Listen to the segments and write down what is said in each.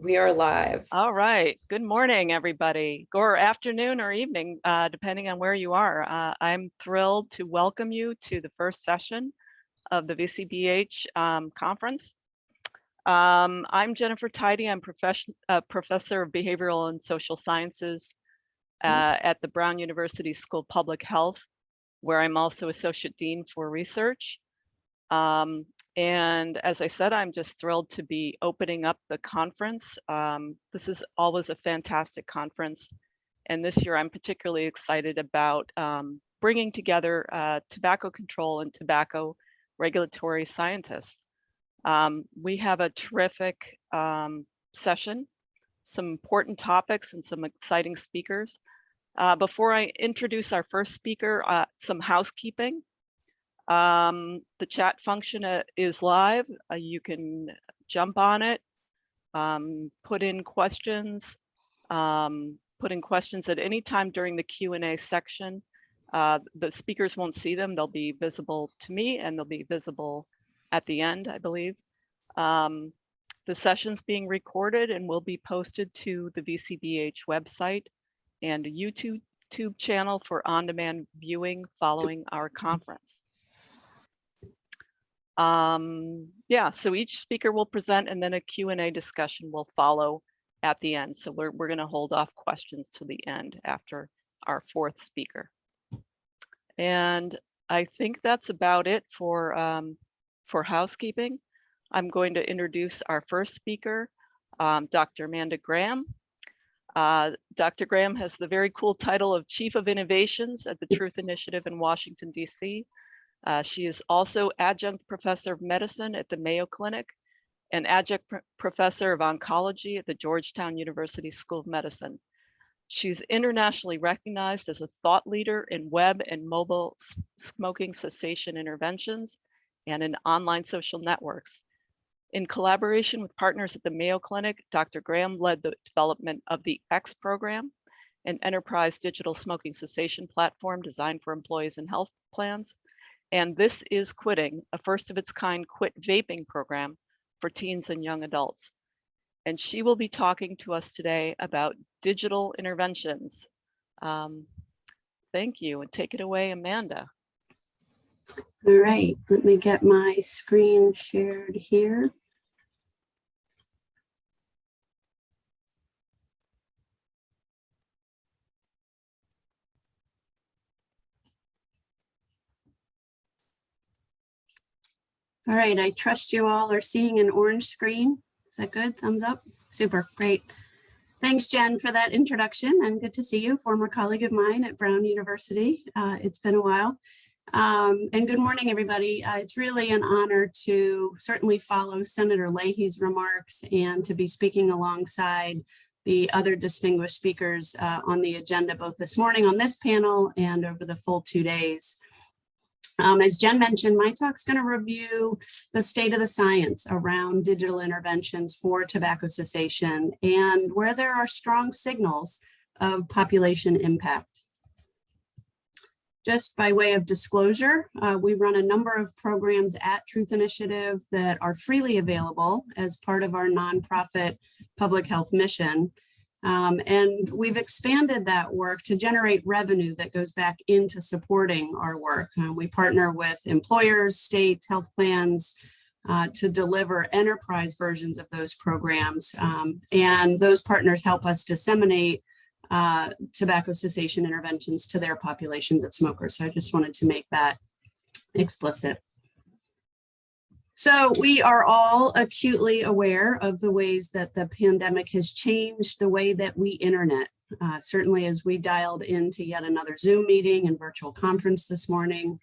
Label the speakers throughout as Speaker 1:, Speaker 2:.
Speaker 1: We are live.
Speaker 2: All right. Good morning, everybody, or afternoon or evening, uh, depending on where you are. Uh, I'm thrilled to welcome you to the first session of the VCBH um, conference. Um, I'm Jennifer Tidey. I'm profession, uh, professor of behavioral and social sciences uh, at the Brown University School of Public Health, where I'm also associate dean for research. Um, and as I said, I'm just thrilled to be opening up the conference. Um, this is always a fantastic conference. And this year I'm particularly excited about um, bringing together uh, tobacco control and tobacco regulatory scientists. Um, we have a terrific um, session, some important topics and some exciting speakers. Uh, before I introduce our first speaker, uh, some housekeeping. Um, the chat function uh, is live. Uh, you can jump on it, um, put in questions, um, put in questions at any time during the Q&A section. Uh, the speakers won't see them. They'll be visible to me and they'll be visible at the end, I believe. Um, the session's being recorded and will be posted to the VCBH website and YouTube channel for on-demand viewing following our conference. Um, yeah, so each speaker will present and then a Q&A discussion will follow at the end. So we're, we're going to hold off questions to the end after our fourth speaker. And I think that's about it for, um, for housekeeping. I'm going to introduce our first speaker, um, Dr. Amanda Graham. Uh, Dr. Graham has the very cool title of Chief of Innovations at the Truth Initiative in Washington, D.C. Uh, she is also adjunct professor of medicine at the Mayo Clinic and adjunct pr professor of oncology at the Georgetown University School of Medicine. She's internationally recognized as a thought leader in web and mobile smoking cessation interventions and in online social networks. In collaboration with partners at the Mayo Clinic, Dr. Graham led the development of the EX program, an enterprise digital smoking cessation platform designed for employees and health plans, and this is Quitting, a first of its kind quit vaping program for teens and young adults. And she will be talking to us today about digital interventions. Um, thank you and take it away, Amanda.
Speaker 3: All right, let me get my screen shared here. All right, I trust you all are seeing an orange screen. Is that good? Thumbs up? Super, great. Thanks, Jen, for that introduction. I'm good to see you, former colleague of mine at Brown University. Uh, it's been a while. Um, and good morning, everybody. Uh, it's really an honor to certainly follow Senator Leahy's remarks and to be speaking alongside the other distinguished speakers uh, on the agenda, both this morning on this panel and over the full two days. Um, as Jen mentioned, my talk's going to review the state of the science around digital interventions for tobacco cessation and where there are strong signals of population impact. Just by way of disclosure, uh, we run a number of programs at Truth Initiative that are freely available as part of our nonprofit public health mission. Um, and we've expanded that work to generate revenue that goes back into supporting our work. Uh, we partner with employers, states, health plans uh, to deliver enterprise versions of those programs. Um, and those partners help us disseminate uh, tobacco cessation interventions to their populations of smokers. So I just wanted to make that explicit. So we are all acutely aware of the ways that the pandemic has changed the way that we internet. Uh, certainly as we dialed into yet another Zoom meeting and virtual conference this morning,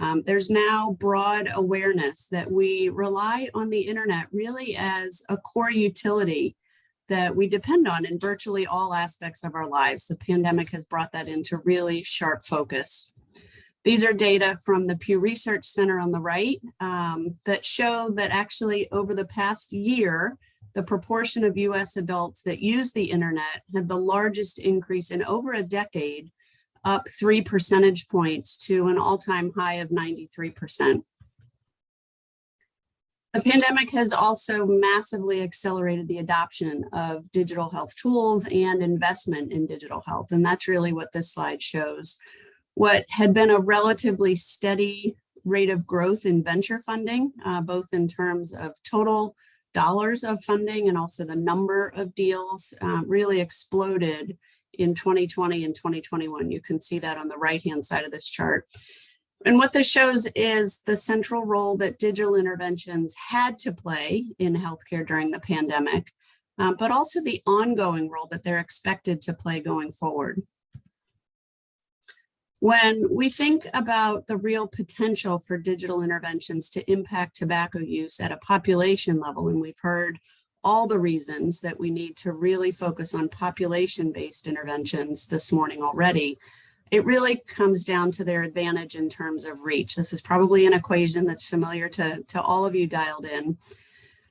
Speaker 3: um, there's now broad awareness that we rely on the internet really as a core utility that we depend on in virtually all aspects of our lives. The pandemic has brought that into really sharp focus. These are data from the Pew Research Center on the right um, that show that actually over the past year, the proportion of US adults that use the internet had the largest increase in over a decade, up three percentage points to an all-time high of 93%. The pandemic has also massively accelerated the adoption of digital health tools and investment in digital health. And that's really what this slide shows. What had been a relatively steady rate of growth in venture funding, uh, both in terms of total dollars of funding and also the number of deals uh, really exploded in 2020 and 2021. You can see that on the right-hand side of this chart. And what this shows is the central role that digital interventions had to play in healthcare during the pandemic, um, but also the ongoing role that they're expected to play going forward. When we think about the real potential for digital interventions to impact tobacco use at a population level, and we've heard all the reasons that we need to really focus on population-based interventions this morning already, it really comes down to their advantage in terms of reach. This is probably an equation that's familiar to, to all of you dialed in.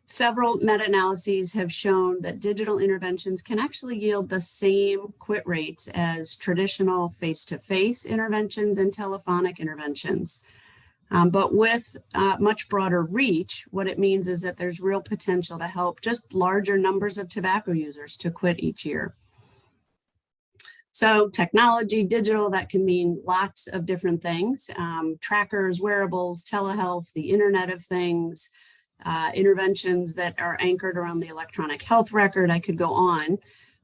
Speaker 3: Several meta-analyses have shown that digital interventions can actually yield the same quit rates as traditional face-to-face -face interventions and telephonic interventions. Um, but with uh, much broader reach, what it means is that there's real potential to help just larger numbers of tobacco users to quit each year. So technology, digital, that can mean lots of different things. Um, trackers, wearables, telehealth, the Internet of Things, uh, interventions that are anchored around the electronic health record. I could go on.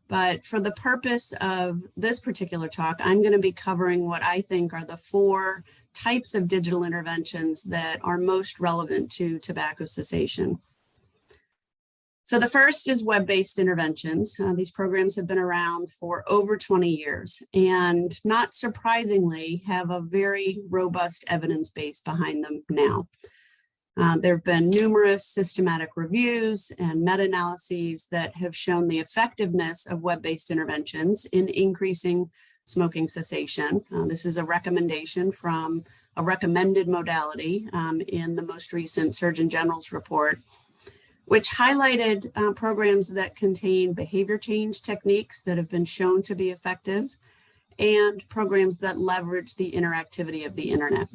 Speaker 3: But for the purpose of this particular talk, I'm going to be covering what I think are the four types of digital interventions that are most relevant to tobacco cessation. So the first is web-based interventions. Uh, these programs have been around for over 20 years and not surprisingly have a very robust evidence base behind them now. Uh, there have been numerous systematic reviews and meta-analyses that have shown the effectiveness of web-based interventions in increasing smoking cessation. Uh, this is a recommendation from a recommended modality um, in the most recent Surgeon General's report, which highlighted uh, programs that contain behavior change techniques that have been shown to be effective and programs that leverage the interactivity of the internet.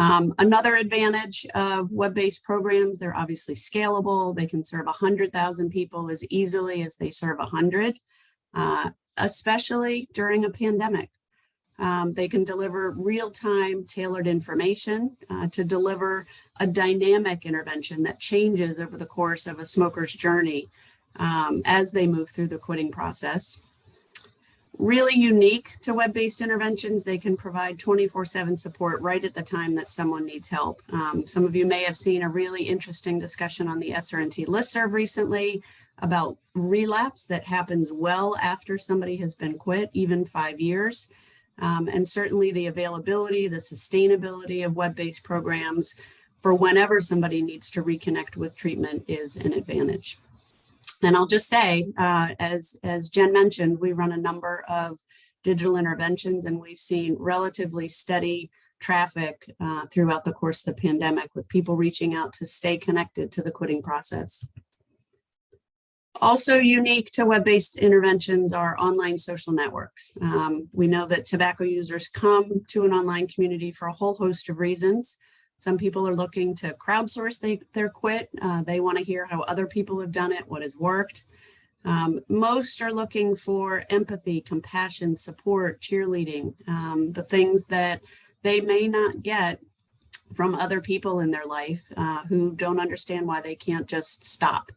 Speaker 3: Um, another advantage of web-based programs, they're obviously scalable. They can serve 100,000 people as easily as they serve 100. Uh, especially during a pandemic. Um, they can deliver real-time tailored information uh, to deliver a dynamic intervention that changes over the course of a smoker's journey um, as they move through the quitting process. Really unique to web-based interventions, they can provide 24-7 support right at the time that someone needs help. Um, some of you may have seen a really interesting discussion on the SRNT listserv recently about relapse that happens well after somebody has been quit, even five years. Um, and certainly the availability, the sustainability of web-based programs for whenever somebody needs to reconnect with treatment is an advantage. And I'll just say, uh, as, as Jen mentioned, we run a number of digital interventions and we've seen relatively steady traffic uh, throughout the course of the pandemic with people reaching out to stay connected to the quitting process. Also unique to web-based interventions are online social networks. Um, we know that tobacco users come to an online community for a whole host of reasons. Some people are looking to crowdsource they, their quit. Uh, they want to hear how other people have done it, what has worked. Um, most are looking for empathy, compassion, support, cheerleading, um, the things that they may not get from other people in their life uh, who don't understand why they can't just stop.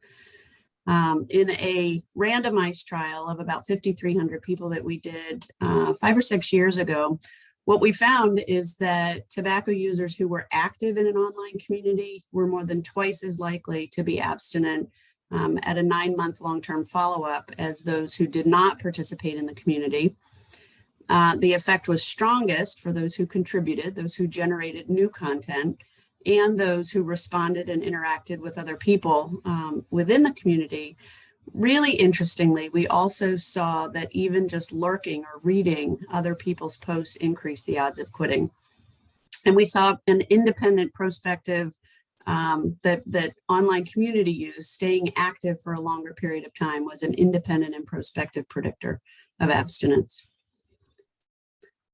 Speaker 3: Um, in a randomized trial of about 5,300 people that we did uh, five or six years ago, what we found is that tobacco users who were active in an online community were more than twice as likely to be abstinent um, at a nine month long-term follow-up as those who did not participate in the community. Uh, the effect was strongest for those who contributed, those who generated new content, and those who responded and interacted with other people um, within the community. Really interestingly, we also saw that even just lurking or reading other people's posts increased the odds of quitting. And we saw an independent prospective um, that, that online community use, staying active for a longer period of time was an independent and prospective predictor of abstinence.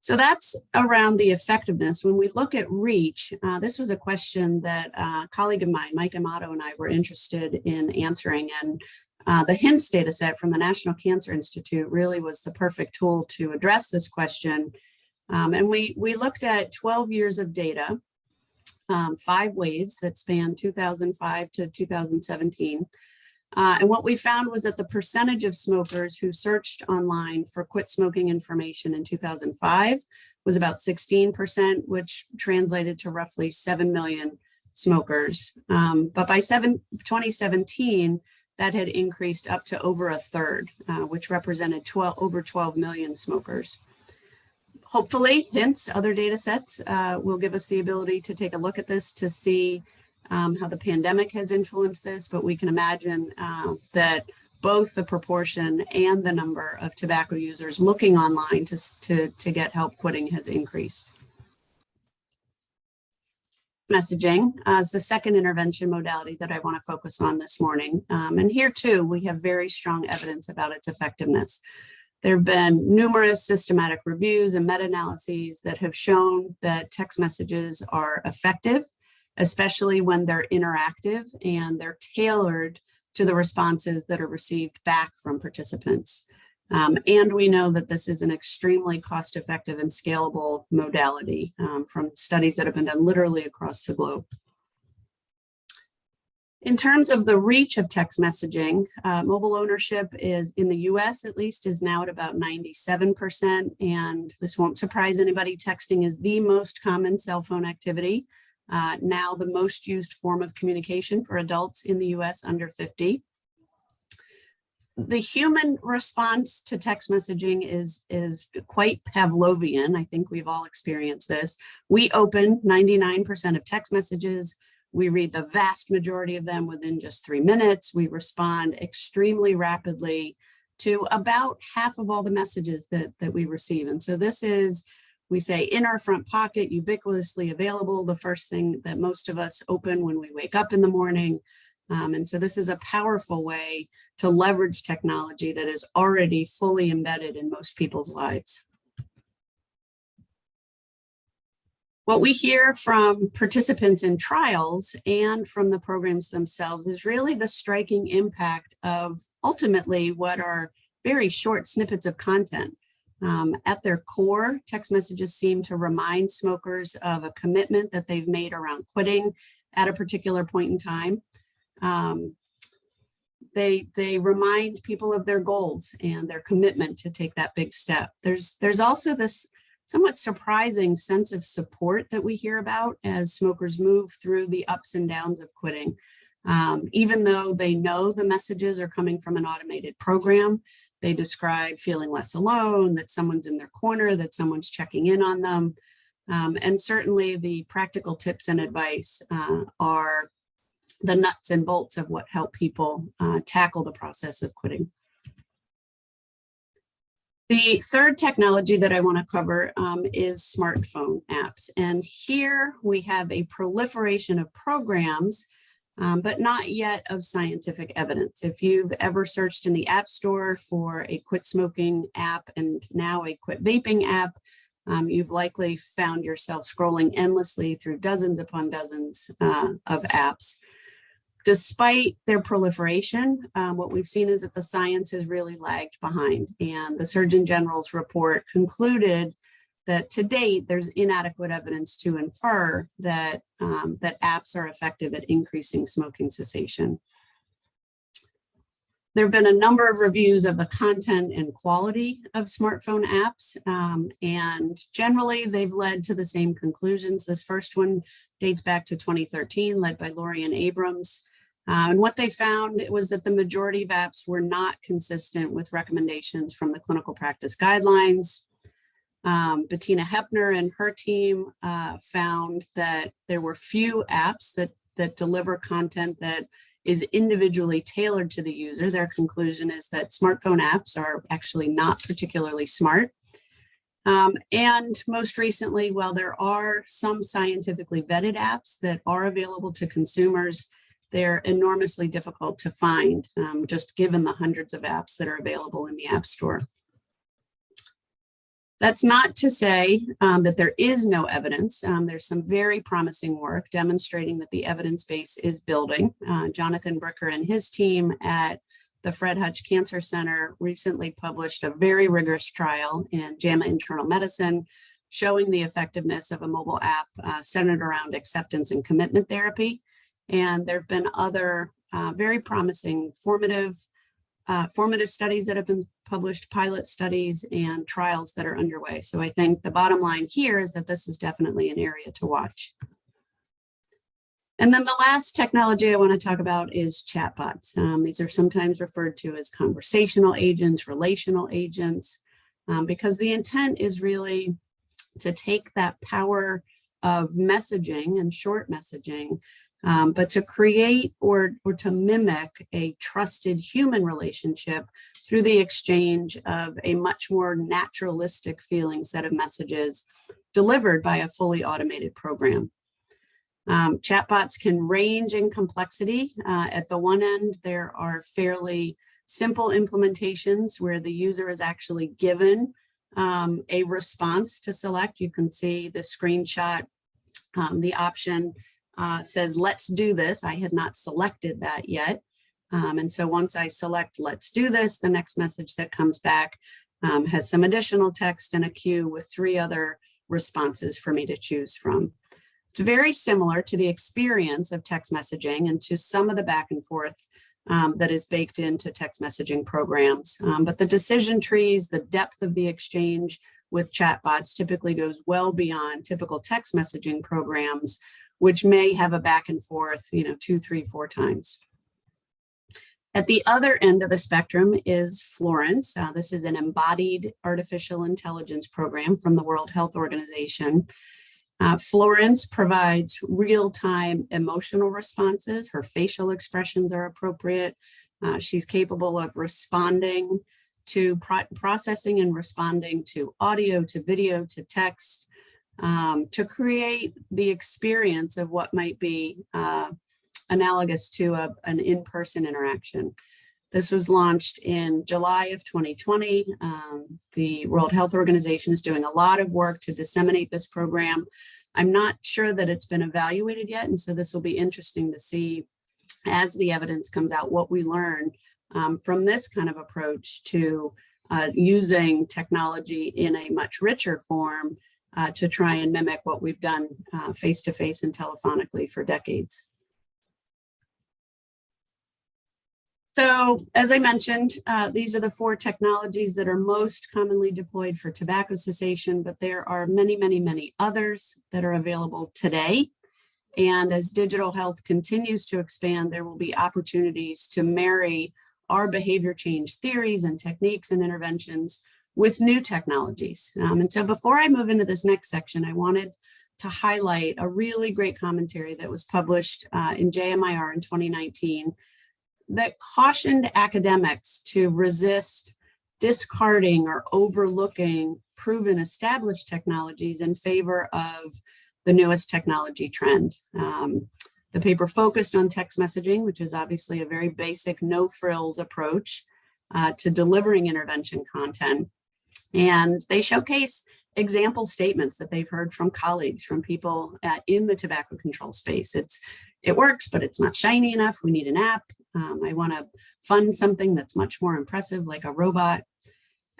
Speaker 3: So that's around the effectiveness. When we look at reach, uh, this was a question that uh, a colleague of mine, Mike Amato and I were interested in answering. And uh, the HINTS data set from the National Cancer Institute really was the perfect tool to address this question. Um, and we, we looked at 12 years of data, um, five waves that span 2005 to 2017. Uh, and what we found was that the percentage of smokers who searched online for quit smoking information in 2005 was about 16%, which translated to roughly 7 million smokers. Um, but by seven, 2017, that had increased up to over a third, uh, which represented 12, over 12 million smokers. Hopefully, HINTS, other data sets uh, will give us the ability to take a look at this to see um, how the pandemic has influenced this, but we can imagine uh, that both the proportion and the number of tobacco users looking online to, to, to get help quitting has increased. Messaging is the second intervention modality that I want to focus on this morning. Um, and here too, we have very strong evidence about its effectiveness. There have been numerous systematic reviews and meta-analyses that have shown that text messages are effective especially when they're interactive and they're tailored to the responses that are received back from participants. Um, and we know that this is an extremely cost-effective and scalable modality um, from studies that have been done literally across the globe. In terms of the reach of text messaging, uh, mobile ownership is in the US at least is now at about 97%. And this won't surprise anybody, texting is the most common cell phone activity uh, now the most used form of communication for adults in the US under 50. The human response to text messaging is, is quite Pavlovian. I think we've all experienced this. We open 99% of text messages. We read the vast majority of them within just three minutes. We respond extremely rapidly to about half of all the messages that, that we receive. And so this is we say in our front pocket, ubiquitously available, the first thing that most of us open when we wake up in the morning. Um, and so this is a powerful way to leverage technology that is already fully embedded in most people's lives. What we hear from participants in trials and from the programs themselves is really the striking impact of ultimately what are very short snippets of content. Um, at their core, text messages seem to remind smokers of a commitment that they've made around quitting at a particular point in time. Um, they, they remind people of their goals and their commitment to take that big step. There's, there's also this somewhat surprising sense of support that we hear about as smokers move through the ups and downs of quitting. Um, even though they know the messages are coming from an automated program, they describe feeling less alone, that someone's in their corner, that someone's checking in on them. Um, and certainly the practical tips and advice uh, are the nuts and bolts of what help people uh, tackle the process of quitting. The third technology that I want to cover um, is smartphone apps. And here we have a proliferation of programs um, but not yet of scientific evidence. If you've ever searched in the App Store for a quit smoking app and now a quit vaping app, um, you've likely found yourself scrolling endlessly through dozens upon dozens uh, of apps. Despite their proliferation, um, what we've seen is that the science has really lagged behind and the Surgeon General's report concluded that to date, there's inadequate evidence to infer that, um, that apps are effective at increasing smoking cessation. There have been a number of reviews of the content and quality of smartphone apps, um, and generally they've led to the same conclusions. This first one dates back to 2013, led by Lorien Abroms. Uh, and what they found was that the majority of apps were not consistent with recommendations from the clinical practice guidelines, um, Bettina Hoeppner and her team uh, found that there were few apps that, that deliver content that is individually tailored to the user. Their conclusion is that smartphone apps are actually not particularly smart. Um, and most recently, while there are some scientifically vetted apps that are available to consumers, they're enormously difficult to find, um, just given the hundreds of apps that are available in the App Store. That's not to say um, that there is no evidence. Um, there's some very promising work demonstrating that the evidence base is building. Uh, Jonathan Bricker and his team at the Fred Hutch Cancer Center recently published a very rigorous trial in JAMA Internal Medicine showing the effectiveness of a mobile app uh, centered around acceptance and commitment therapy. And there have been other uh, very promising formative uh, formative studies that have been published, pilot studies and trials that are underway. So I think the bottom line here is that this is definitely an area to watch. And then the last technology I want to talk about is chatbots. Um, these are sometimes referred to as conversational agents, relational agents, um, because the intent is really to take that power of messaging and short messaging um, but to create or, or to mimic a trusted human relationship through the exchange of a much more naturalistic feeling set of messages delivered by a fully automated program. Um, chatbots can range in complexity. Uh, at the one end, there are fairly simple implementations where the user is actually given um, a response to select. You can see the screenshot, um, the option uh, says, let's do this. I had not selected that yet. Um, and so once I select, let's do this, the next message that comes back um, has some additional text and a queue with three other responses for me to choose from. It's very similar to the experience of text messaging and to some of the back and forth um, that is baked into text messaging programs. Um, but the decision trees, the depth of the exchange with chatbots typically goes well beyond typical text messaging programs which may have a back and forth, you know, two, three, four times. At the other end of the spectrum is Florence. Uh, this is an embodied artificial intelligence program from the World Health Organization. Uh, Florence provides real-time emotional responses. Her facial expressions are appropriate. Uh, she's capable of responding to pro processing and responding to audio, to video, to text, um, to create the experience of what might be uh, analogous to a, an in-person interaction. This was launched in July of 2020. Um, the World Health Organization is doing a lot of work to disseminate this program. I'm not sure that it's been evaluated yet, and so this will be interesting to see as the evidence comes out what we learn um, from this kind of approach to uh, using technology in a much richer form uh, to try and mimic what we've done uh, face-to-face -face and telephonically for decades. So as I mentioned, uh, these are the four technologies that are most commonly deployed for tobacco cessation, but there are many, many, many others that are available today. And as digital health continues to expand, there will be opportunities to marry our behavior change theories and techniques and interventions with new technologies. Um, and so before I move into this next section, I wanted to highlight a really great commentary that was published uh, in JMIR in 2019 that cautioned academics to resist discarding or overlooking proven established technologies in favor of the newest technology trend. Um, the paper focused on text messaging, which is obviously a very basic no frills approach uh, to delivering intervention content. And they showcase example statements that they've heard from colleagues, from people uh, in the tobacco control space. It's It works, but it's not shiny enough. We need an app. Um, I want to fund something that's much more impressive, like a robot.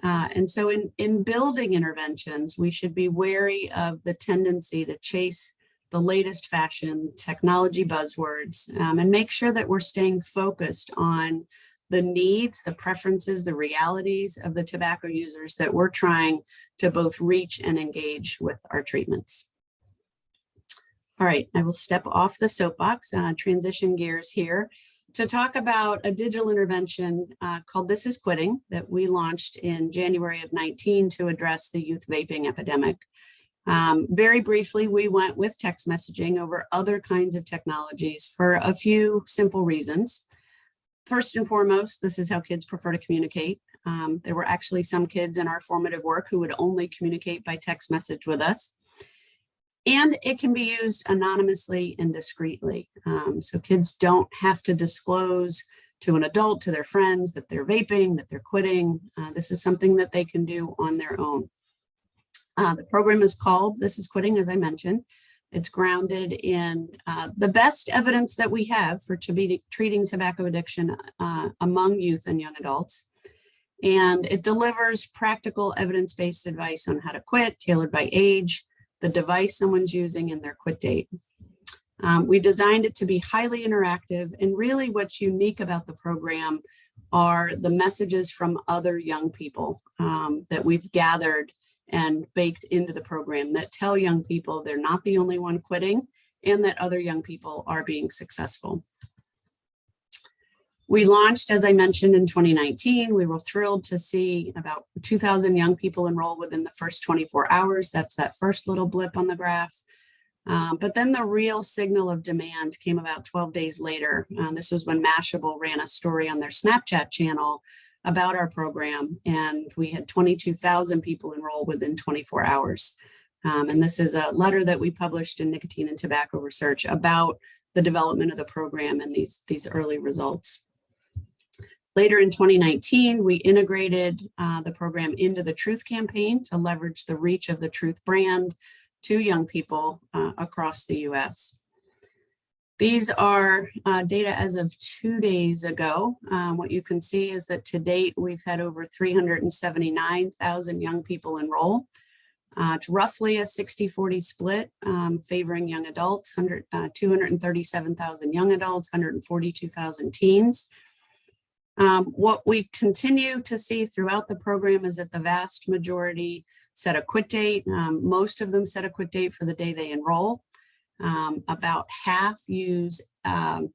Speaker 3: Uh, and so in, in building interventions, we should be wary of the tendency to chase the latest fashion technology buzzwords um, and make sure that we're staying focused on the needs, the preferences, the realities of the tobacco users that we're trying to both reach and engage with our treatments. All right, I will step off the soapbox, uh, transition gears here to talk about a digital intervention uh, called This is Quitting that we launched in January of 19 to address the youth vaping epidemic. Um, very briefly, we went with text messaging over other kinds of technologies for a few simple reasons. First and foremost, this is how kids prefer to communicate. Um, there were actually some kids in our formative work who would only communicate by text message with us. And it can be used anonymously and discreetly. Um, so kids don't have to disclose to an adult, to their friends, that they're vaping, that they're quitting. Uh, this is something that they can do on their own. Uh, the program is called This is Quitting, as I mentioned. It's grounded in uh, the best evidence that we have for treating tobacco addiction uh, among youth and young adults. And it delivers practical evidence-based advice on how to quit, tailored by age, the device someone's using, and their quit date. Um, we designed it to be highly interactive and really what's unique about the program are the messages from other young people um, that we've gathered and baked into the program that tell young people they're not the only one quitting and that other young people are being successful. We launched, as I mentioned, in 2019. We were thrilled to see about 2,000 young people enroll within the first 24 hours. That's that first little blip on the graph. Um, but then the real signal of demand came about 12 days later. Uh, this was when Mashable ran a story on their Snapchat channel about our program, and we had 22,000 people enroll within 24 hours. Um, and this is a letter that we published in Nicotine and Tobacco Research about the development of the program and these, these early results. Later in 2019, we integrated uh, the program into the Truth campaign to leverage the reach of the Truth brand to young people uh, across the US. These are uh, data as of two days ago. Um, what you can see is that to date, we've had over 379,000 young people enroll. Uh, it's roughly a 60-40 split um, favoring young adults, uh, 237,000 young adults, 142,000 teens. Um, what we continue to see throughout the program is that the vast majority set a quit date. Um, most of them set a quit date for the day they enroll. Um, about half use um,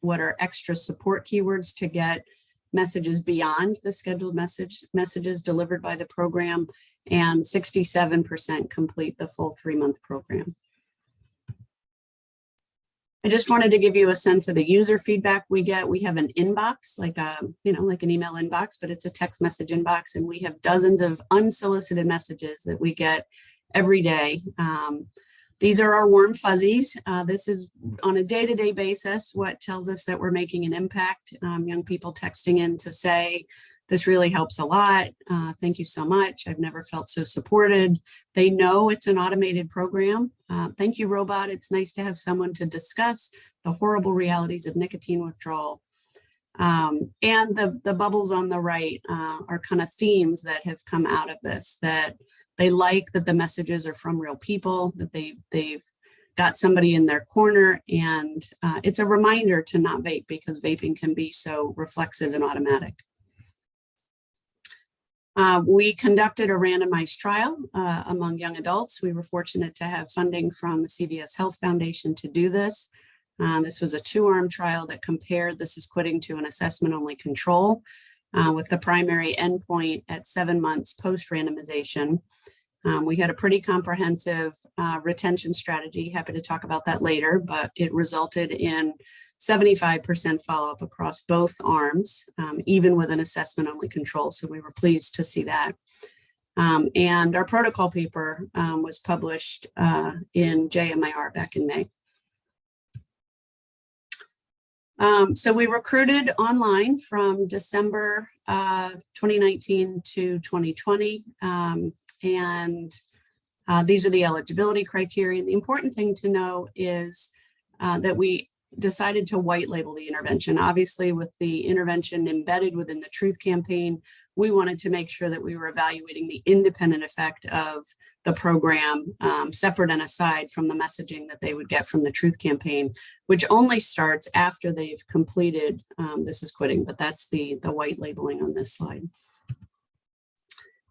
Speaker 3: what are extra support keywords to get messages beyond the scheduled message messages delivered by the program and 67% complete the full three month program. I just wanted to give you a sense of the user feedback we get. We have an inbox, like a, you know, like an email inbox, but it's a text message inbox, and we have dozens of unsolicited messages that we get every day. Um, these are our warm fuzzies. Uh, this is on a day-to-day -day basis what tells us that we're making an impact. Um, young people texting in to say, this really helps a lot. Uh, thank you so much. I've never felt so supported. They know it's an automated program. Uh, thank you, robot. It's nice to have someone to discuss the horrible realities of nicotine withdrawal. Um, and the, the bubbles on the right uh, are kind of themes that have come out of this, that they like that the messages are from real people, that they, they've got somebody in their corner. And uh, it's a reminder to not vape because vaping can be so reflexive and automatic. Uh, we conducted a randomized trial uh, among young adults. We were fortunate to have funding from the CVS Health Foundation to do this. Uh, this was a two-arm trial that compared this is quitting to an assessment-only control uh, with the primary endpoint at seven months post-randomization. Um, we had a pretty comprehensive uh, retention strategy. Happy to talk about that later, but it resulted in 75% follow-up across both arms, um, even with an assessment only control. So we were pleased to see that. Um, and our protocol paper um, was published uh, in JMIR back in May. Um, so we recruited online from December uh, 2019 to 2020. Um, and uh, these are the eligibility criteria. The important thing to know is uh, that we decided to white label the intervention. Obviously, with the intervention embedded within the Truth campaign, we wanted to make sure that we were evaluating the independent effect of the program um, separate and aside from the messaging that they would get from the Truth campaign, which only starts after they've completed um, This is Quitting, but that's the, the white labeling on this slide.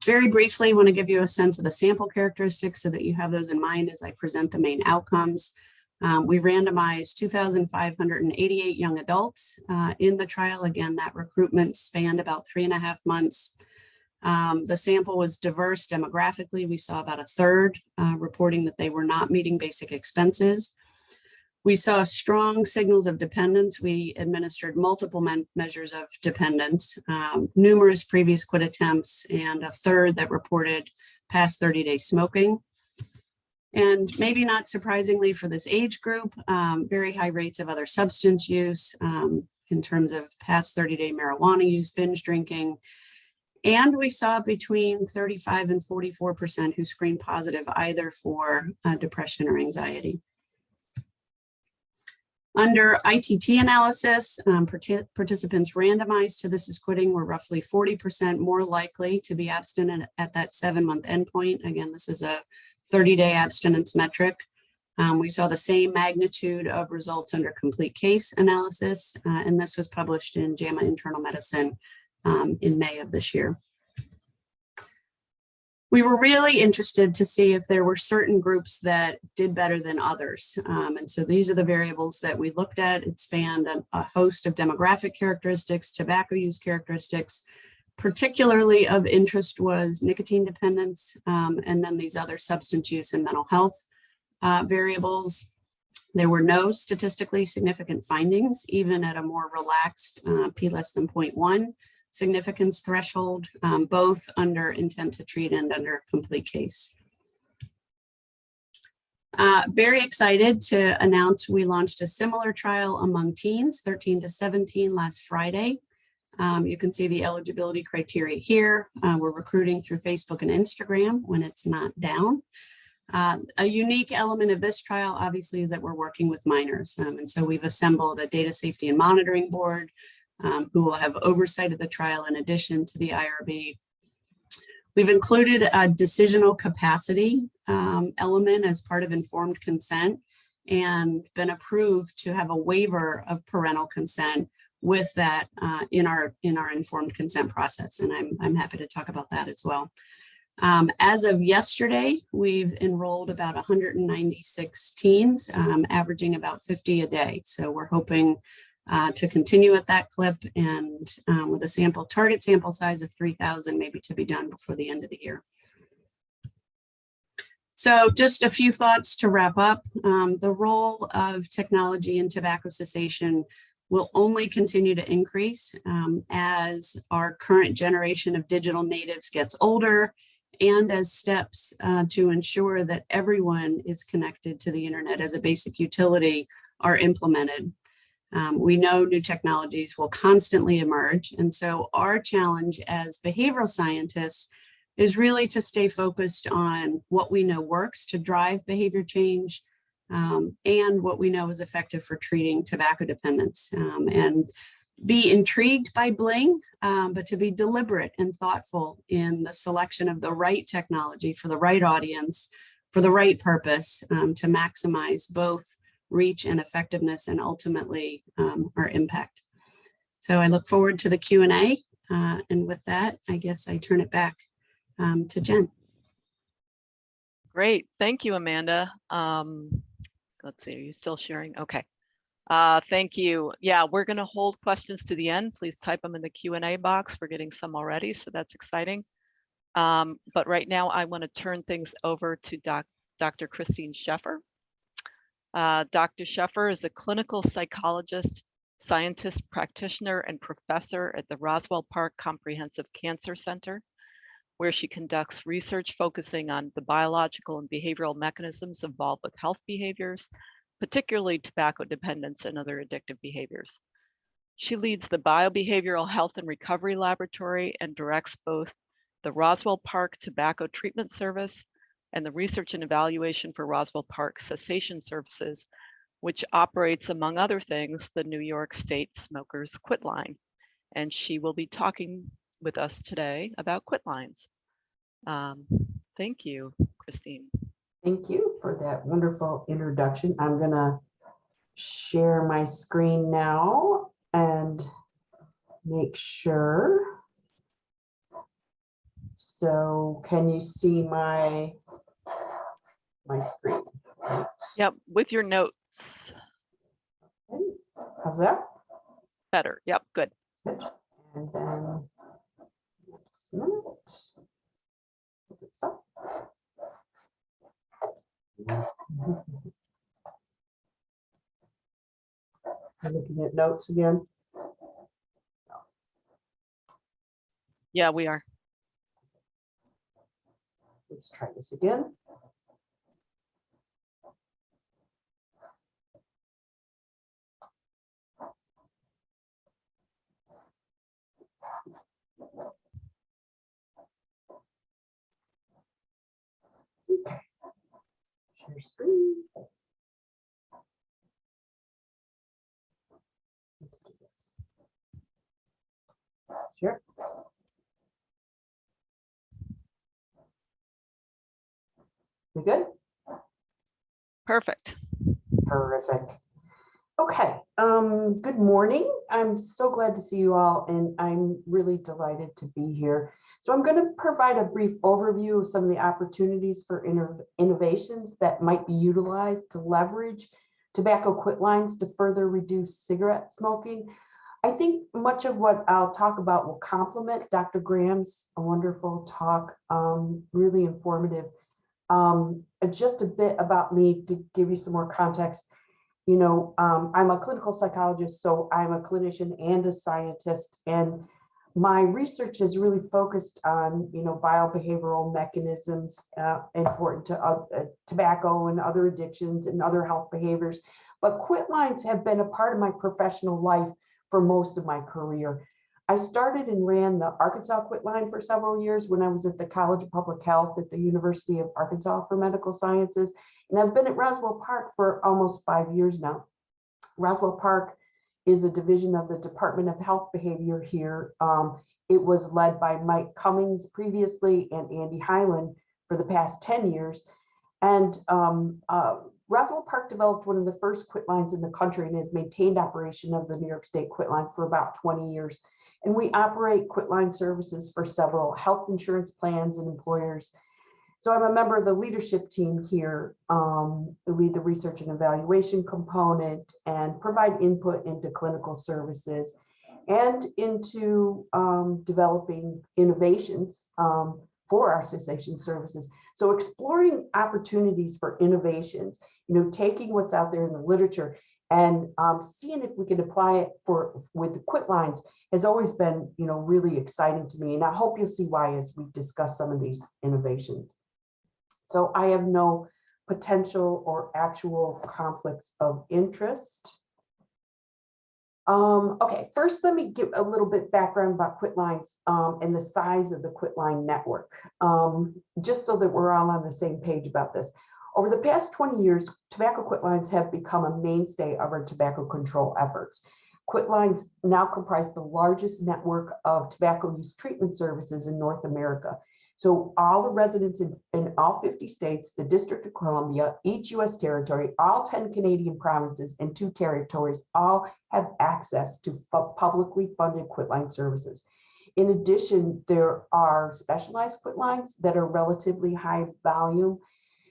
Speaker 3: Very briefly, I want to give you a sense of the sample characteristics so that you have those in mind as I present the main outcomes. Um, we randomized 2,588 young adults uh, in the trial. Again, that recruitment spanned about three and a half months. Um, the sample was diverse demographically. We saw about a third uh, reporting that they were not meeting basic expenses. We saw strong signals of dependence. We administered multiple measures of dependence, um, numerous previous quit attempts, and a third that reported past 30 day smoking. And maybe not surprisingly for this age group, um, very high rates of other substance use um, in terms of past 30 day marijuana use, binge drinking. And we saw between 35 and 44% who screened positive either for uh, depression or anxiety. Under ITT analysis, um, parti- participants randomized to this is quitting were roughly 40% more likely to be abstinent at that seven month endpoint. Again, this is a 30 day abstinence metric. Um, we saw the same magnitude of results under complete case analysis, uh, and this was published in JAMA Internal Medicine um, in May of this year. We were really interested to see if there were certain groups that did better than others. Um, and so these are the variables that we looked at. It spanned a, a host of demographic characteristics, tobacco use characteristics, particularly of interest was nicotine dependence, um, and then these other substance use and mental health uh, variables. There were no statistically significant findings, even at a more relaxed uh, p less than 0.1 significance threshold, um, both under intent to treat and under complete case. Uh, very excited to announce we launched a similar trial among teens, 13 to 17 last Friday. Um, you can see the eligibility criteria here. Uh, we're recruiting through Facebook and Instagram when it's not down. Uh, a unique element of this trial, obviously, is that we're working with minors. Um, and so we've assembled a data safety and monitoring board um, who will have oversight of the trial in addition to the IRB. We've included a decisional capacity um, element as part of informed consent and been approved to have a waiver of parental consent with that uh, in our in our informed consent process. And I'm, I'm happy to talk about that as well. Um, as of yesterday, we've enrolled about 196 teens, um, averaging about 50 a day. So we're hoping uh, to continue at that clip and um, with a sample target sample size of 3,000 maybe to be done before the end of the year. So just a few thoughts to wrap up. Um, the role of technology in tobacco cessation will only continue to increase um, as our current generation of digital natives gets older and as steps uh, to ensure that everyone is connected to the internet as a basic utility are implemented. Um, we know new technologies will constantly emerge. And so our challenge as behavioral scientists is really to stay focused on what we know works to drive behavior change um, and what we know is effective for treating tobacco dependence um, and be intrigued by Bling, um, but to be deliberate and thoughtful in the selection of the right technology for the right audience, for the right purpose um, to maximize both reach and effectiveness and ultimately um, our impact. So I look forward to the Q&A. Uh, and with that, I guess I turn it back um, to Jen.
Speaker 2: Great. Thank you, Amanda. Um, let's see, are you still sharing? Okay. Uh, thank you. Yeah, we're going to hold questions to the end. Please type them in the Q&A box. We're getting some already, so that's exciting. Um, but right now, I want to turn things over to doc Dr. Christine Sheffer. Uh, Dr. Sheffer is a clinical psychologist, scientist, practitioner, and professor at the Roswell Park Comprehensive Cancer Center, where she conducts research focusing on the biological and behavioral mechanisms involved with health behaviors, particularly tobacco dependence and other addictive behaviors. She leads the Biobehavioral Health and Recovery Laboratory and directs both the Roswell Park Tobacco Treatment Service and the Research and Evaluation for Roswell Park Cessation Services, which operates, among other things, the New York State Smokers Quit Line. And she will be talking with us today about quit lines. Um, thank you, Christine.
Speaker 1: Thank you for that wonderful introduction. I'm gonna share my screen now and make sure. So can you see my my screen?
Speaker 2: Yep, with your notes.
Speaker 1: Okay, How's that?
Speaker 2: Better. Yep, good.
Speaker 1: Good. And then next minute. Put. I'm looking at notes again.
Speaker 2: Yeah, we are.
Speaker 1: Let's try this again. Share screen. Sure. We good?
Speaker 2: Perfect.
Speaker 1: Terrific. Okay, um, good morning. I'm so glad to see you all and I'm really delighted to be here. So I'm going to provide a brief overview of some of the opportunities for inno- innovations that might be utilized to leverage tobacco quit lines to further reduce cigarette smoking. I think much of what I'll talk about will complement Dr. Graham's wonderful talk, um, really informative. Um, just a bit about me to give you some more context you know, um, I'm a clinical psychologist, so I'm a clinician and a scientist, and my research is really focused on, you know, biobehavioral mechanisms uh, important to uh, uh, tobacco and other addictions and other health behaviors. But quit lines have been a part of my professional life for most of my career. I started and ran the Arkansas quit line for several years when I was at the College of Public Health at the University of Arkansas for Medical Sciences. And I've been at Roswell Park for almost five years now. Roswell Park is a division of the Department of Health Behavior here. Um, it was led by Mike Cummings previously and Andy Hyland for the past 10 years. And um, uh, Roswell Park developed one of the first quit lines in the country and has maintained operation of the New York State quit line for about 20 years. And we operate Quitline services for several health insurance plans and employers so I'm a member of the leadership team here, um, lead the research and evaluation component and provide input into clinical services and into um, developing innovations um, for our cessation services. So exploring opportunities for innovations, you know, taking what's out there in the literature and um, seeing if we can apply it for with the quit lines has always been, you know, really exciting to me. And I hope you'll see why as we discuss some of these innovations. So I have no potential or actual conflicts of interest. Um, okay, first let me give a little bit background about quit lines um, and the size of the quit line network, um, just so that we're all on the same page about this. Over the past 20 years, tobacco quit lines have become a mainstay of our tobacco control efforts. Quit lines now comprise the largest network of tobacco use treatment services in North America. So all the residents in, in all 50 states, the District of Columbia, each US territory, all 10 Canadian provinces and two territories all have access to publicly funded quitline services. In addition, there are specialized quitlines that are relatively high volume.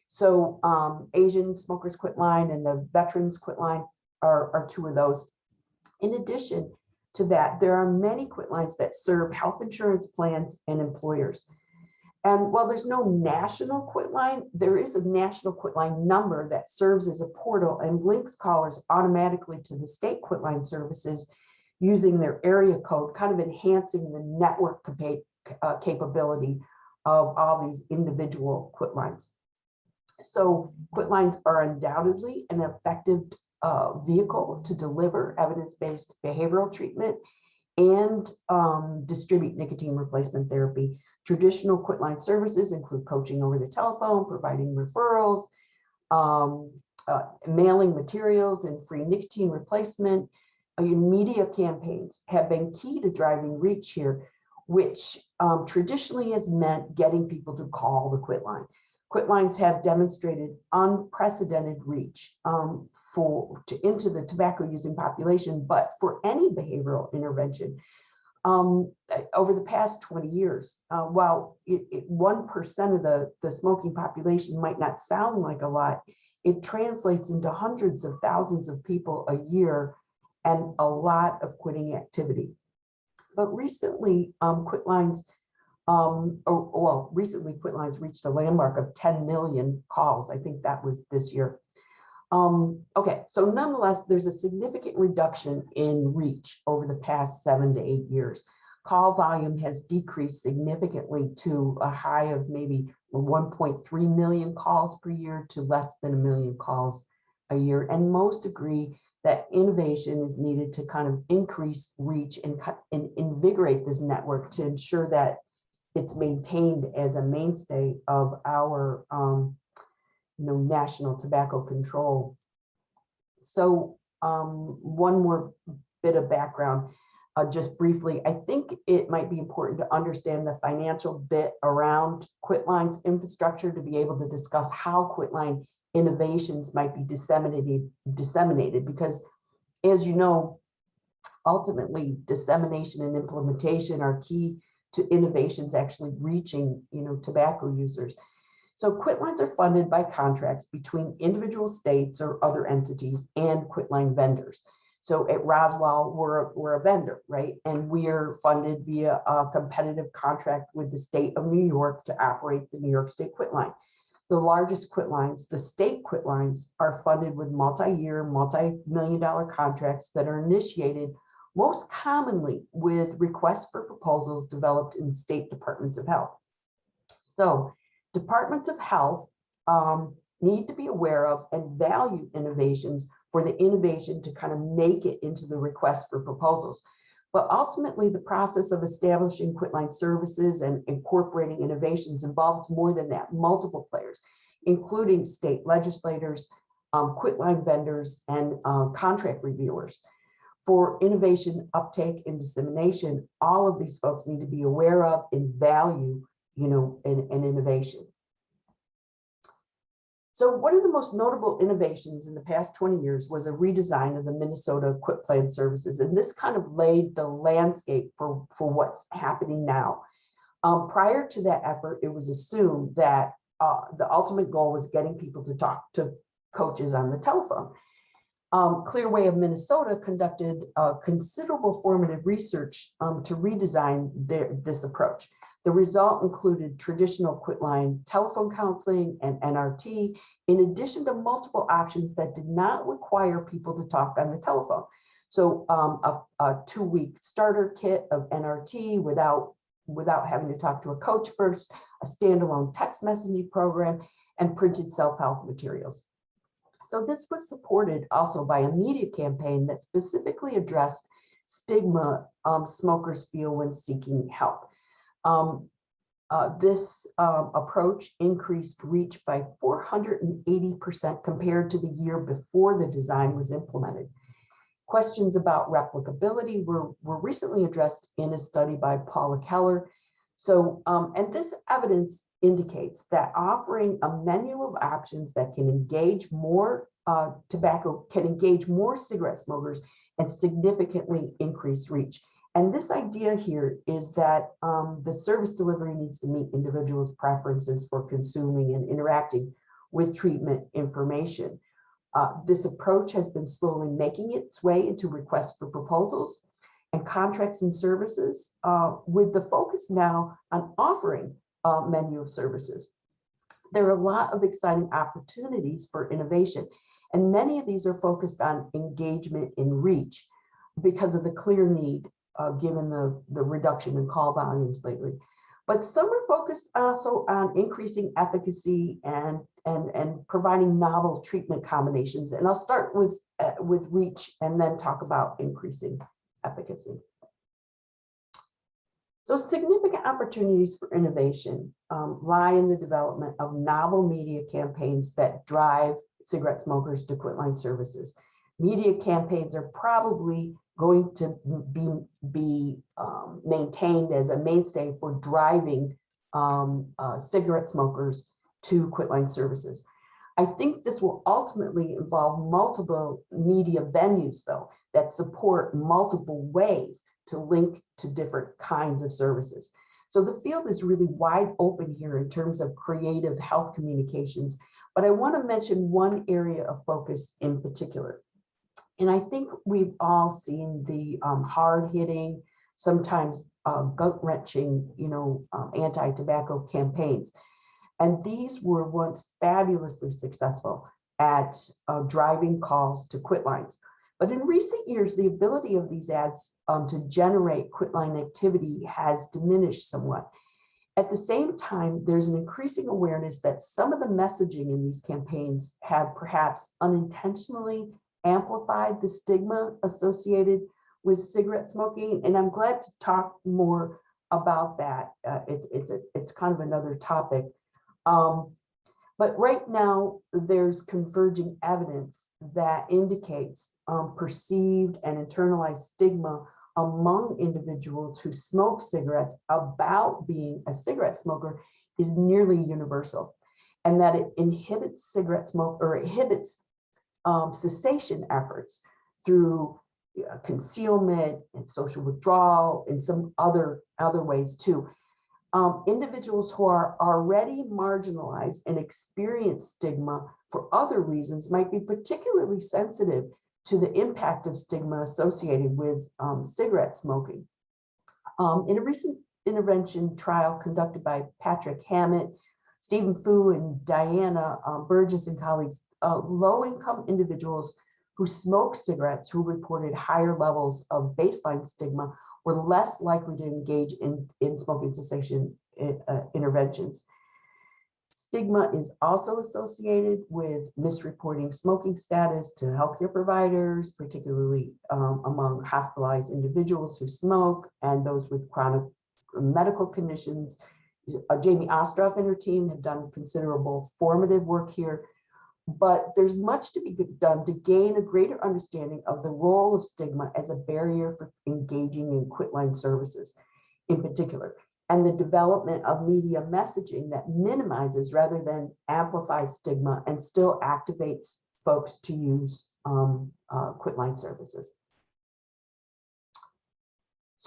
Speaker 1: So um, Asian Smokers quitline and the Veterans quitline are, are two of those. In addition to that, there are many quit lines that serve health insurance plans and employers. And while there's no national quit line, there is a national quit line number that serves as a portal and links callers automatically to the state quit line services using their area code, kind of enhancing the network uh, capability of all these individual quit lines. So quit lines are undoubtedly an effective uh, vehicle to deliver evidence-based behavioral treatment and um, distribute nicotine replacement therapy Traditional quitline services include coaching over the telephone, providing referrals, um, uh, mailing materials and free nicotine replacement. Uh, media campaigns have been key to driving reach here, which um, traditionally has meant getting people to call the quit line. Quit lines have demonstrated unprecedented reach um, for to, into the tobacco using population, but for any behavioral intervention, um, eh, over the past 20 years. Uh, while 1% of the, the smoking population might not sound like a lot, it translates into hundreds of thousands of people a year and a lot of quitting activity. But recently, um, quit lines, um, oh, well, recently Quitline's reached a landmark of 10 million calls. I think that was this year. Um, okay, so nonetheless, there's a significant reduction in reach over the past seven to eight years. Call volume has decreased significantly to a high of maybe 1.3 million calls per year to less than a million calls a year. And most agree that innovation is needed to kind of increase reach and, and invigorate this network to ensure that it's maintained as a mainstay of our, um, you know, national tobacco control. So um, one more bit of background, uh, just briefly, I think it might be important to understand the financial bit around Quitline's infrastructure to be able to discuss how Quitline innovations might be disseminated, disseminated, because as you know, ultimately dissemination and implementation are key to innovations actually reaching, you know, tobacco users. So Quitlines are funded by contracts between individual states or other entities and Quitline vendors. So at Roswell, we're, we're a vendor, right? And we are funded via a competitive contract with the state of New York to operate the New York State Quitline. The largest Quitlines, the state Quitlines, are funded with multi-year, multi-million dollar contracts that are initiated most commonly with requests for proposals developed in state departments of health. So departments of health um, need to be aware of and value innovations for the innovation to kind of make it into the request for proposals. But ultimately, the process of establishing Quitline services and incorporating innovations involves more than that, multiple players, including state legislators, um, Quitline vendors, and uh, contract reviewers. For innovation, uptake, and dissemination, all of these folks need to be aware of and value, you know, an, an innovation. So one of the most notable innovations in the past 20 years was a redesign of the Minnesota Quit Plan services. And this kind of laid the landscape for, for what's happening now. Um, prior to that effort, it was assumed that uh, the ultimate goal was getting people to talk to coaches on the telephone. Um, Clearway of Minnesota conducted uh, considerable formative research um, to redesign their, this approach. The result included traditional quitline telephone counseling and NRT, in addition to multiple options that did not require people to talk on the telephone. So um, a, a two-week starter kit of NRT without, without having to talk to a coach first, a standalone text messaging program, and printed self-help materials. So this was supported also by a media campaign that specifically addressed stigma um, smokers feel when seeking help. Um, uh, this um, approach increased reach by 480% compared to the year before the design was implemented. Questions about replicability were, were recently addressed in a study by Paula Keller. So, um, and this evidence indicates that offering a menu of options that can engage more uh, tobacco, can engage more cigarette smokers and significantly increase reach. And this idea here is that um, the service delivery needs to meet individuals' preferences for consuming and interacting with treatment information. Uh, this approach has been slowly making its way into requests for proposals and contracts and services uh, with the focus now on offering a menu of services. There are a lot of exciting opportunities for innovation, and many of these are focused on engagement and reach because of the clear need uh, given the, the reduction in call volumes lately. But some are focused also on increasing efficacy and, and, and providing novel treatment combinations. And I'll start with, uh, with reach and then talk about increasing efficacy. So significant opportunities for innovation um, lie in the development of novel media campaigns that drive cigarette smokers to quitline services. Media campaigns are probably going to be, be um, maintained as a mainstay for driving um, uh, cigarette smokers to quitline services. I think this will ultimately involve multiple media venues, though, that support multiple ways to link to different kinds of services. So the field is really wide open here in terms of creative health communications, but I want to mention one area of focus in particular. And I think we've all seen the um, hard hitting, sometimes uh, gut wrenching, you know, um, anti-tobacco campaigns. And these were once fabulously successful at uh, driving calls to quit lines. But in recent years, the ability of these ads um, to generate quitline activity has diminished somewhat. At the same time, there's an increasing awareness that some of the messaging in these campaigns have perhaps unintentionally amplified the stigma associated with cigarette smoking. And I'm glad to talk more about that. Uh, it's, it's, a- it's kind of another topic. Um, but right now, there's converging evidence that indicates um, perceived and internalized stigma among individuals who smoke cigarettes about being a cigarette smoker is nearly universal. And that it inhibits cigarette smoke or inhibits um, cessation efforts through uh, concealment and social withdrawal and some other, other ways too. Um, individuals who are already marginalized and experience stigma for other reasons might be particularly sensitive to the impact of stigma associated with um, cigarette smoking. Um, in a recent intervention trial conducted by Patrick Hammett, Stephen Fu and Diana uh, Burgess and colleagues, uh, low-income individuals who smoked cigarettes who reported higher levels of baseline stigma were less likely to engage in, in smoking cessation uh, interventions. Stigma is also associated with misreporting smoking status to healthcare providers, particularly um, among hospitalized individuals who smoke and those with chronic medical conditions. Uh, Jamie Ostroff and her team have done considerable formative work here, but there's much to be done to gain a greater understanding of the role of stigma as a barrier for engaging in quitline services in particular and the development of media messaging that minimizes rather than amplifies stigma and still activates folks to use um, uh, quitline services.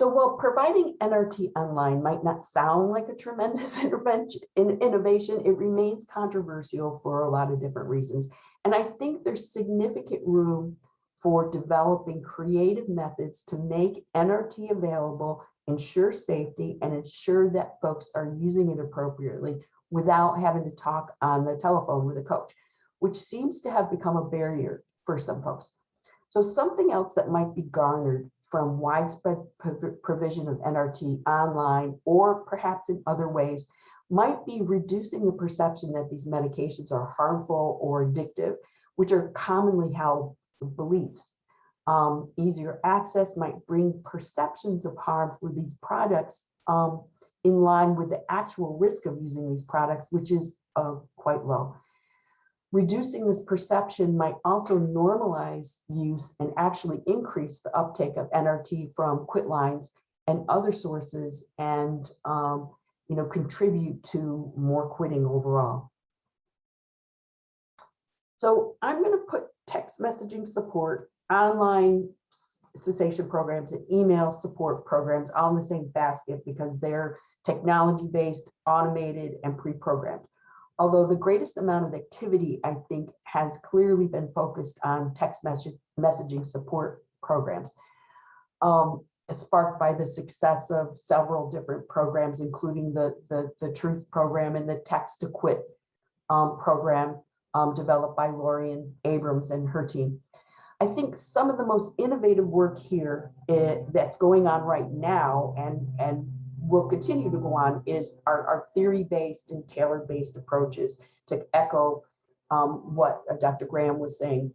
Speaker 1: So while providing NRT online might not sound like a tremendous innovation, it remains controversial for a lot of different reasons. And I think there's significant room for developing creative methods to make NRT available ensure safety and ensure that folks are using it appropriately without having to talk on the telephone with a coach, which seems to have become a barrier for some folks. So something else that might be garnered from widespread provision of NRT online or perhaps in other ways might be reducing the perception that these medications are harmful or addictive, which are commonly held beliefs um, easier access might bring perceptions of harm for these products um, in line with the actual risk of using these products, which is uh, quite low. Reducing this perception might also normalize use and actually increase the uptake of NRT from quit lines and other sources and um, you know, contribute to more quitting overall. So I'm going to put text messaging support online cessation programs and email support programs all in the same basket because they're technology-based, automated, and pre-programmed. Although the greatest amount of activity, I think, has clearly been focused on text message, messaging support programs, um, sparked by the success of several different programs, including the, the, the Truth program and the Text to Quit um, program um, developed by Lorien Abroms and her team. I think some of the most innovative work here eh, that's going on right now and, and will continue to go on is our, our theory-based and tailored-based approaches to echo um, what uh, Dr. Graham was saying.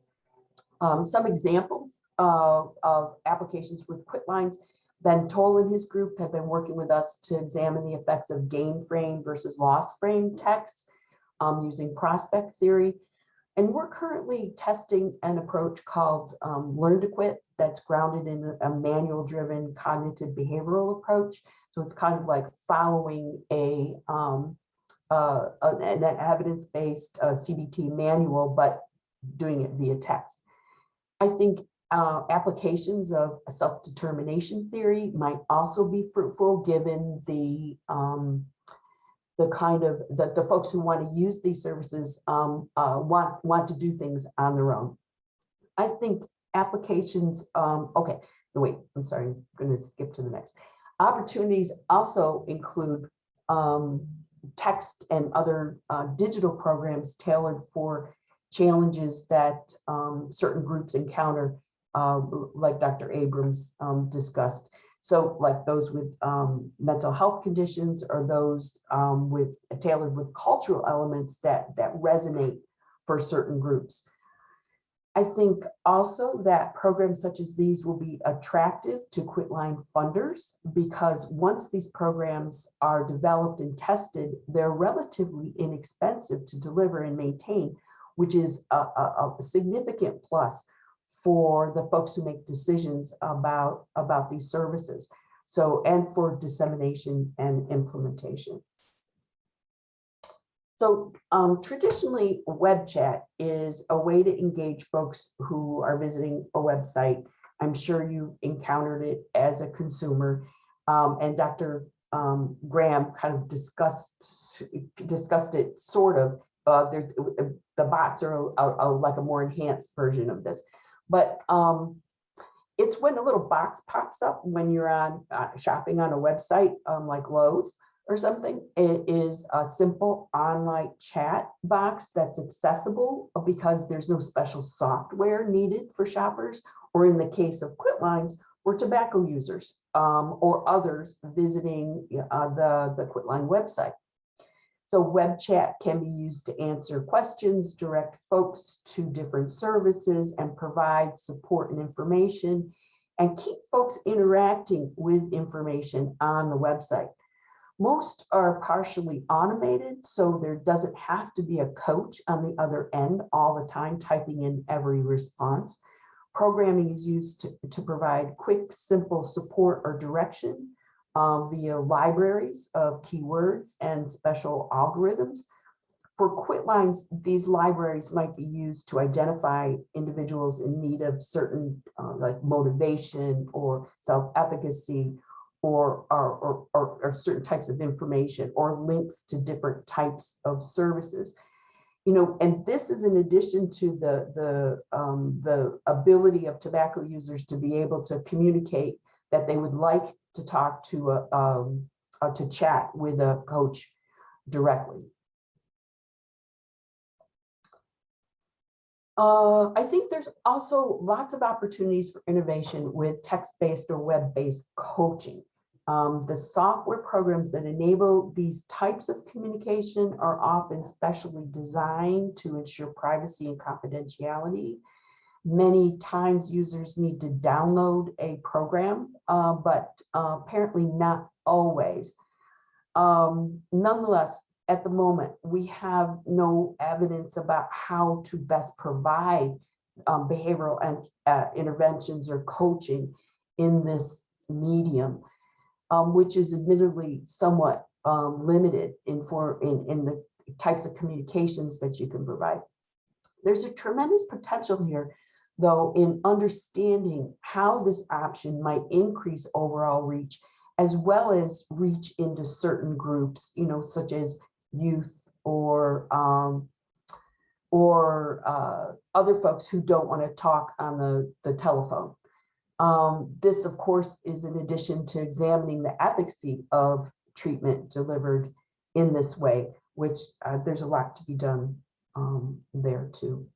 Speaker 1: Um, some examples of, of applications with quit lines. Ben Toll and his group have been working with us to examine the effects of gain frame versus loss frame text um, using prospect theory. And we're currently testing an approach called um, Learn to Quit that's grounded in a manual driven cognitive behavioral approach. So it's kind of like following a um, uh, an evidence-based uh, CBT manual, but doing it via text. I think uh, applications of self-determination theory might also be fruitful given the um, the kind of that the folks who want to use these services um, uh, want want to do things on their own. I think applications. Um, okay, wait. I'm sorry. I'm going to skip to the next. Opportunities also include um, text and other uh, digital programs tailored for challenges that um, certain groups encounter, uh, like Dr. Abroms um, discussed. So like those with um, mental health conditions or those um, with tailored with cultural elements that, that resonate for certain groups. I think also that programs such as these will be attractive to Quitline funders because once these programs are developed and tested, they're relatively inexpensive to deliver and maintain, which is a, a, a significant plus for the folks who make decisions about, about these services. So, and for dissemination and implementation. So um, traditionally, web chat is a way to engage folks who are visiting a website. I'm sure you encountered it as a consumer. Um, and Dr. Um, Graham kind of discussed discussed it sort of. Uh, the bots are, are, are like a more enhanced version of this. But um, it's when a little box pops up when you're on uh, shopping on a website um, like Lowe's or something. It is a simple online chat box that's accessible because there's no special software needed for shoppers, or in the case of Quitlines, for tobacco users um, or others visiting uh, the, the Quitline website. So web chat can be used to answer questions, direct folks to different services and provide support and information and keep folks interacting with information on the website. Most are partially automated, so there doesn't have to be a coach on the other end all the time typing in every response. Programming is used to, to provide quick, simple support or direction uh, via libraries of keywords and special algorithms. For Quitlines, these libraries might be used to identify individuals in need of certain uh, like motivation or self-efficacy or, or, or, or, certain types of information or links to different types of services. You know, and this is in addition to the, the, um, the ability of tobacco users to be able to communicate that they would like to talk to a, um, uh, to chat with a coach directly. Uh, I think there's also lots of opportunities for innovation with text-based or web-based coaching. Um, the software programs that enable these types of communication are often specially designed to ensure privacy and confidentiality. Many times users need to download a program, uh, but uh, apparently not always. Um, nonetheless, at the moment, we have no evidence about how to best provide um, behavioral and, uh, interventions or coaching in this medium, um, which is admittedly somewhat um, limited in, for, in, in the types of communications that you can provide. There's a tremendous potential here, though, in understanding how this option might increase overall reach as well as reach into certain groups, you know, such as youth or um, or uh, other folks who don't want to talk on the, the telephone. Um, this, of course, is in addition to examining the efficacy of treatment delivered in this way, which uh, there's a lot to be done um, there too.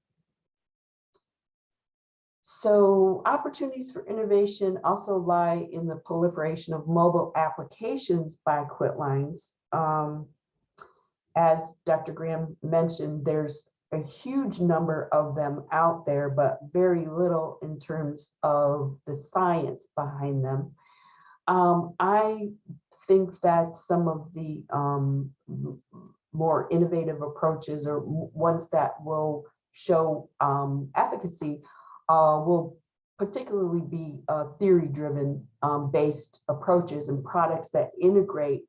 Speaker 1: So opportunities for innovation also lie in the proliferation of mobile applications by Quitlines. Um, as Dr. Graham mentioned, there's a huge number of them out there, but very little in terms of the science behind them. Um, I think that some of the um, more innovative approaches or ones that will show um, efficacy uh, will particularly be uh, theory-driven um, based approaches and products that integrate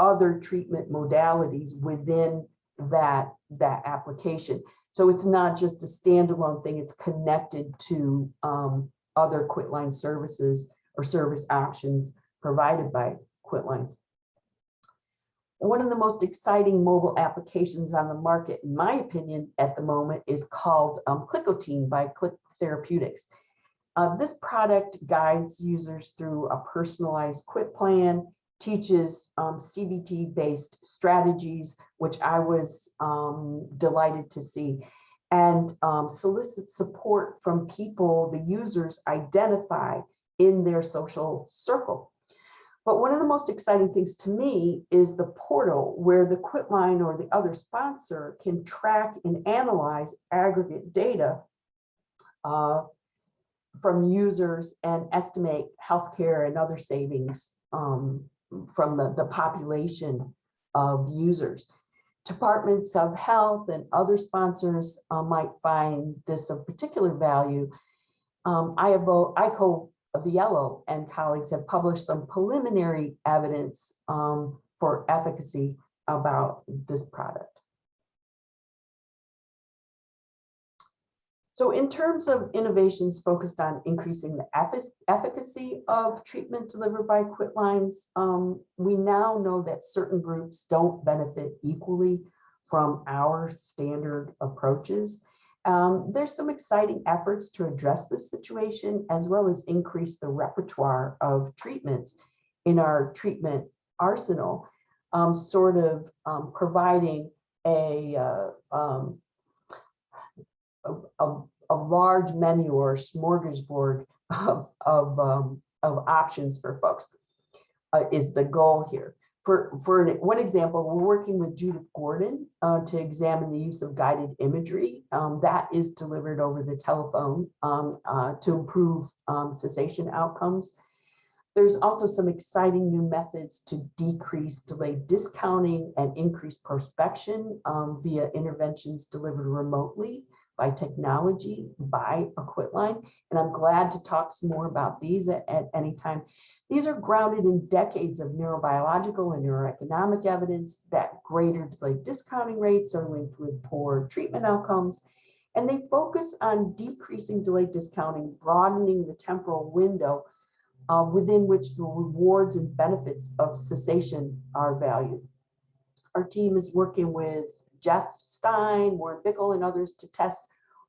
Speaker 1: other treatment modalities within that, that application. So it's not just a standalone thing, it's connected to um, other Quitline services or service options provided by Quitlines. One of the most exciting mobile applications on the market, in my opinion, at the moment is called um, by Click Therapeutics. Uh, this product guides users through a personalized quit plan teaches um, CBT-based strategies, which I was um, delighted to see, and um, solicit support from people the users identify in their social circle. But one of the most exciting things to me is the portal where the Quitline or the other sponsor can track and analyze aggregate data uh, from users and estimate healthcare and other savings um, from the, the population of users. Departments of health and other sponsors uh, might find this of particular value. Um, IAVO, ICO Viello and colleagues have published some preliminary evidence um, for efficacy about this product. So in terms of innovations focused on increasing the effic- efficacy of treatment delivered by quitlines, um, we now know that certain groups don't benefit equally from our standard approaches. Um, there's some exciting efforts to address this situation as well as increase the repertoire of treatments in our treatment arsenal, um, sort of um, providing a, uh, um, a, a, large menu or smorgasbord of, of, um, of options for folks uh, is the goal here. For, for an- one example, we're working with Judith Gordon uh, to examine the use of guided imagery. Um, that is delivered over the telephone um, uh, to improve um, cessation outcomes. There's also some exciting new methods to decrease delayed discounting and increase prospection um, via interventions delivered remotely by technology, by a quitline. And I'm glad to talk some more about these at, at any time. These are grounded in decades of neurobiological and neuroeconomic evidence that greater delayed discounting rates are linked with poor treatment outcomes. And they focus on decreasing delayed discounting, broadening the temporal window uh, within which the rewards and benefits of cessation are valued. Our team is working with Jeff Stein, Warren Bickel, and others to test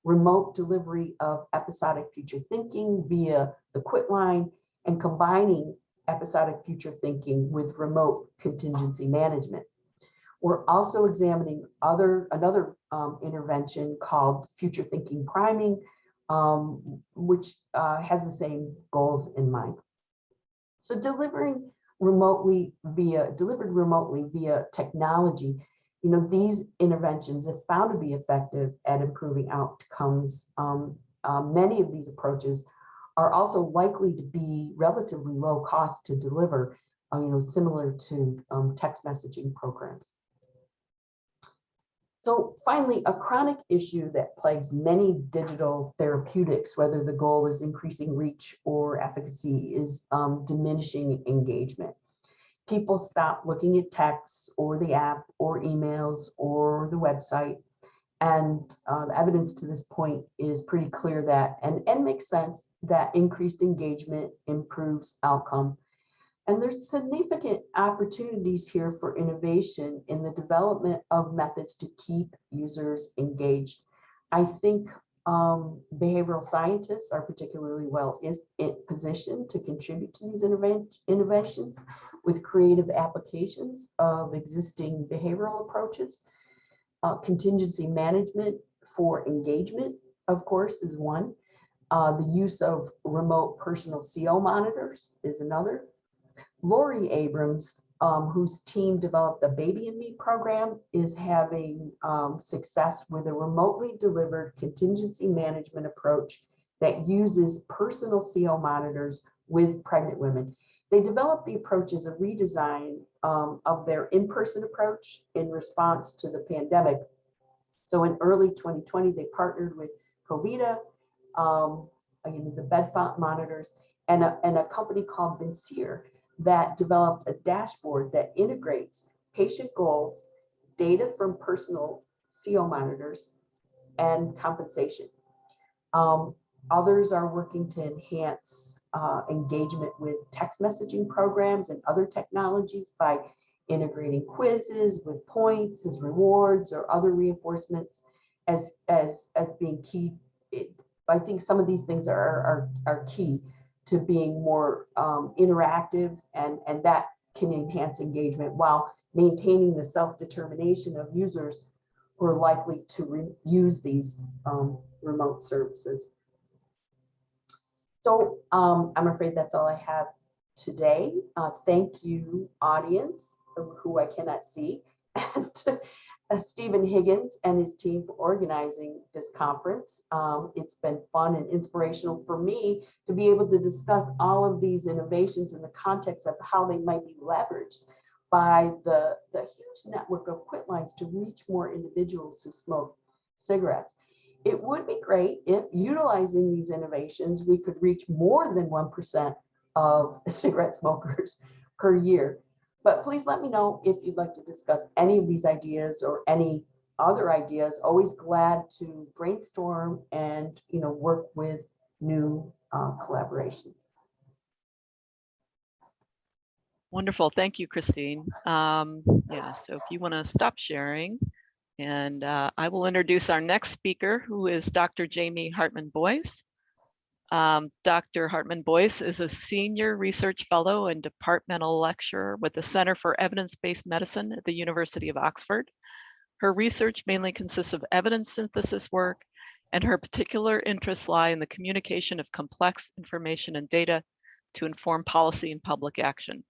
Speaker 1: remote delivery of episodic future thinking via the quit line and combining episodic future thinking with remote contingency management. We're also examining other another um, intervention called future thinking priming, um, which uh, has the same goals in mind. So delivering remotely via delivered remotely via technology, you know, these interventions have found to be effective at improving outcomes. Um, uh, many of these approaches are also likely to be relatively low cost to deliver, uh, you know, similar to um, text messaging programs. So finally, a chronic issue that plagues many digital therapeutics, whether the goal is increasing reach or efficacy, is um, diminishing engagement. People stop looking at texts or the app or emails or the website. And uh, the evidence to this point is pretty clear that, and, and makes sense, that increased engagement improves outcome. And there's significant opportunities here for innovation in the development of methods to keep users engaged. I think um, behavioral scientists are particularly well is it positioned to contribute to these innovations with creative applications of existing behavioral approaches. Uh, contingency management for engagement, of course, is one. Uh, the use of remote personal CO monitors is another. Laurie Adams, um, whose team developed the Baby and Me program, is having um, success with a remotely delivered contingency management approach that uses personal CO monitors with pregnant women. They developed the approach as a redesign um, of their in-person approach in response to the pandemic. So in early 2020, they partnered with Covita, um, the Bedfont monitors, and a, and a company called Vincere that developed a dashboard that integrates patient goals, data from personal CO monitors, and compensation. Um, others are working to enhance uh, engagement with text messaging programs and other technologies by integrating quizzes with points as rewards or other reinforcements as, as, as being key. It, I think some of these things are, are, are key to being more um, interactive and, and that can enhance engagement while maintaining the self-determination of users who are likely to use these um, remote services. So um, I'm afraid that's all I have today. Uh, thank you, audience, who I cannot see. And uh, Stephen Higgins and his team for organizing this conference. Um, it's been fun and inspirational for me to be able to discuss all of these innovations in the context of how they might be leveraged by the, the huge network of quit lines to reach more individuals who smoke cigarettes. It would be great if utilizing these innovations, we could reach more than 1% of cigarette smokers per year. But please let me know if you'd like to discuss any of these ideas or any other ideas. Always glad to brainstorm and, you know, work with new uh, collaborations.
Speaker 2: Wonderful. Thank you, Christine. Um, yeah, so if you want to stop sharing and uh, I will introduce our next speaker who is Dr. Jamie Hartmann-Boyce. Um, Dr. Hartmann-Boyce is a senior research fellow and departmental lecturer with the Center for Evidence-Based Medicine at the University of Oxford. Her research mainly consists of evidence synthesis work and her particular interests lie in the communication of complex information and data to inform policy and public action.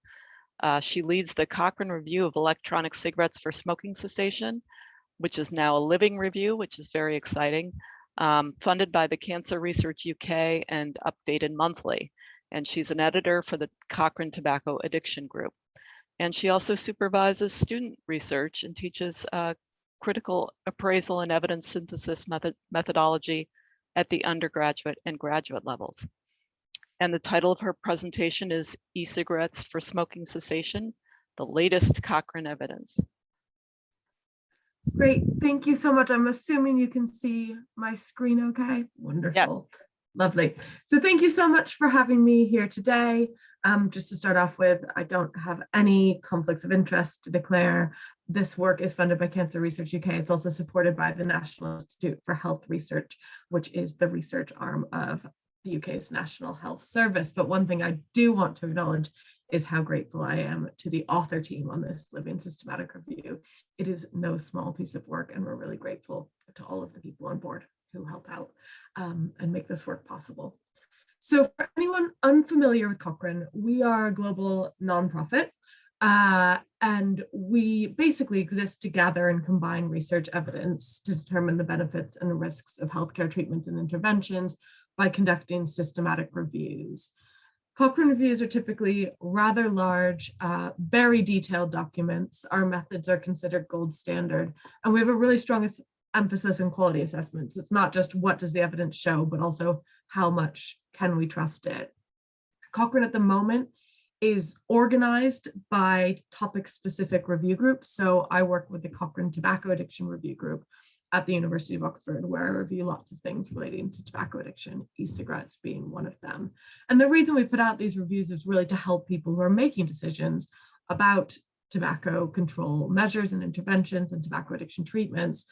Speaker 2: Uh, she leads the Cochrane Review of Electronic Cigarettes for Smoking Cessation, which is now a living review, which is very exciting, um, funded by the Cancer Research UK and updated monthly. And she's an editor for the Cochrane Tobacco Addiction Group. And she also supervises student research and teaches uh, critical appraisal and evidence synthesis method methodology at the undergraduate and graduate levels. And the title of her presentation is E-Cigarettes for Smoking Cessation, the latest Cochrane evidence.
Speaker 4: Great, thank you so much. I'm assuming you can see my screen okay? Wonderful. Lovely. So thank you so much for having me here today. Um, just to start off with, I don't have any conflicts of interest to declare. This work is funded by Cancer Research UK. It's also supported by the National Institute for Health Research, which is the research arm of the UK's National Health Service. But one thing I do want to acknowledge is how grateful I am to the author team on this living systematic review. It is no small piece of work and we're really grateful to all of the people on board who help out um, and make this work possible. So for anyone unfamiliar with Cochrane, we are a global nonprofit uh, and we basically exist to gather and combine research evidence to determine the benefits and risks of healthcare treatments and interventions by conducting systematic reviews. Cochrane reviews are typically rather large, uh, very detailed documents. Our methods are considered gold standard, and we have a really strong emphasis in quality assessments. It's not just what does the evidence show, but also how much can we trust it. Cochrane at the moment is organized by topic specific review groups. So I work with the Cochrane Tobacco Addiction Review Group, at the University of Oxford, where I review lots of things relating to tobacco addiction, e-cigarettes being one of them. And the reason we put out these reviews is really to help people who are making decisions about tobacco control measures and interventions and tobacco addiction treatments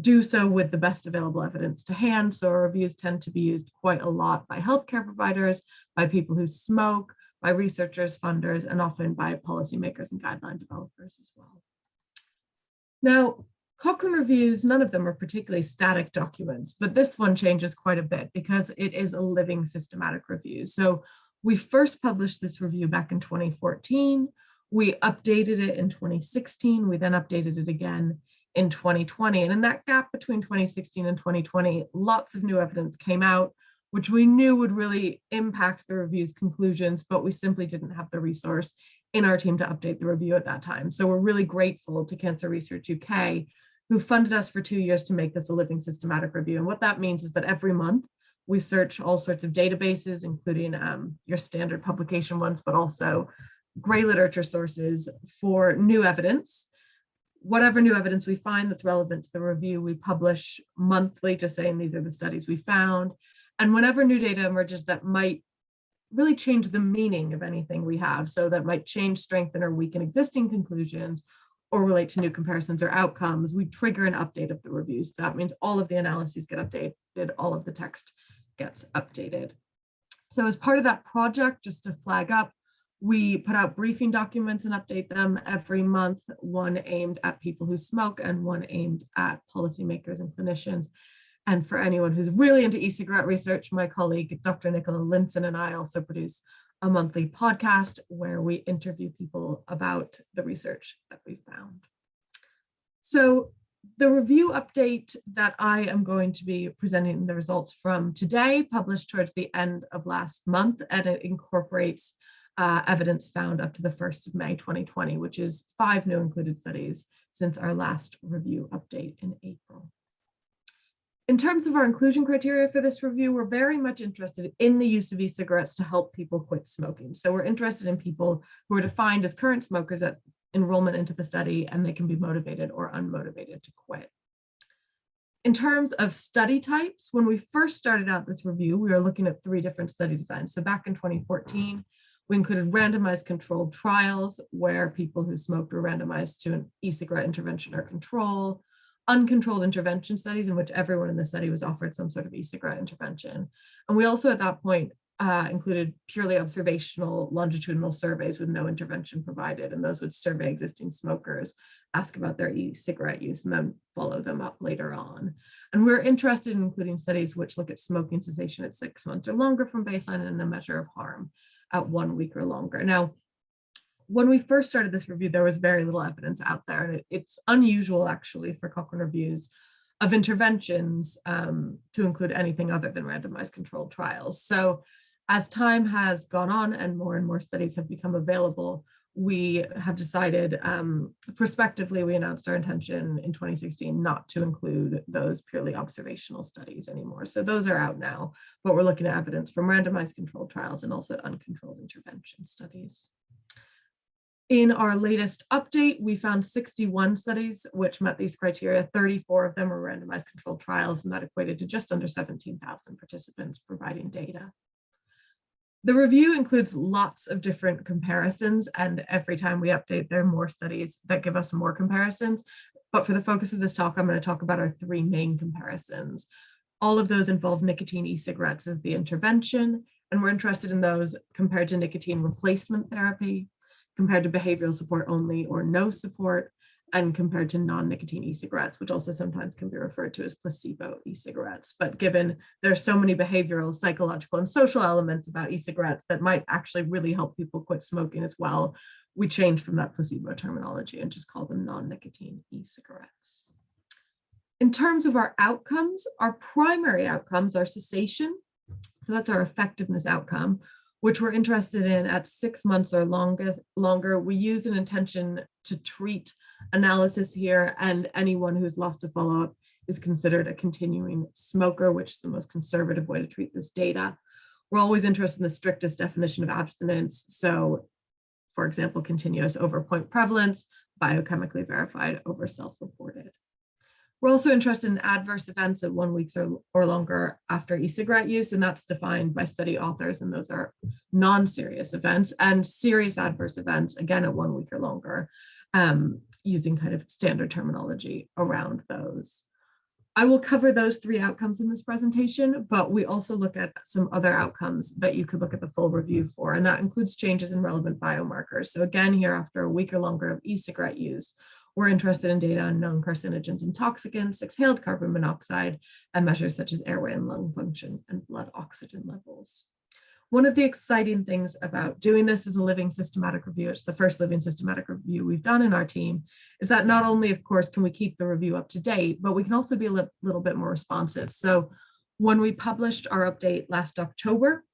Speaker 4: do so with the best available evidence to hand. So our reviews tend to be used quite a lot by healthcare providers, by people who smoke, by researchers, funders, and often by policymakers and guideline developers as well. Now, Cochrane reviews, none of them are particularly static documents, but this one changes quite a bit because it is a living systematic review. So we first published this review back in 2014. We updated it in 2016. We then updated it again in 2020. And in that gap between 2016 and 2020, lots of new evidence came out, which we knew would really impact the review's conclusions, but we simply didn't have the resource in our team to update the review at that time. So we're really grateful to Cancer Research UK who funded us for two years to make this a living systematic review. And what that means is that every month we search all sorts of databases, including um, your standard publication ones, but also gray literature sources for new evidence. Whatever new evidence we find that's relevant to the review, we publish monthly, just saying these are the studies we found. And whenever new data emerges that might really change the meaning of anything we have, so that might change, strengthen, or weaken existing conclusions, or relate to new comparisons or outcomes, we trigger an update of the reviews. That means all of the analyses get updated, all of the text gets updated. So as part of that project, just to flag up, we put out briefing documents and update them every month, one aimed at people who smoke and one aimed at policymakers and clinicians. And for anyone who's really into e-cigarette research, my colleague, Dr. Nicola Lindson and I also produce a monthly podcast where we interview people about the research that we found. So the review update that I am going to be presenting the results from today, published towards the end of last month, and it incorporates uh, evidence found up to the 1st of May 2020, which is five new included studies since our last review update in April. In terms of our inclusion criteria for this review, we're very much interested in the use of e-cigarettes to help people quit smoking. So we're interested in people who are defined as current smokers at enrollment into the study and they can be motivated or unmotivated to quit. In terms of study types, when we first started out this review, we were looking at three different study designs. So back in 2014, we included randomized controlled trials where people who smoked were randomized to an e-cigarette intervention or control, uncontrolled intervention studies in which everyone in the study was offered some sort of e-cigarette intervention. And we also at that point uh, included purely observational longitudinal surveys with no intervention provided. And those would survey existing smokers, ask about their e-cigarette use, and then follow them up later on. And we're interested in including studies which look at smoking cessation at six months or longer from baseline and a measure of harm at one week or longer. Now, when we first started this review, there was very little evidence out there, and it, it's unusual actually for Cochrane reviews of interventions um, to include anything other than randomized controlled trials. So as time has gone on and more and more studies have become available, we have decided um, prospectively, we announced our intention in 2016 not to include those purely observational studies anymore. So those are out now, but we're looking at evidence from randomized controlled trials and also uncontrolled intervention studies. In our latest update, we found 61 studies which met these criteria. 34 of them were randomized controlled trials, and that equated to just under 17,000 participants providing data. The review includes lots of different comparisons, and every time we update, there are more studies that give us more comparisons. But for the focus of this talk, I'm going to talk about our three main comparisons. All of those involve nicotine e-cigarettes as the intervention, and we're interested in those compared to nicotine replacement therapy, compared to behavioral support only or no support, and compared to non-nicotine e-cigarettes, which also sometimes can be referred to as placebo e-cigarettes. But given there's so many behavioral, psychological, and social elements about e-cigarettes that might actually really help people quit smoking as well, we changed from that placebo terminology and just call them non-nicotine e-cigarettes. In terms of our outcomes, our primary outcomes are cessation. So that's our effectiveness outcome, which we're interested in at six months or longer. longer. We use an intention to treat analysis here and anyone who's lost a follow-up is considered a continuing smoker, which is the most conservative way to treat this data. We're always interested in the strictest definition of abstinence. So for example, continuous over point prevalence, biochemically verified over self-reported. We're also interested in adverse events at one weeks or, or longer after e-cigarette use, and that's defined by study authors, and those are non-serious events and serious adverse events, again, at one week or longer, um, using kind of standard terminology around those. I will cover those three outcomes in this presentation, but we also look at some other outcomes that you could look at the full review for, and that includes changes in relevant biomarkers. So again, here after a week or longer of e-cigarette use, we're interested in data on known carcinogens and toxicants, exhaled carbon monoxide, and measures such as airway and lung function and blood oxygen levels. One of the exciting things about doing this as a living systematic review, it's the first living systematic review we've done in our team, is that not only, of course, can we keep the review up to date, but we can also be a li little bit more responsive. So when we published our update last October,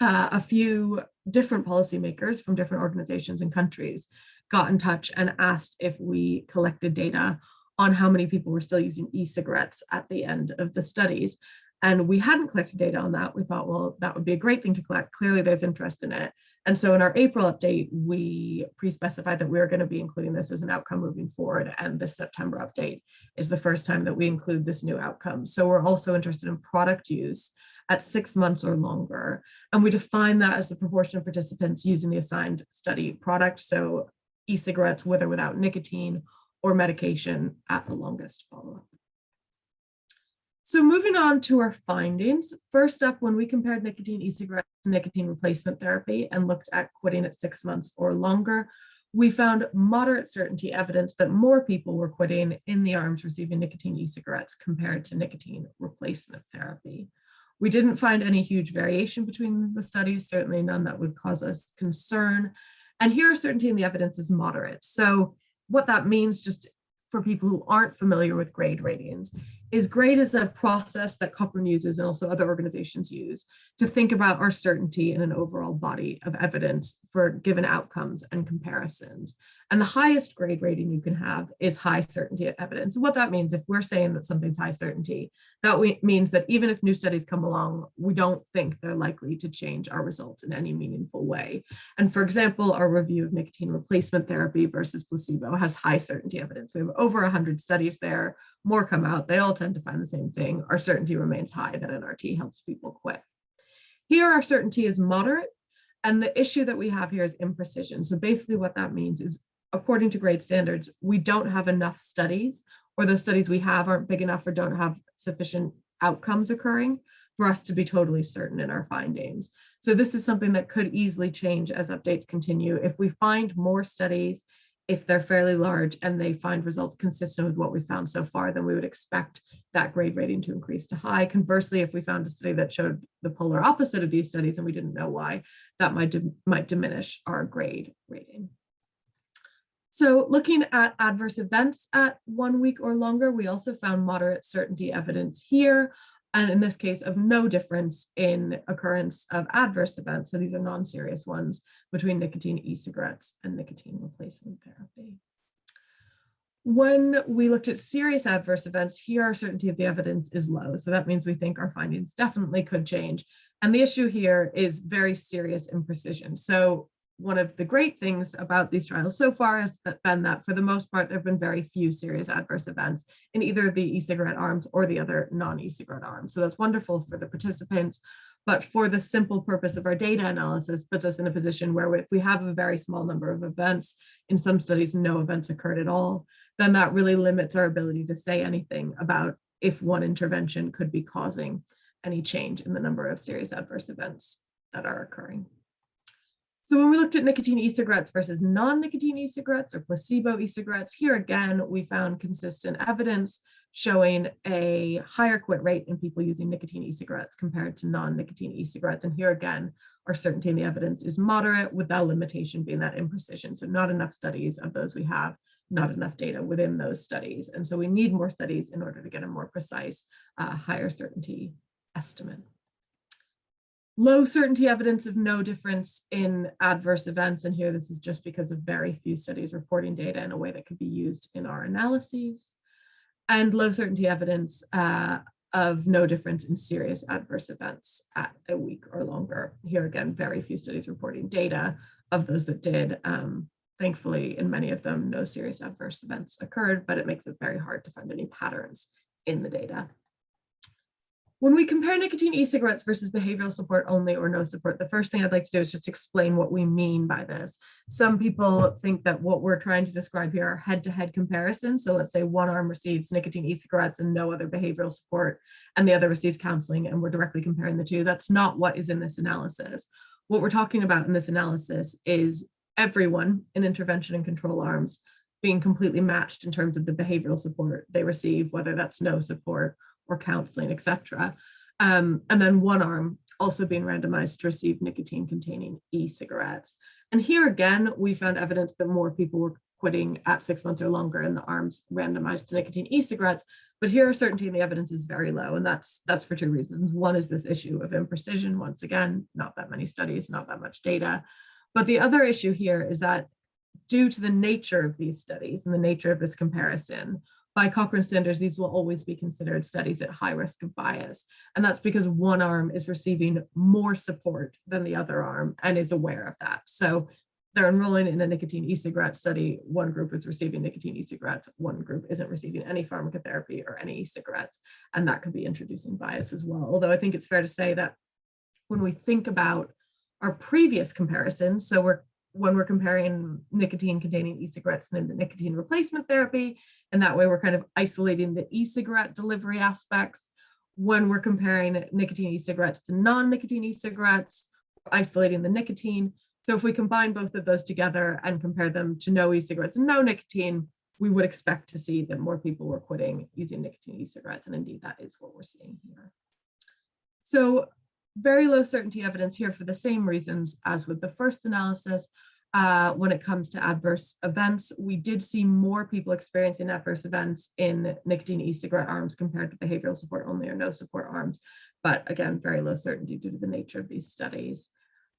Speaker 4: uh, a few different policymakers from different organizations and countries got in touch and asked if we collected data on how many people were still using e-cigarettes at the end of the studies. And we hadn't collected data on that. We thought, well, that would be a great thing to collect. Clearly there's interest in it. And so in our April update, we pre-specified that we going to be including this as an outcome moving forward. And this September update is the first time that we include this new outcome. So we're also interested in product use at six months or longer. And we define that as the proportion of participants using the assigned study product. So e-cigarettes with or without nicotine or medication at the longest follow-up. So moving on to our findings, first up, when we compared nicotine e-cigarettes to nicotine replacement therapy and looked at quitting at six months or longer, we found moderate certainty evidence that more people were quitting in the arms receiving nicotine e-cigarettes compared to nicotine replacement therapy. We didn't find any huge variation between the studies, certainly none that would cause us concern. And here certainty in the evidence is moderate. So what that means just for people who aren't familiar with grade ratings is grade is a process that Cochrane uses and also other organizations use to think about our certainty in an overall body of evidence for given outcomes and comparisons. And the highest grade rating you can have is high certainty evidence. What that means, if we're saying that something's high certainty, that we, means that even if new studies come along, we don't think they're likely to change our results in any meaningful way. And for example, our review of nicotine replacement therapy versus placebo has high certainty evidence. We have over 100 studies there, more come out. They all tend to find the same thing. Our certainty remains high that NRT helps people quit. Here, our certainty is moderate. And the issue that we have here is imprecision. So basically what that means is according to grade standards, we don't have enough studies or the studies we have aren't big enough or don't have sufficient outcomes occurring for us to be totally certain in our findings. So this is something that could easily change as updates continue. If we find more studies, if they're fairly large and they find results consistent with what we found so far, then we would expect that grade rating to increase to high. Conversely, if we found a study that showed the polar opposite of these studies and we didn't know why, that might, might diminish our grade rating. So looking at adverse events at one week or longer, we also found moderate certainty evidence here. And in this case of no difference in occurrence of adverse events. So these are non-serious ones between nicotine e-cigarettes and nicotine replacement therapy. When we looked at serious adverse events, here our certainty of the evidence is low. So that means we think our findings definitely could change. And the issue here is very serious imprecision. So one of the great things about these trials so far has been that for the most part, there have been very few serious adverse events in either the e-cigarette arms or the other non-e-cigarette arms. So that's wonderful for the participants, but for the simple purpose of our data analysis puts us in a position where if we have a very small number of events, in some studies, no events occurred at all, then that really limits our ability to say anything about if one intervention could be causing any change in the number of serious adverse events that are occurring. So when we looked at nicotine e-cigarettes versus non-nicotine e-cigarettes or placebo e-cigarettes, here again, we found consistent evidence showing a higher quit rate in people using nicotine e-cigarettes compared to non-nicotine e-cigarettes. And here again, our certainty in the evidence is moderate with that limitation being that imprecision. So not enough studies of those we have, not enough data within those studies. And so we need more studies in order to get a more precise, uh, higher certainty estimate low certainty evidence of no difference in adverse events. And here this is just because of very few studies reporting data in a way that could be used in our analyses. And low certainty evidence uh, of no difference in serious adverse events at a week or longer. Here again, very few studies reporting data of those that did. Um, thankfully, in many of them, no serious adverse events occurred, but it makes it very hard to find any patterns in the data. When we compare nicotine e-cigarettes versus behavioral support only or no support, the first thing I'd like to do is just explain what we mean by this. Some people think that what we're trying to describe here are head-to-head -head comparisons. So let's say one arm receives nicotine e-cigarettes and no other behavioral support, and the other receives counseling, and we're directly comparing the two. That's not what is in this analysis. What we're talking about in this analysis is everyone in intervention and control arms being completely matched in terms of the behavioral support they receive, whether that's no support or counseling, etc. Um, and then one arm also being randomized to receive nicotine containing e-cigarettes. And here again, we found evidence that more people were quitting at six months or longer in the arms randomized to nicotine e-cigarettes. But here certainty in the evidence is very low. And that's that's for two reasons. One is this issue of imprecision. Once again, not that many studies, not that much data. But the other issue here is that due to the nature of these studies and the nature of this comparison, by Cochrane standards, these will always be considered studies at high risk of bias. And that's because one arm is receiving more support than the other arm and is aware of that. So they're enrolling in a nicotine e-cigarette study. One group is receiving nicotine e-cigarettes. One group isn't receiving any pharmacotherapy or any e-cigarettes. And that could be introducing bias as well. Although I think it's fair to say that when we think about our previous comparisons, so we're when we're comparing nicotine containing e-cigarettes and the nicotine replacement therapy. And that way we're kind of isolating the e-cigarette delivery aspects. When we're comparing nicotine e-cigarettes to non-nicotine e-cigarettes, isolating the nicotine. So if we combine both of those together and compare them to no e-cigarettes and no nicotine, we would expect to see that more people were quitting using nicotine e-cigarettes. And indeed, that is what we're seeing here. So very low certainty evidence here for the same reasons as with the first analysis. uh, when it comes to adverse events. We did see more people experiencing adverse events in nicotine e-cigarette arms compared to behavioral support only or no support arms. But again, very low certainty due to the nature of these studies.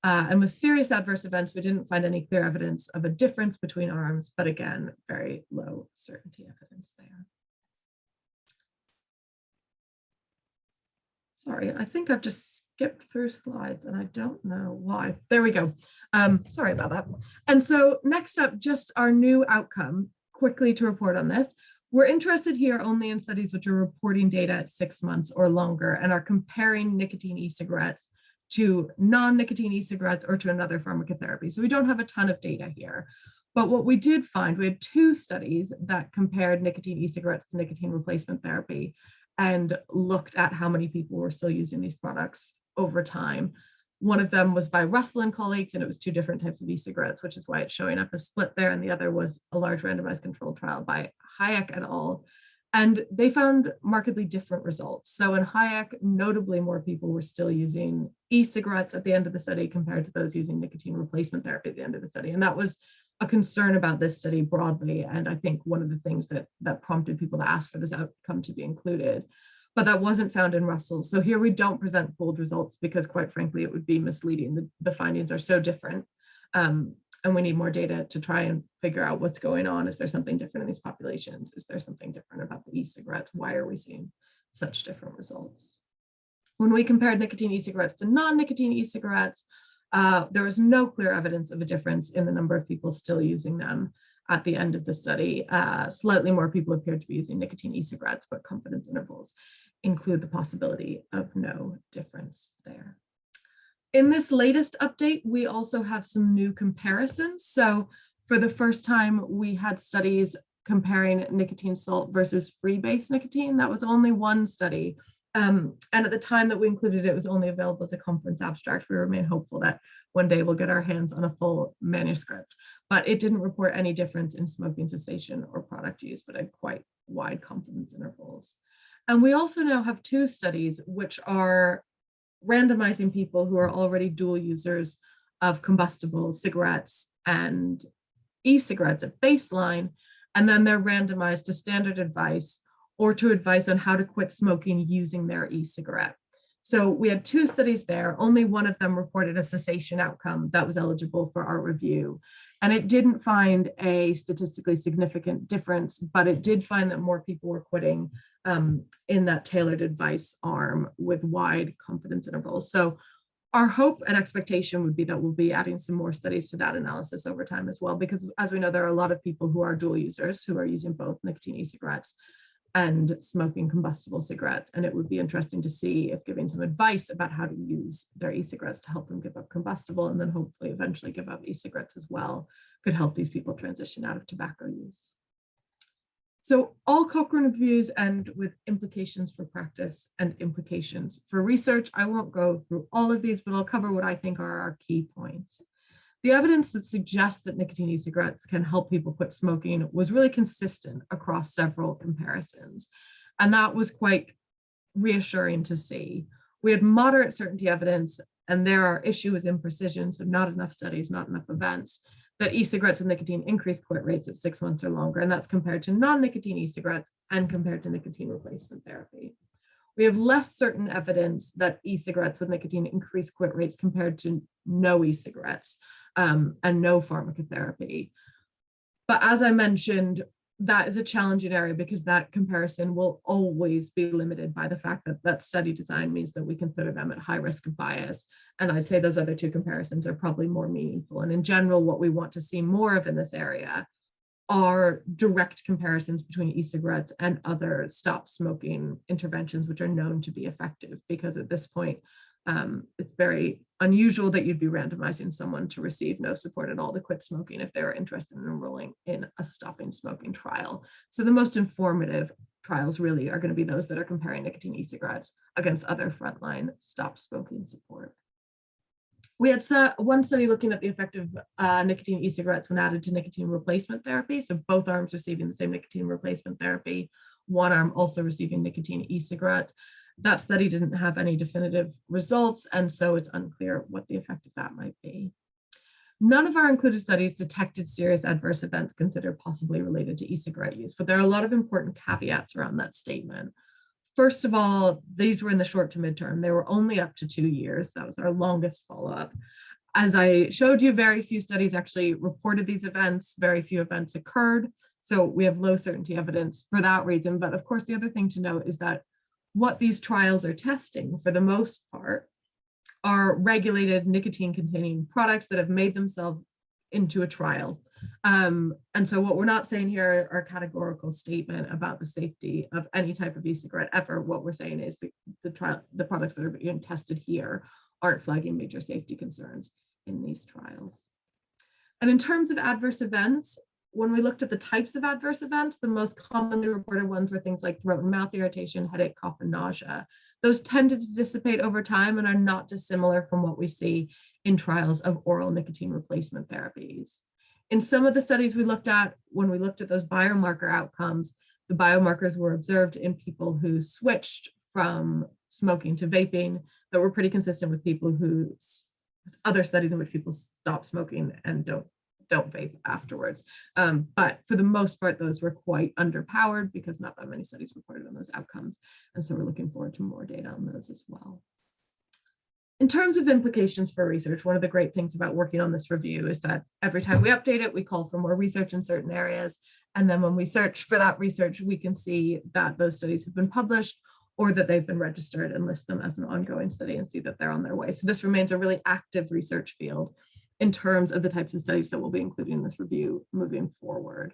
Speaker 4: Uh, and with serious adverse events, we didn't find any clear evidence of a difference between arms, but again, very low certainty evidence there. Sorry, I think I've just skipped through slides and I don't know why. There we go. Um, sorry about that. And so next up, just our new outcome, quickly to report on this. We're interested here only in studies which are reporting data at six months or longer and are comparing nicotine e-cigarettes to non-nicotine e-cigarettes or to another pharmacotherapy. So we don't have a ton of data here. But what we did find, we had two studies that compared nicotine e-cigarettes to nicotine replacement therapy and looked at how many people were still using these products over time. One of them was by Russell and colleagues, and it was two different types of e-cigarettes, which is why it's showing up as split there. And the other was a large randomized controlled trial by Hajek et al. And they found markedly different results. So in Hajek, notably more people were still using e-cigarettes at the end of the study compared to those using nicotine replacement therapy at the end of the study. And that was a concern about this study broadly. And I think one of the things that, that prompted people to ask for this outcome to be included. But that wasn't found in Russell. So here we don't present pooled results because quite frankly, it would be misleading. The, the findings are so different. Um, and we need more data to try and figure out what's going on. Is there something different in these populations? Is there something different about the e-cigarettes? Why are we seeing such different results? When we compared nicotine e-cigarettes to non-nicotine e-cigarettes, uh, there was no clear evidence of a difference in the number of people still using them at the end of the study. Uh, slightly more people appeared to be using nicotine e-cigarettes, but confidence intervals include the possibility of no difference there. In this latest update, we also have some new comparisons. So for the first time, we had studies comparing nicotine salt versus free-base nicotine. That was only one study. Um, and at the time that we included it, it was only available as a conference abstract. We remain hopeful that one day we'll get our hands on a full manuscript, but it didn't report any difference in smoking cessation or product use, but had quite wide confidence intervals. And we also now have two studies which are randomizing people who are already dual users of combustible cigarettes and e-cigarettes at baseline, and then they're randomized to standard advice or to advice on how to quit smoking using their e-cigarette. So we had two studies there. Only one of them reported a cessation outcome that was eligible for our review. And it didn't find a statistically significant difference, but it did find that more people were quitting um, in that tailored advice arm with wide confidence intervals. So our hope and expectation would be that we'll be adding some more studies to that analysis over time as well, because as we know, there are a lot of people who are dual users who are using both nicotine e-cigarettes and smoking combustible cigarettes. And it would be interesting to see if giving some advice about how to use their e-cigarettes to help them give up combustible and then hopefully eventually give up e-cigarettes as well could help these people transition out of tobacco use. So all Cochrane reviews end with implications for practice and implications for research. I won't go through all of these, but I'll cover what I think are our key points. The evidence that suggests that nicotine e-cigarettes can help people quit smoking was really consistent across several comparisons. And that was quite reassuring to see. We had moderate certainty evidence and there are issues in precision, so not enough studies, not enough events, that e-cigarettes with nicotine increase quit rates at six months or longer, and that's compared to non-nicotine e-cigarettes and compared to nicotine replacement therapy. We have less certain evidence that e-cigarettes with nicotine increase quit rates compared to no e-cigarettes um, and no pharmacotherapy. But as I mentioned, that is a challenging area because that comparison will always be limited by the fact that that study design means that we consider them at high risk of bias. And I'd say those other two comparisons are probably more meaningful. And in general, what we want to see more of in this area are direct comparisons between e-cigarettes and other stop smoking interventions, which are known to be effective because at this point, um, it's very unusual that you'd be randomizing someone to receive no support at all to quit smoking if they're interested in enrolling in a stopping smoking trial. So the most informative trials really are going to be those that are comparing nicotine e-cigarettes against other frontline stop smoking support. We had one study looking at the effect of uh, nicotine e-cigarettes when added to nicotine replacement therapy. So both arms receiving the same nicotine replacement therapy, one arm also receiving nicotine e-cigarettes that study didn't have any definitive results, and so it's unclear what the effect of that might be. None of our included studies detected serious adverse events considered possibly related to e-cigarette use, but there are a lot of important caveats around that statement. First of all, these were in the short to midterm. They were only up to two years. That was our longest follow-up. As I showed you, very few studies actually reported these events. Very few events occurred. So we have low certainty evidence for that reason. But of course, the other thing to note is that what these trials are testing for the most part are regulated nicotine containing products that have made themselves into a trial. Um, and so what we're not saying here are categorical statement about the safety of any type of e-cigarette ever. What we're saying is the, the trial, the products that are being tested here aren't flagging major safety concerns in these trials. And in terms of adverse events, when we looked at the types of adverse events, the most commonly reported ones were things like throat and mouth irritation, headache, cough, and nausea. Those tended to dissipate over time and are not dissimilar from what we see in trials of oral nicotine replacement therapies. In some of the studies we looked at, when we looked at those biomarker outcomes, the biomarkers were observed in people who switched from smoking to vaping that were pretty consistent with people who other studies in which people stop smoking and don't don't vape afterwards. Um, but for the most part, those were quite underpowered because not that many studies reported on those outcomes. And so we're looking forward to more data on those as well. In terms of implications for research, one of the great things about working on this review is that every time we update it, we call for more research in certain areas. And then when we search for that research, we can see that those studies have been published or that they've been registered and list them as an ongoing study and see that they're on their way. So this remains a really active research field in terms of the types of studies that we'll be including in this review moving forward.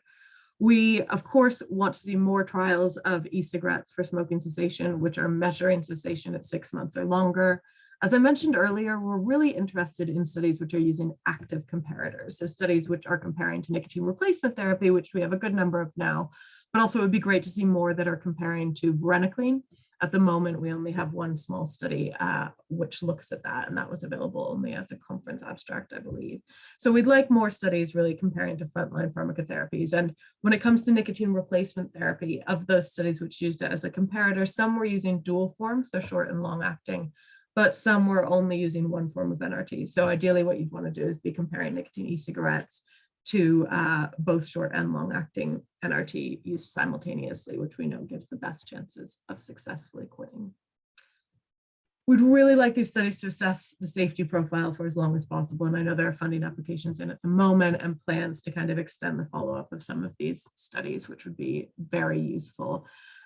Speaker 4: We, of course, want to see more trials of e-cigarettes for smoking cessation, which are measuring cessation at six months or longer. As I mentioned earlier, we're really interested in studies which are using active comparators. So studies which are comparing to nicotine replacement therapy, which we have a good number of now, but also it would be great to see more that are comparing to varenicline, at the moment, we only have one small study uh, which looks at that, and that was available only as a conference abstract, I believe. So we'd like more studies really comparing to frontline pharmacotherapies. And when it comes to nicotine replacement therapy, of those studies which used it as a comparator, some were using dual form, so short and long acting, but some were only using one form of NRT. So ideally what you'd want to do is be comparing nicotine e-cigarettes to uh, both short and long acting NRT used simultaneously, which we know gives the best chances of successfully quitting. We'd really like these studies to assess the safety profile for as long as possible. And I know there are funding applications in at the moment and plans to kind of extend the follow-up of some of these studies, which would be very useful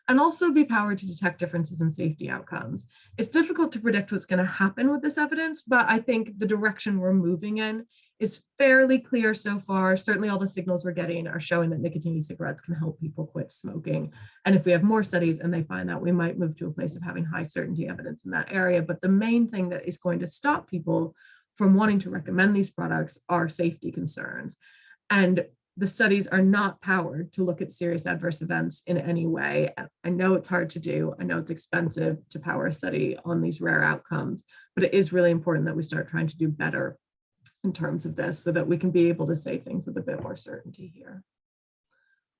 Speaker 4: and also be powered to detect differences in safety outcomes. It's difficult to predict what's going to happen with this evidence, but I think the direction we're moving in is fairly clear so far. Certainly all the signals we're getting are showing that nicotine e-cigarettes can help people quit smoking. And if we have more studies and they find that, we might move to a place of having high certainty evidence in that area. But the main thing that is going to stop people from wanting to recommend these products are safety concerns. And the studies are not powered to look at serious adverse events in any way. I know it's hard to do. I know it's expensive to power a study on these rare outcomes, but it is really important that we start trying to do better in terms of this so that we can be able to say things with a bit more certainty here.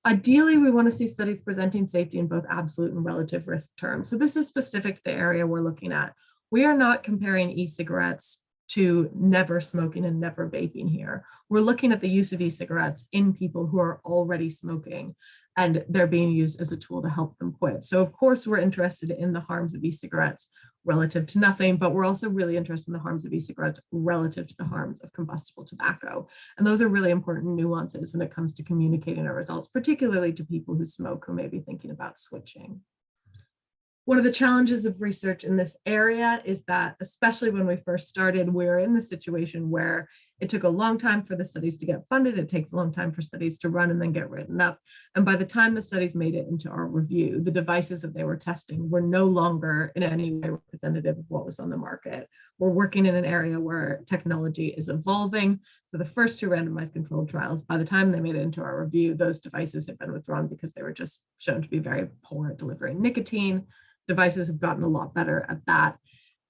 Speaker 4: Ideally, we want to see studies presenting safety in both absolute and relative risk terms. So this is specific to the area we're looking at. We are not comparing e-cigarettes to never smoking and never vaping here. We're looking at the use of e-cigarettes in people who are already smoking and they're being used as a tool to help them quit. So of course, we're interested in the harms of e-cigarettes relative to nothing, but we're also really interested in the harms of e-cigarettes relative to the harms of combustible tobacco. And those are really important nuances when it comes to communicating our results, particularly to people who smoke who may be thinking about switching. One of the challenges of research in this area is that, especially when we first started, we we're in the situation where it took a long time for the studies to get funded. It takes a long time for studies to run and then get written up. And by the time the studies made it into our review, the devices that they were testing were no longer in any way representative of what was on the market. We're working in an area where technology is evolving. So the first two randomized controlled trials, by the time they made it into our review, those devices had been withdrawn because they were just shown to be very poor at delivering nicotine devices have gotten a lot better at that.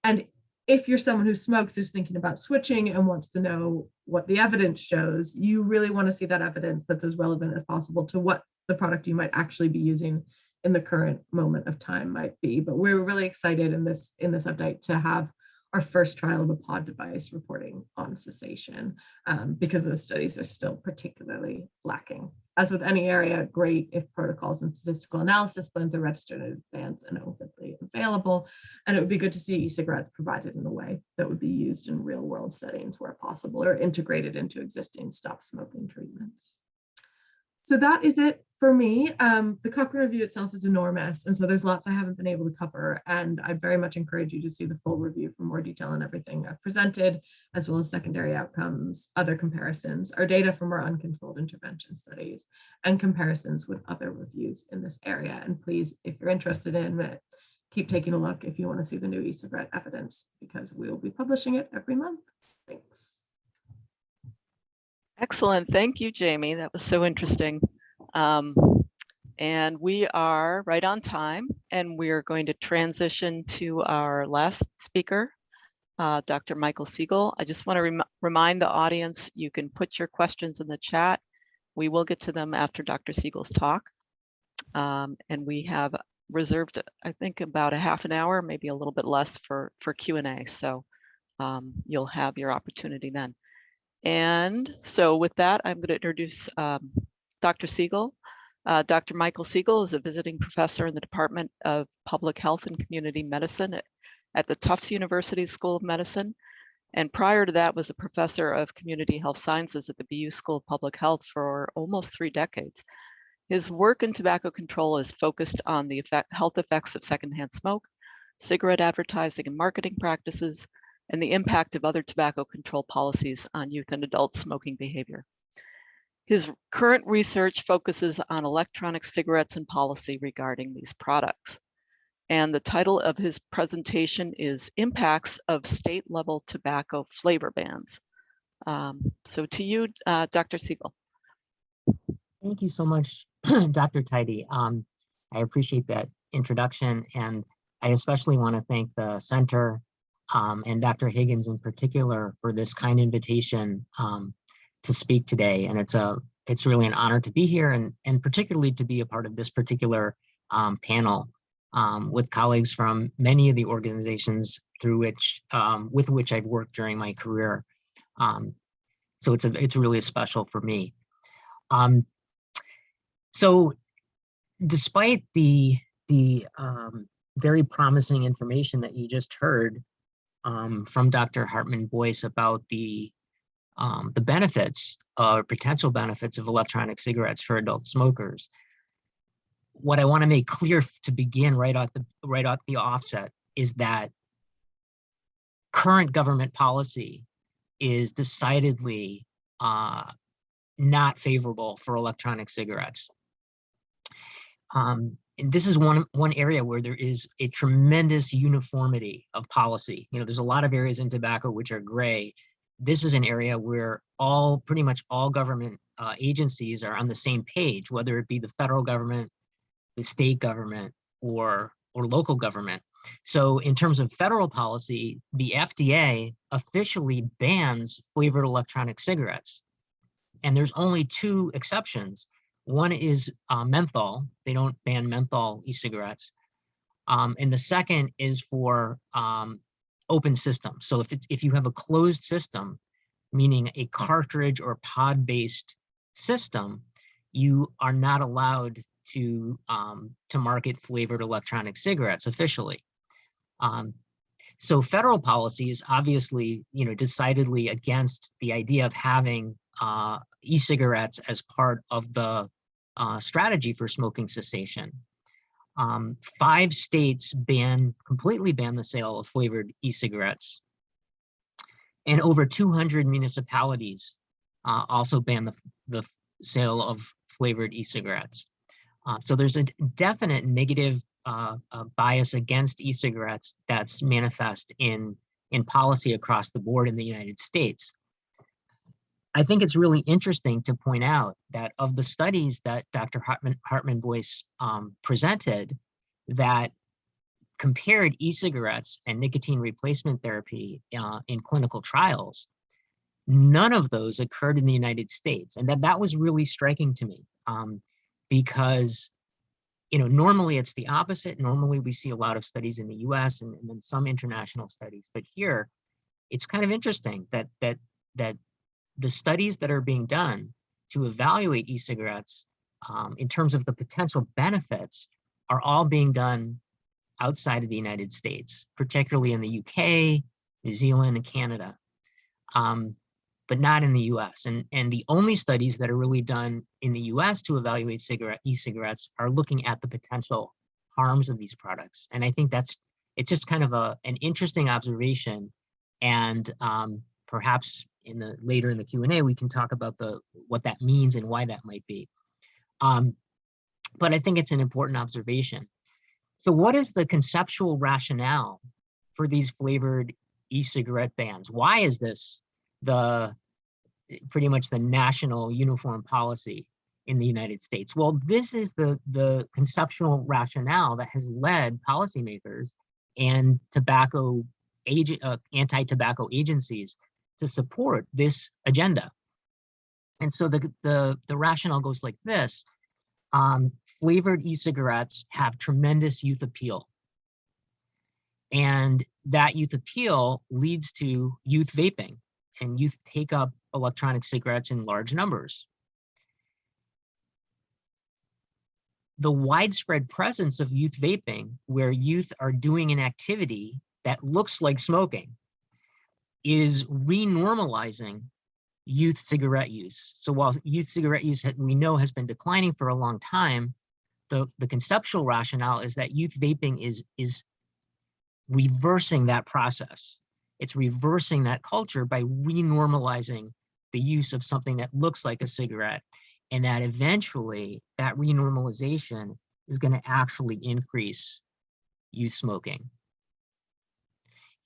Speaker 4: And if you're someone who smokes who's thinking about switching and wants to know what the evidence shows, you really want to see that evidence that's as relevant as possible to what the product you might actually be using in the current moment of time might be. But we're really excited in this in this update to have our first trial of a pod device reporting on cessation um, because those studies are still particularly lacking. As with any area, great if protocols and statistical analysis plans are registered in advance and openly available. And it would be good to see e-cigarettes provided in a way that would be used in real world settings where possible or integrated into existing stop smoking treatments. So that is it for me. Um, the Cochrane review itself is enormous. And so there's lots I haven't been able to cover. And I'd very much encourage you to see the full review for more detail on everything I've presented, as well as secondary outcomes, other comparisons, our data from our uncontrolled intervention studies, and comparisons with other reviews in this area. And please, if you're interested in it, keep taking a look if you want to see the new e-cigarette evidence, because we will be publishing it every month. Thanks.
Speaker 2: Excellent. Thank you, Jamie. That was so interesting. Um, and we are right on time and we're going to transition to our last speaker, uh, Dr. Michael Siegel. I just want to rem remind the audience, you can put your questions in the chat. We will get to them after Dr. Siegel's talk. Um, and we have reserved, I think, about a half an hour, maybe a little bit less for, for Q&A. So um, you'll have your opportunity then. And so with that, I'm going to introduce um, Dr. Siegel. Uh, Dr. Michael Siegel is a visiting professor in the Department of Public Health and Community Medicine at, at the Tufts University School of Medicine. And prior to that was a professor of community health sciences at the BU School of Public Health for almost three decades. His work in tobacco control is focused on the effect, health effects of secondhand smoke, cigarette advertising and marketing practices, and the impact of other tobacco control policies on youth and adult smoking behavior. His current research focuses on electronic cigarettes and policy regarding these products. And the title of his presentation is Impacts of State Level Tobacco Flavor Bans. Um, so to you, uh, Dr. Siegel.
Speaker 5: Thank you so much, Dr. Tidey. Um, I appreciate that introduction and I especially want to thank the center um, and Dr. Higgins in particular for this kind invitation um, to speak today. And it's a it's really an honor to be here and, and particularly to be a part of this particular um, panel um, with colleagues from many of the organizations through which um, with which I've worked during my career. Um, so it's a it's really special for me. Um, so despite the the um, very promising information that you just heard from Dr. Hartmann-Boyce about the um, the benefits or potential benefits of electronic cigarettes for adult smokers. What I want to make clear to begin right at the right at the offset is that current government policy is decidedly uh, not favorable for electronic cigarettes. Um, and this is one one area where there is a tremendous uniformity of policy. You know, there's a lot of areas in tobacco which are gray. This is an area where all pretty much all government uh, agencies are on the same page, whether it be the federal government, the state government, or or local government. So in terms of federal policy, the FDA officially bans flavored electronic cigarettes. And there's only two exceptions. One is uh, menthol. They don't ban menthol e-cigarettes. Um, and the second is for um, open system. So if, it's, if you have a closed system, meaning a cartridge or pod-based system, you are not allowed to, um, to market flavored electronic cigarettes officially. Um, so federal policy is obviously, you know, decidedly against the idea of having uh, e-cigarettes as part of the uh, strategy for smoking cessation. Um, five states ban completely ban the sale of flavored e-cigarettes. And over 200 municipalities uh, also ban the, the sale of flavored e-cigarettes. Uh, so there's a definite negative uh, bias against e-cigarettes that's manifest in, in policy across the board in the United States. I think it's really interesting to point out that of the studies that Dr. Hartmann, Hartman Boyce um, presented that compared e-cigarettes and nicotine replacement therapy uh, in clinical trials, none of those occurred in the United States. And that, that was really striking to me um, because you know, normally it's the opposite. Normally we see a lot of studies in the US and, and then some international studies, but here it's kind of interesting that that that the studies that are being done to evaluate e-cigarettes um, in terms of the potential benefits are all being done outside of the United States, particularly in the UK, New Zealand, and Canada, um, but not in the US. And, and the only studies that are really done in the US to evaluate cigarette e-cigarettes are looking at the potential harms of these products. And I think that's, it's just kind of a, an interesting observation. And um, perhaps in the later in the Q&A, we can talk about the what that means and why that might be. Um, but I think it's an important observation. So what is the conceptual rationale for these flavored e-cigarette bans? Why is this the pretty much the national uniform policy in the United States? Well, this is the, the conceptual rationale that has led policymakers and tobacco agent, uh, anti-tobacco agencies to support this agenda. And so the, the, the rationale goes like this. Um, flavored e-cigarettes have tremendous youth appeal. And that youth appeal leads to youth vaping and youth take up electronic cigarettes in large numbers. The widespread presence of youth vaping, where youth are doing an activity that looks like smoking, is renormalizing youth cigarette use. So while youth cigarette use we know has been declining for a long time, the, the conceptual rationale is that youth vaping is, is reversing that process. It's reversing that culture by renormalizing the use of something that looks like a cigarette and that eventually that renormalization is going to actually increase youth smoking.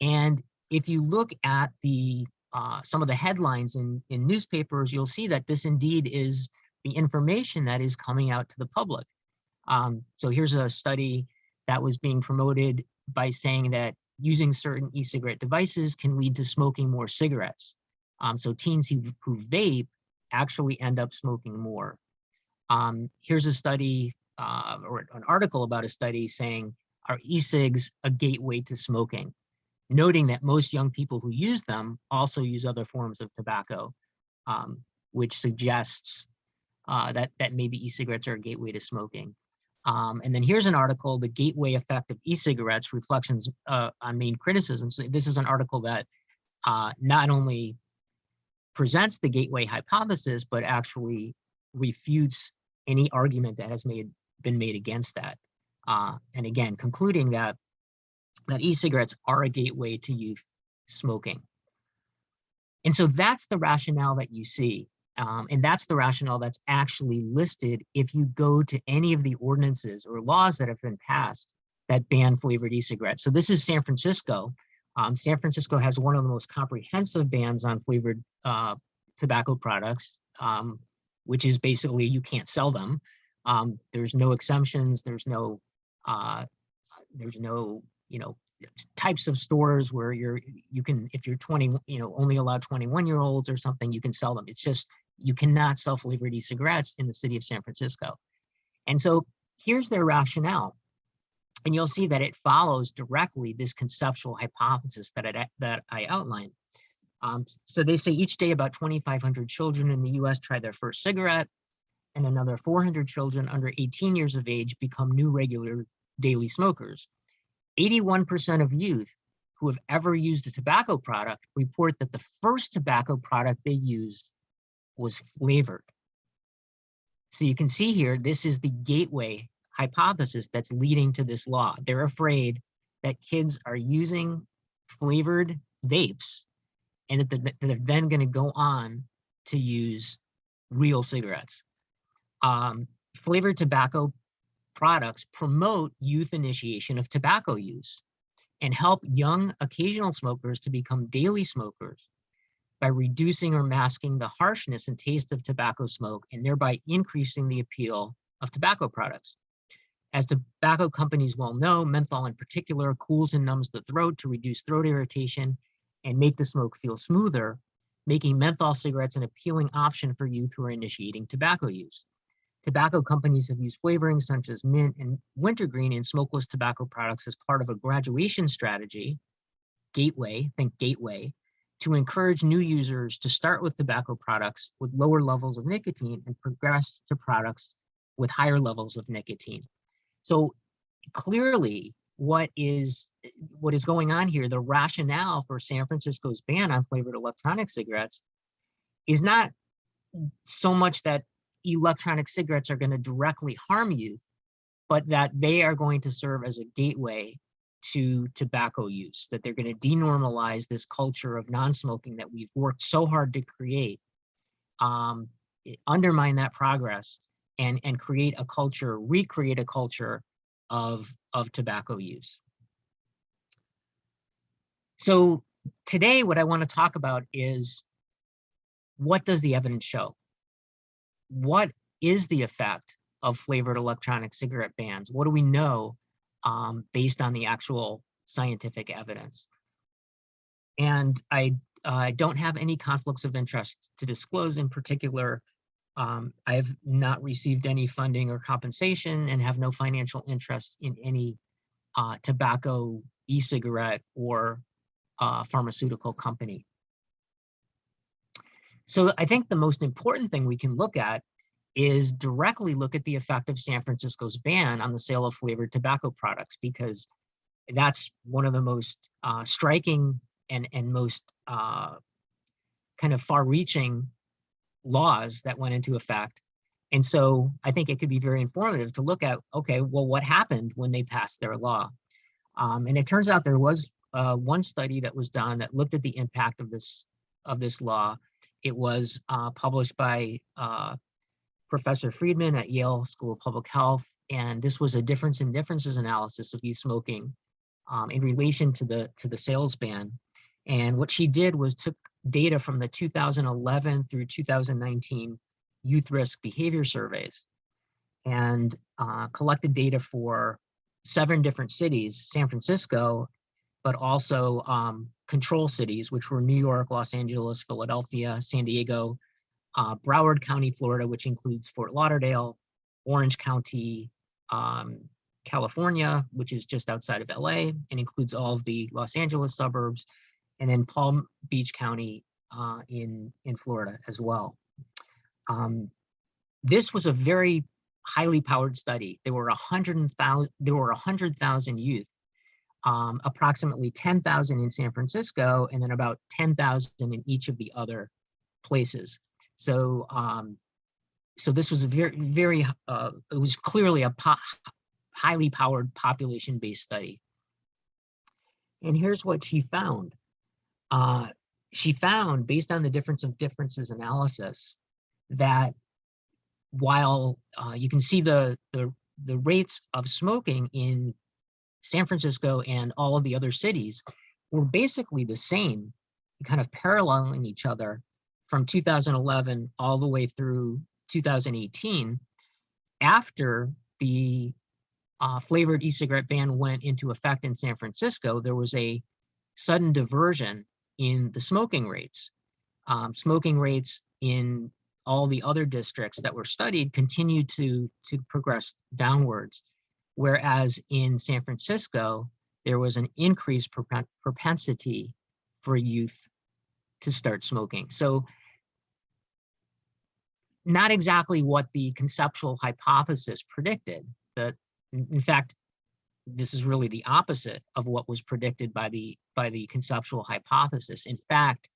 Speaker 5: And if you look at the uh, some of the headlines in, in newspapers, you'll see that this indeed is the information that is coming out to the public. Um, so here's a study that was being promoted by saying that using certain e-cigarette devices can lead to smoking more cigarettes. Um, so teens who, who vape actually end up smoking more. Um, here's a study uh, or an article about a study saying, are e-cigs a gateway to smoking? Noting that most young people who use them also use other forms of tobacco, um, which suggests uh, that, that maybe e-cigarettes are a gateway to smoking. Um, and then here's an article, The Gateway Effect of E-Cigarettes, Reflections uh, on Main Criticisms. So this is an article that uh, not only presents the gateway hypothesis, but actually refutes any argument that has made been made against that. Uh, and again, concluding that that e-cigarettes are a gateway to youth smoking. And so that's the rationale that you see. Um, and that's the rationale that's actually listed if you go to any of the ordinances or laws that have been passed that ban flavored e-cigarettes. So this is San Francisco. Um, San Francisco has one of the most comprehensive bans on flavored uh, tobacco products, um, which is basically you can't sell them. Um, there's no exemptions. There's no uh, there's no you know, types of stores where you're, you can, if you're 20, you know, only allow 21 year olds or something, you can sell them. It's just, you cannot sell flavored e-cigarettes in the city of San Francisco. And so here's their rationale. And you'll see that it follows directly this conceptual hypothesis that I, that I outlined. Um, so they say each day about 2,500 children in the US try their first cigarette and another 400 children under 18 years of age become new regular daily smokers. 81% of youth who have ever used a tobacco product report that the first tobacco product they used was flavored. So you can see here, this is the gateway hypothesis that's leading to this law. They're afraid that kids are using flavored vapes and that they're then going to go on to use real cigarettes. Um, flavored tobacco products promote youth initiation of tobacco use and help young occasional smokers to become daily smokers by reducing or masking the harshness and taste of tobacco smoke and thereby increasing the appeal of tobacco products. As tobacco companies well know, menthol in particular cools and numbs the throat to reduce throat irritation and make the smoke feel smoother, making menthol cigarettes an appealing option for youth who are initiating tobacco use. Tobacco companies have used flavorings such as mint and wintergreen in smokeless tobacco products as part of a graduation strategy, gateway, think gateway, to encourage new users to start with tobacco products with lower levels of nicotine and progress to products with higher levels of nicotine. So clearly what is what is going on here, the rationale for San Francisco's ban on flavored electronic cigarettes is not so much that electronic cigarettes are going to directly harm youth, but that they are going to serve as a gateway to tobacco use, that they're going to denormalize this culture of non-smoking that we've worked so hard to create, um, undermine that progress and, and create a culture, recreate a culture of, of tobacco use. So today, what I want to talk about is what does the evidence show? What is the effect of flavored electronic cigarette bans? What do we know um, based on the actual scientific evidence? And I uh, don't have any conflicts of interest to disclose in particular. Um, I have not received any funding or compensation and have no financial interest in any uh, tobacco, e-cigarette, or uh, pharmaceutical company. So I think the most important thing we can look at is directly look at the effect of San Francisco's ban on the sale of flavored tobacco products, because that's one of the most uh, striking and, and most uh, kind of far-reaching laws that went into effect. And so I think it could be very informative to look at, okay, well, what happened when they passed their law? Um, and it turns out there was uh, one study that was done that looked at the impact of this of this law. It was uh, published by uh, Professor Friedman at Yale School of Public Health, and this was a difference in differences analysis of youth smoking um, in relation to the to the sales ban. And what she did was took data from the 2011 through 2019 youth risk behavior surveys and uh, collected data for seven different cities, San Francisco, but also um, control cities, which were New York, Los Angeles, Philadelphia, San Diego, uh, Broward County, Florida, which includes Fort Lauderdale, Orange County, um, California, which is just outside of LA and includes all of the Los Angeles suburbs, and then Palm Beach County uh, in, in Florida as well. Um, this was a very highly powered study. There were 100,000 there were 100,000 youth, um, approximately 10,000 in San Francisco, and then about 10,000 in each of the other places. So, um, so this was a very, very, uh, it was clearly a po highly powered population-based study. And here's what she found. Uh, she found, based on the difference of differences analysis, that while uh, you can see the, the, the rates of smoking in San Francisco and all of the other cities were basically the same, kind of paralleling each other from 2011 all the way through 2018. After the uh, flavored e-cigarette ban went into effect in San Francisco, there was a sudden diversion in the smoking rates. Um, smoking rates in all the other districts that were studied continued to, to progress downwards. Whereas in San Francisco, there was an increased propensity for youth to start smoking. So not exactly what the conceptual hypothesis predicted. That, in fact, this is really the opposite of what was predicted by the by the conceptual hypothesis. In fact,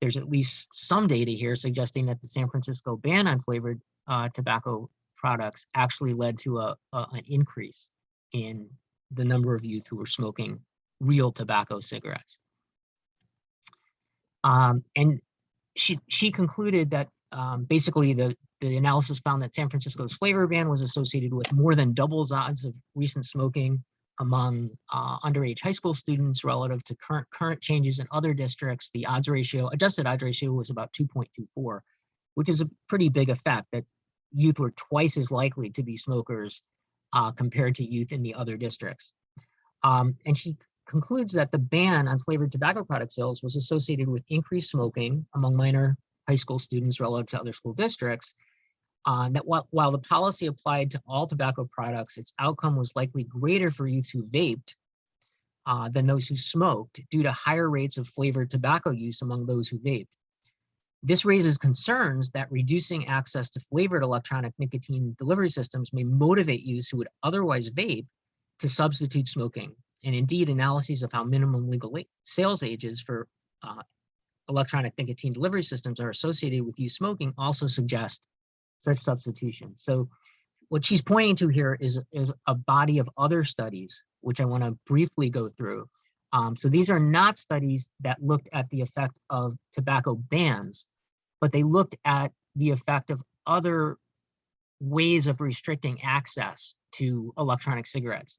Speaker 5: there's at least some data here suggesting that the San Francisco ban on flavored uh, tobacco products actually led to a, a, an increase in the number of youth who were smoking real tobacco cigarettes. Um, and she she concluded that um, basically the the analysis found that San Francisco's flavor ban was associated with more than doubles odds of recent smoking among uh, underage high school students relative to current current changes in other districts. The odds ratio, adjusted odds ratio was about 2.24, which is a pretty big effect that youth were twice as likely to be smokers uh, compared to youth in the other districts. Um, and she concludes that the ban on flavored tobacco product sales was associated with increased smoking among minor high school students relative to other school districts, uh, that while, while the policy applied to all tobacco products, its outcome was likely greater for youth who vaped uh, than those who smoked due to higher rates of flavored tobacco use among those who vaped. This raises concerns that reducing access to flavored electronic nicotine delivery systems may motivate youths who would otherwise vape to substitute smoking. And indeed, analyses of how minimum legal sales ages for uh, electronic nicotine delivery systems are associated with youth smoking also suggest such substitution. So what she's pointing to here is, is a body of other studies, which I want to briefly go through. Um, so these are not studies that looked at the effect of tobacco bans, but they looked at the effect of other ways of restricting access to electronic cigarettes.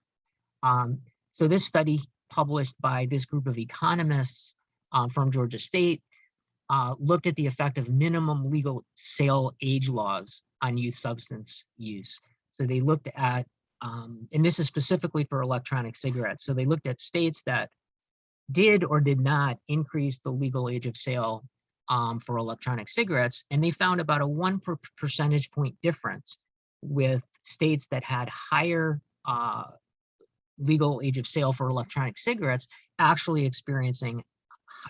Speaker 5: Um, so this study published by this group of economists um, from Georgia State uh, looked at the effect of minimum legal sale age laws on youth substance use. So they looked at, um, and this is specifically for electronic cigarettes. So they looked at states that did or did not increase the legal age of sale um, for electronic cigarettes, and they found about a one per percentage point difference with states that had higher uh, legal age of sale for electronic cigarettes actually experiencing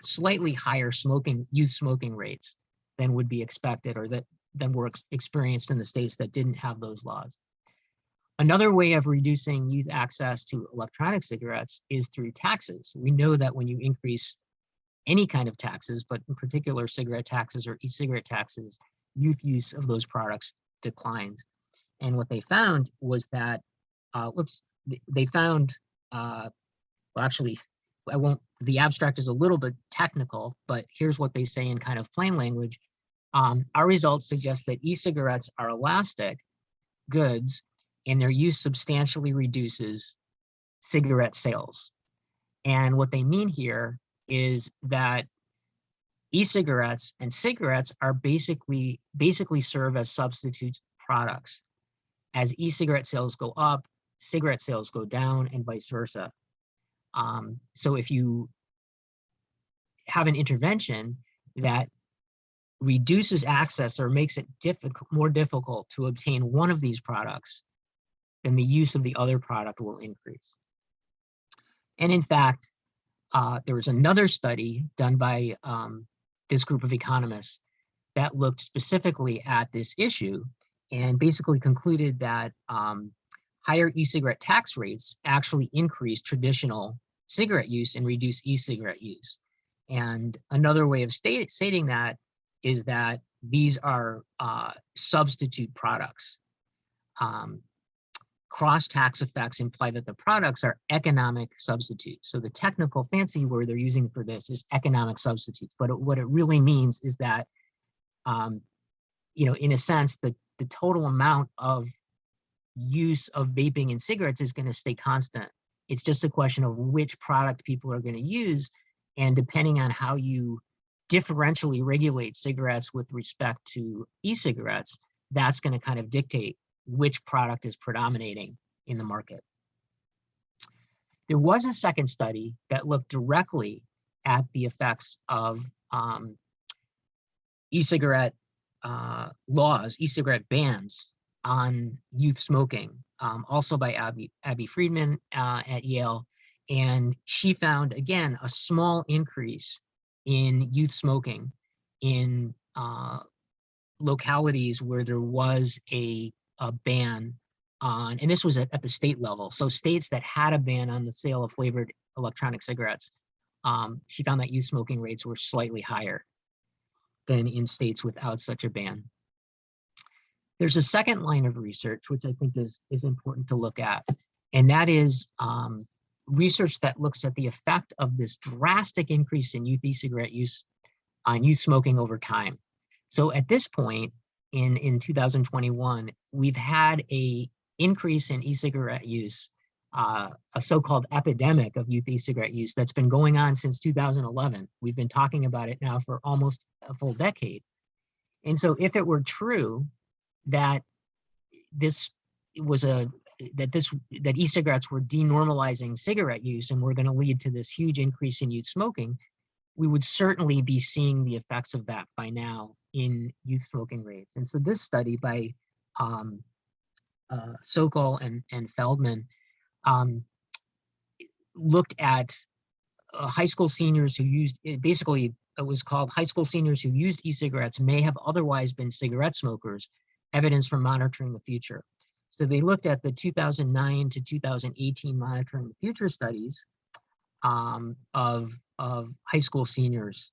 Speaker 5: slightly higher smoking youth smoking rates than would be expected or that than were ex- experienced in the states that didn't have those laws. Another way of reducing youth access to electronic cigarettes is through taxes. We know that when you increase any kind of taxes, but in particular cigarette taxes or e-cigarette taxes, youth use of those products declines. And what they found was that, uh, whoops, they found, uh, well, actually, I won't, the abstract is a little bit technical, but here's what they say in kind of plain language. Um, our results suggest that e-cigarettes are elastic goods and their use substantially reduces cigarette sales. And what they mean here is that e-cigarettes and cigarettes are basically basically serve as substitute products. As e-cigarette sales go up, cigarette sales go down and vice versa. Um, so if you have an intervention that reduces access or makes it difficult, more difficult to obtain one of these products, then the use of the other product will increase. And in fact, uh, there was another study done by um, this group of economists that looked specifically at this issue and basically concluded that um, higher e-cigarette tax rates actually increase traditional cigarette use and reduce e-cigarette use. And another way of stating that is that these are uh, substitute products. Um, cross tax effects imply that the products are economic substitutes. So the technical fancy word they're using for this is economic substitutes. But it- what it really means is that, um, you know, in a sense, the, the total amount of use of vaping and cigarettes is going to stay constant. It's just a question of which product people are going to use. And depending on how you differentially regulate cigarettes with respect to e-cigarettes, that's going to kind of dictate which product is predominating in the market. There was a second study that looked directly at the effects of um, e-cigarette uh, laws, e-cigarette bans on youth smoking, um, also by Abby, Abby Friedman uh, at Yale. And she found, again, a small increase in youth smoking in uh, localities where there was a, a ban on, and this was at, at the state level. So states that had a ban on the sale of flavored electronic cigarettes, um, she found that youth smoking rates were slightly higher than in states without such a ban. There's a second line of research, which I think is, is important to look at, and that is um, research that looks at the effect of this drastic increase in youth e-cigarette use on youth smoking over time. So at this point in, in 2021, we've had a increase in e-cigarette use, uh, a so-called epidemic of youth e-cigarette use that's been going on since 2011. We've been talking about it now for almost a full decade. And so if it were true that this was a that this that e-cigarettes were denormalizing cigarette use and were going to lead to this huge increase in youth smoking, we would certainly be seeing the effects of that by now in youth smoking rates. And so this study by um, uh, Sokol and, and Feldman, um, looked at uh, high school seniors who used, basically it was called high school seniors who used e-cigarettes may have otherwise been cigarette smokers, evidence for monitoring the future. So they looked at the 2009 to 2018 monitoring the future studies um, of, of high school seniors.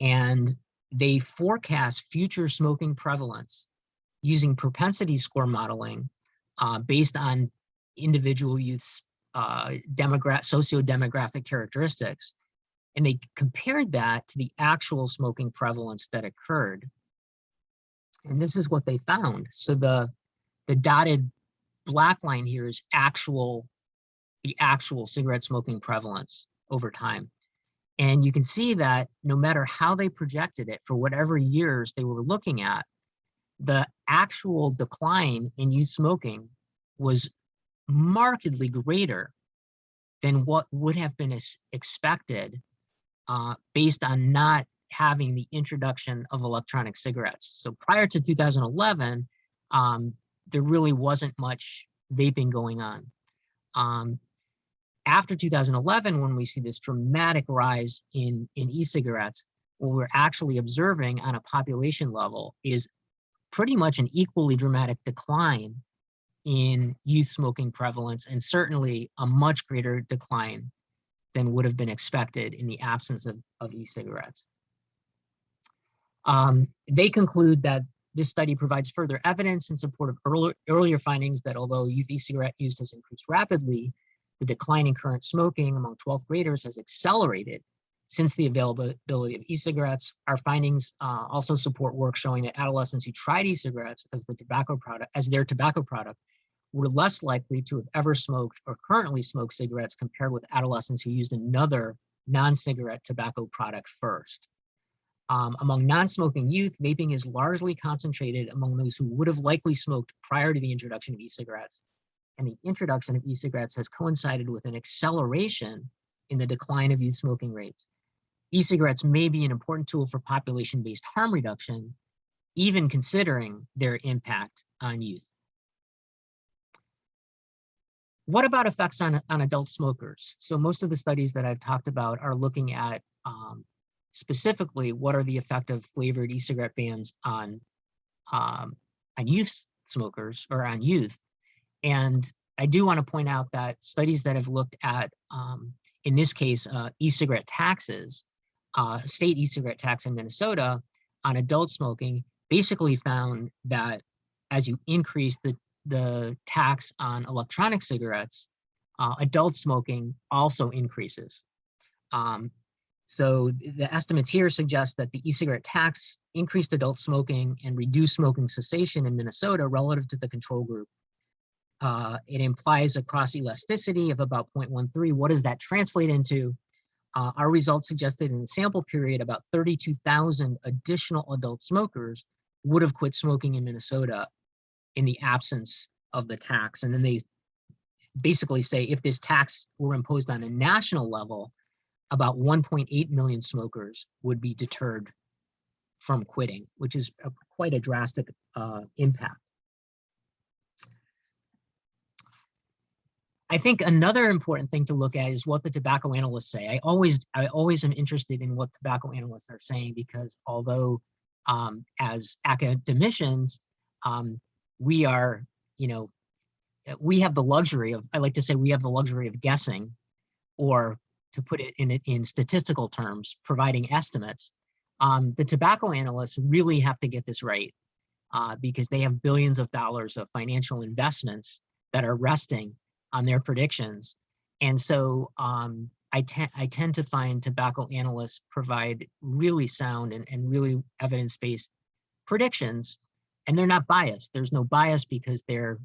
Speaker 5: And they forecast future smoking prevalence using propensity score modeling uh, based on individual youth's uh, demogra socio-demographic characteristics. And they compared that to the actual smoking prevalence that occurred. And this is what they found. So the, the dotted black line here is actual, the actual cigarette smoking prevalence over time. And you can see that no matter how they projected it for whatever years they were looking at, the actual decline in youth smoking was markedly greater than what would have been expected uh, based on not having the introduction of electronic cigarettes. So prior to 2011, um, there really wasn't much vaping going on. Um, after 2011, when we see this dramatic rise in, in e-cigarettes, what we're actually observing on a population level is pretty much an equally dramatic decline in youth smoking prevalence and certainly a much greater decline than would have been expected in the absence of, of e-cigarettes. Um, they conclude that this study provides further evidence in support of earlier, earlier findings that although youth e-cigarette use has increased rapidly, the decline in current smoking among 12th graders has accelerated since the availability of e-cigarettes. Our findings uh, also support work showing that adolescents who tried e-cigarettes as the tobacco product, as their tobacco product, were less likely to have ever smoked or currently smoke cigarettes compared with adolescents who used another non-cigarette tobacco product first. Um, among non-smoking youth, vaping is largely concentrated among those who would have likely smoked prior to the introduction of e-cigarettes. And the introduction of e-cigarettes has coincided with an acceleration in the decline of youth smoking rates. E-cigarettes may be an important tool for population-based harm reduction, even considering their impact on youth. What about effects on, on adult smokers? So most of the studies that I've talked about are looking at um, specifically what are the effect of flavored e-cigarette bans on, um, on youth smokers or on youth. And I do want to point out that studies that have looked at, um, in this case, uh, e-cigarette taxes, uh, state e-cigarette tax in Minnesota on adult smoking basically found that as you increase the the tax on electronic cigarettes, uh, adult smoking also increases. Um, so the estimates here suggest that the e-cigarette tax increased adult smoking and reduced smoking cessation in Minnesota relative to the control group. Uh, it implies a cross elasticity of about 0.13. What does that translate into? Uh, our results suggested in the sample period about 32,000 additional adult smokers would have quit smoking in Minnesota in the absence of the tax. And then they basically say if this tax were imposed on a national level, about 1.8 million smokers would be deterred from quitting, which is a, quite a drastic uh, impact. I think another important thing to look at is what the tobacco analysts say. I always, I always am interested in what tobacco analysts are saying because although um, as academicians, um, we are, you know, we have the luxury of, I like to say we have the luxury of guessing, or to put it in, in statistical terms, providing estimates. Um, the tobacco analysts really have to get this right uh, because they have billions of dollars of financial investments that are resting on their predictions. And so um, I, te I tend to find tobacco analysts provide really sound and, and really evidence-based predictions and they're not biased. There's no bias because they're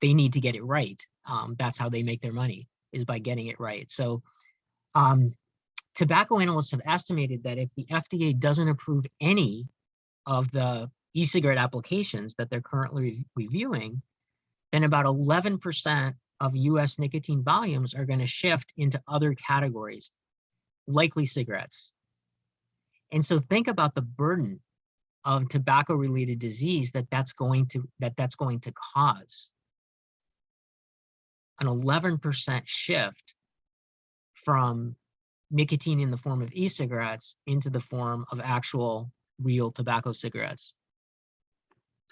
Speaker 5: they need to get it right. Um, that's how they make their money is by getting it right. So um, tobacco analysts have estimated that if the FDA doesn't approve any of the e-cigarette applications that they're currently reviewing, then about 11% of US nicotine volumes are going to shift into other categories, likely cigarettes. And so think about the burden of tobacco related disease that that's going to that that's going to cause an 11% shift from nicotine in the form of e-cigarettes into the form of actual real tobacco cigarettes.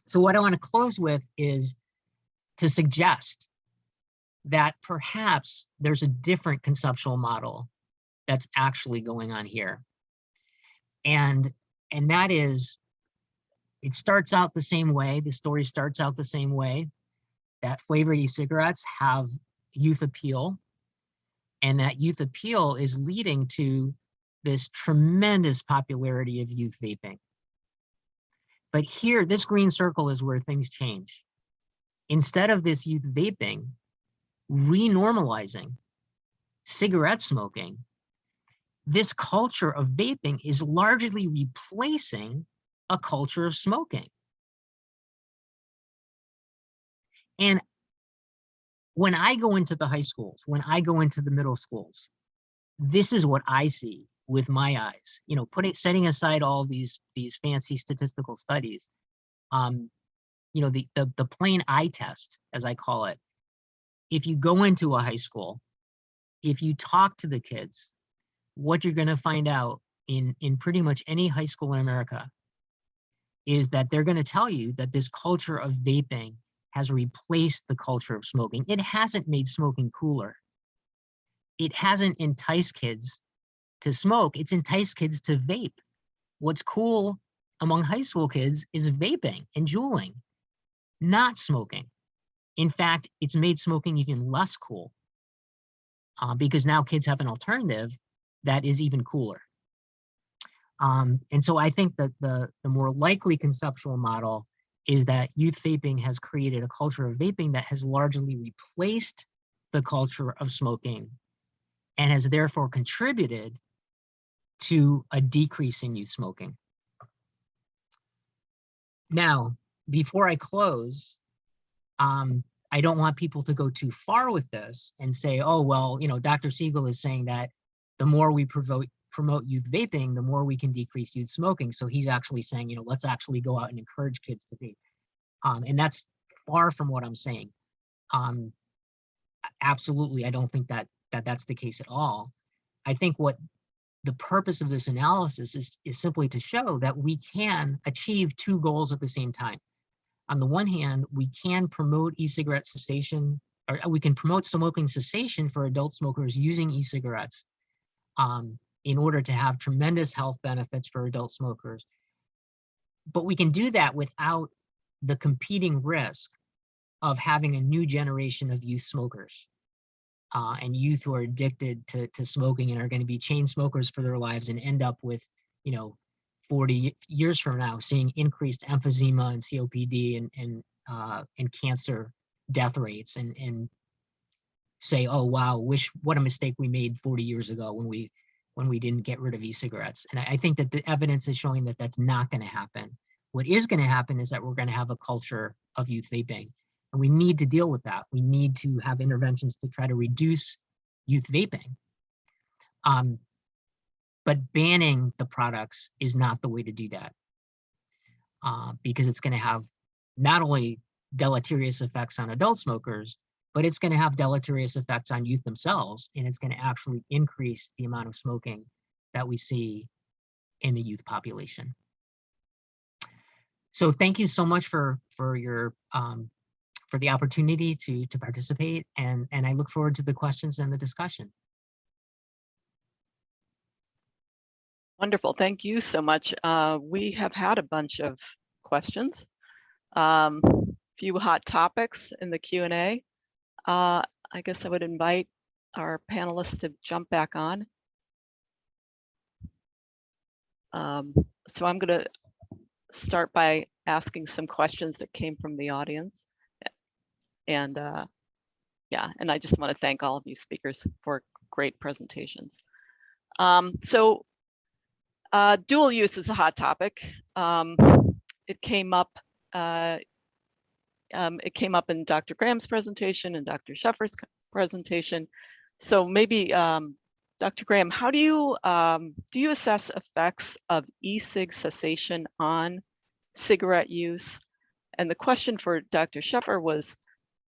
Speaker 5: So what I want to close with is to suggest that perhaps there's a different conceptual model that's actually going on here. And, and that is, it starts out the same way, the story starts out the same way, that flavored e-cigarettes have youth appeal, and that youth appeal is leading to this tremendous popularity of youth vaping. But here, this green circle is where things change. Instead of this youth vaping, renormalizing cigarette smoking, this culture of vaping is largely replacing a culture of smoking. And when I go into the high schools, when I go into the middle schools, this is what I see with my eyes, you know, putting, setting aside all these, these fancy statistical studies. Um, you know, the, the, the plain eye test, as I call it, if you go into a high school, if you talk to the kids, what you're going to find out in, in pretty much any high school in America is that they're going to tell you that this culture of vaping has replaced the culture of smoking. It hasn't made smoking cooler. It hasn't enticed kids to smoke. It's enticed kids to vape. What's cool among high school kids is vaping and juuling, not smoking. In fact, it's made smoking even less cool uh, because now kids have an alternative that is even cooler. Um, and so I think that the, the more likely conceptual model is that youth vaping has created a culture of vaping that has largely replaced the culture of smoking and has therefore contributed to a decrease in youth smoking. Now, before I close, um, I don't want people to go too far with this and say, oh, well, you know, Dr. Siegel is saying that the more we promote, promote youth vaping, the more we can decrease youth smoking. So he's actually saying, you know, let's actually go out and encourage kids to vape. Um, and that's far from what I'm saying. Um, absolutely, I don't think that, that that's the case at all. I think what the purpose of this analysis is, is simply to show that we can achieve two goals at the same time. On the one hand, we can promote e-cigarette cessation, or we can promote smoking cessation for adult smokers using e-cigarettes um, in order to have tremendous health benefits for adult smokers. But we can do that without the competing risk of having a new generation of youth smokers uh, and youth who are addicted to, to smoking and are going to be chain smokers for their lives and end up with, you know, 40 years from now, seeing increased emphysema and COPD and, and, uh, and cancer death rates and, and say, oh, wow, wish what a mistake we made 40 years ago when we when we didn't get rid of e-cigarettes. And I, I think that the evidence is showing that that's not going to happen. What is going to happen is that we're going to have a culture of youth vaping. And we need to deal with that. We need to have interventions to try to reduce youth vaping. Um, but banning the products is not the way to do that. Uh, because it's going to have not only deleterious effects on adult smokers, but it's going to have deleterious effects on youth themselves, and it's going to actually increase the amount of smoking that we see in the youth population. So thank you so much for for your um, for the opportunity to to participate, and and I look forward to the questions and the discussion.
Speaker 2: Wonderful. Thank you so much. Uh, we have had a bunch of questions, um, few hot topics in the Q&A. Uh, I guess I would invite our panelists to jump back on. Um, so I'm going to start by asking some questions that came from the audience. And uh, yeah, and I just want to thank all of you speakers for great presentations. Um, so uh, dual use is a hot topic. Um, it came up uh, um, it came up in Dr. Graham's presentation and Dr. Sheffer's presentation. So maybe um, Dr. Graham, how do you um, do you assess effects of e-cig cessation on cigarette use. And the question for Dr. Sheffer was,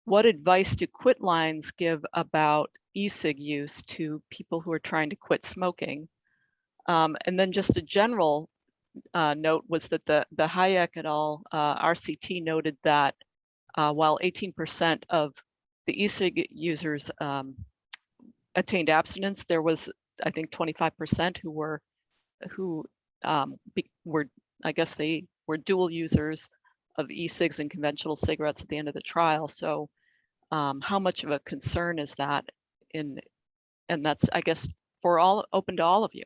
Speaker 2: what advice do quit lines give about e-cig use to people who are trying to quit smoking? Um, and then just a general uh, note was that the, the Hajek et al. Uh, RCT noted that uh, while 18% of the e-cig users um, attained abstinence, there was, I think, 25% who were, who um, be, were, I guess they were dual users of e-cigs and conventional cigarettes at the end of the trial. So um, how much of a concern is that in, and that's, I guess, for all, open to all of you.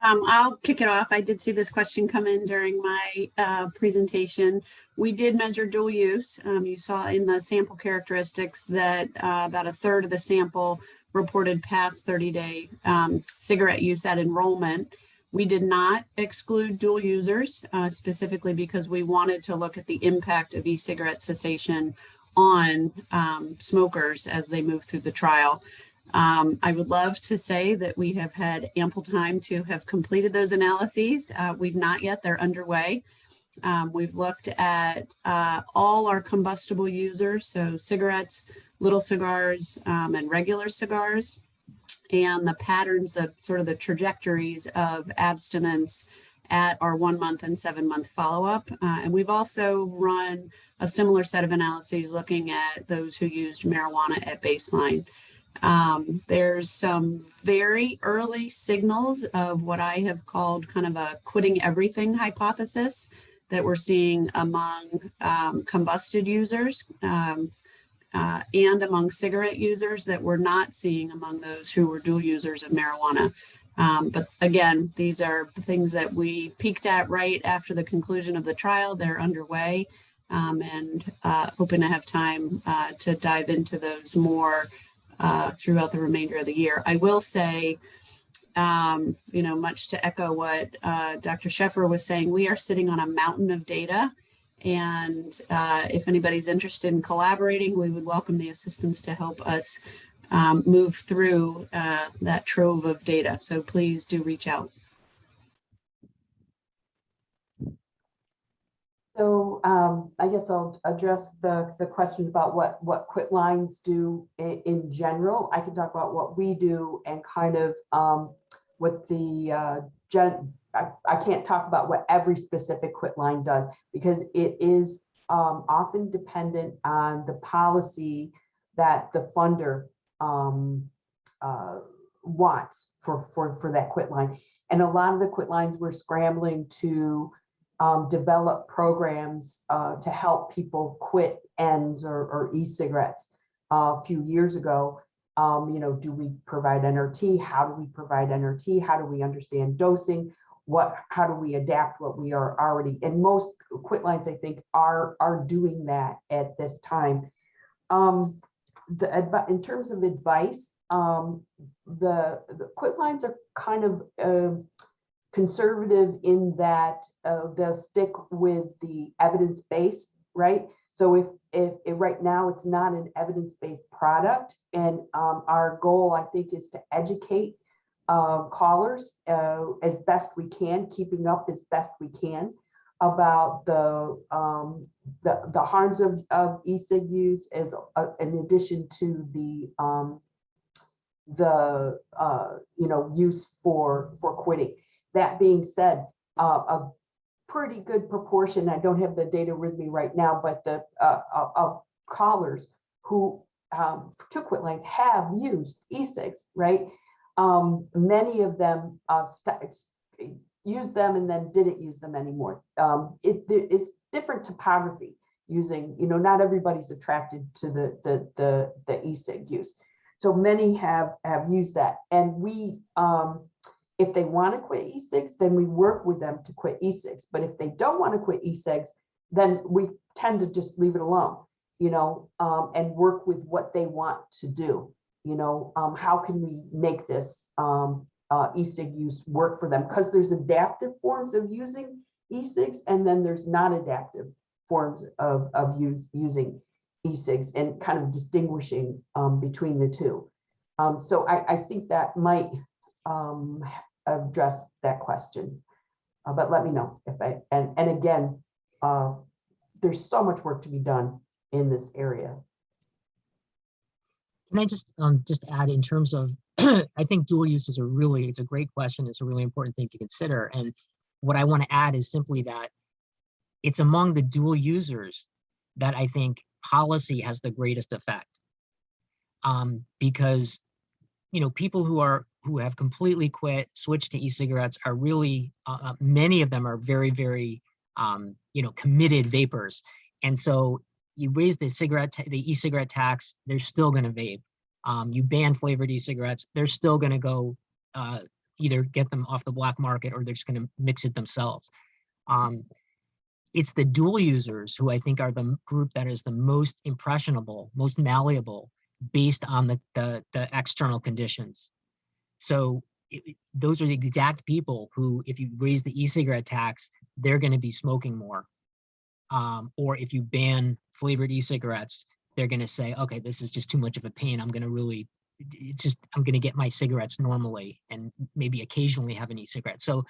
Speaker 3: Um, I'll kick it off. I did see this question come in during my uh, presentation. We did measure dual use. Um, you saw in the sample characteristics that uh, about a third of the sample reported past 30 day um, cigarette use at enrollment. We did not exclude dual users uh, specifically because we wanted to look at the impact of e-cigarette cessation on um, smokers as they move through the trial. Um, I would love to say that we have had ample time to have completed those analyses. Uh, we've not yet, they're underway. Um, we've looked at uh, all our combustible users, so cigarettes, little cigars, um, and regular cigars, and the patterns, the sort of the trajectories of abstinence at our one month and seven month follow-up. Uh, and we've also run a similar set of analyses looking at those who used marijuana at baseline. Um, there's some very early signals of what I have called kind of a quitting everything hypothesis that we're seeing among um, combusted users um, uh, and among cigarette users that we're not seeing among those who were dual users of marijuana. Um, but again, these are things that we peeked at right after the conclusion of the trial. They're underway um, and uh, hoping to have time uh, to dive into those more uh, throughout the remainder of the year. I will say, um, you know, much to echo what uh, Dr. Sheffer was saying, we are sitting on a mountain of data. And uh, if anybody's interested in collaborating, we would welcome the assistance to help us um, move through uh, that trove of data. So please do reach out.
Speaker 1: So um, I guess I'll address the, the questions about what, what quit lines do in, in general. I can talk about what we do and kind of um, what the uh, gen, I, I can't talk about what every specific quit line does because it is um, often dependent on the policy that the funder um, uh, wants for, for, for that quit line. And a lot of the quit lines we're scrambling to um, develop programs uh, to help people quit ENDS or, or e-cigarettes uh, a few years ago. Um, you know, do we provide NRT? How do we provide NRT? How do we understand dosing? What, how do we adapt what we are already, and most quit lines, I think, are, are doing that at this time. Um, the, in terms of advice, um, the, the quit lines are kind of, uh, conservative in that uh, they'll stick with the evidence base, right? So if, if, right now it's not an evidence-based product and um, our goal I think is to educate uh, callers uh, as best we can, keeping up as best we can about the um, the, the harms of, of e-cig use as uh, in addition to the um, the uh, you know use for for quitting. That being said, uh, a pretty good proportion, I don't have the data with me right now, but the uh, of- callers who um, took quit lines have used e-cigs, right? Um, many of them uh, used them and then didn't use them anymore. Um, it, it's different topography using, you know, not everybody's attracted to the the the, the e-cig use. So many have have used that, and we um, if they want to quit e-cigs, then we work with them to quit e-cigs. But if they don't want to quit e-cigs, then we tend to just leave it alone, you know, um, and work with what they want to do. You know, um, how can we make this um, uh, use work for them? Because there's adaptive forms of using e-cigs, and then there's non-adaptive forms of, of use, using e-cigs and kind of distinguishing um, between the two. Um, so I, I think that might um, address that question. Uh, but let me know if I, and, and again, uh, there's so much work to be done in this area.
Speaker 5: Can I just, um, just add in terms of, I think dual use is a really, it's a great question. It's a really important thing to consider. And what I want to add is simply that it's among the dual users that I think policy has the greatest effect. Um, because, you know, people who are, who have completely quit, switched to e-cigarettes are really, uh, uh, many of them are very, very, um, you know, committed vapers. And so you raise the cigarette, the e-cigarette tax, they're still gonna vape. Um, you ban flavored e-cigarettes, they're still gonna go, uh, either get them off the black market or they're just gonna mix it themselves. Um, it's the dual users who I think are the group that is the most impressionable, most malleable based on the, the, the external conditions. So i- i- those are the exact people who, if you raise the e-cigarette tax, they're gonna be smoking more um, or if you ban flavored e-cigarettes, they're going to say, okay, this is just too much of a pain. I'm going to really, it's just, I'm going to get my cigarettes normally and maybe occasionally have an e-cigarette. So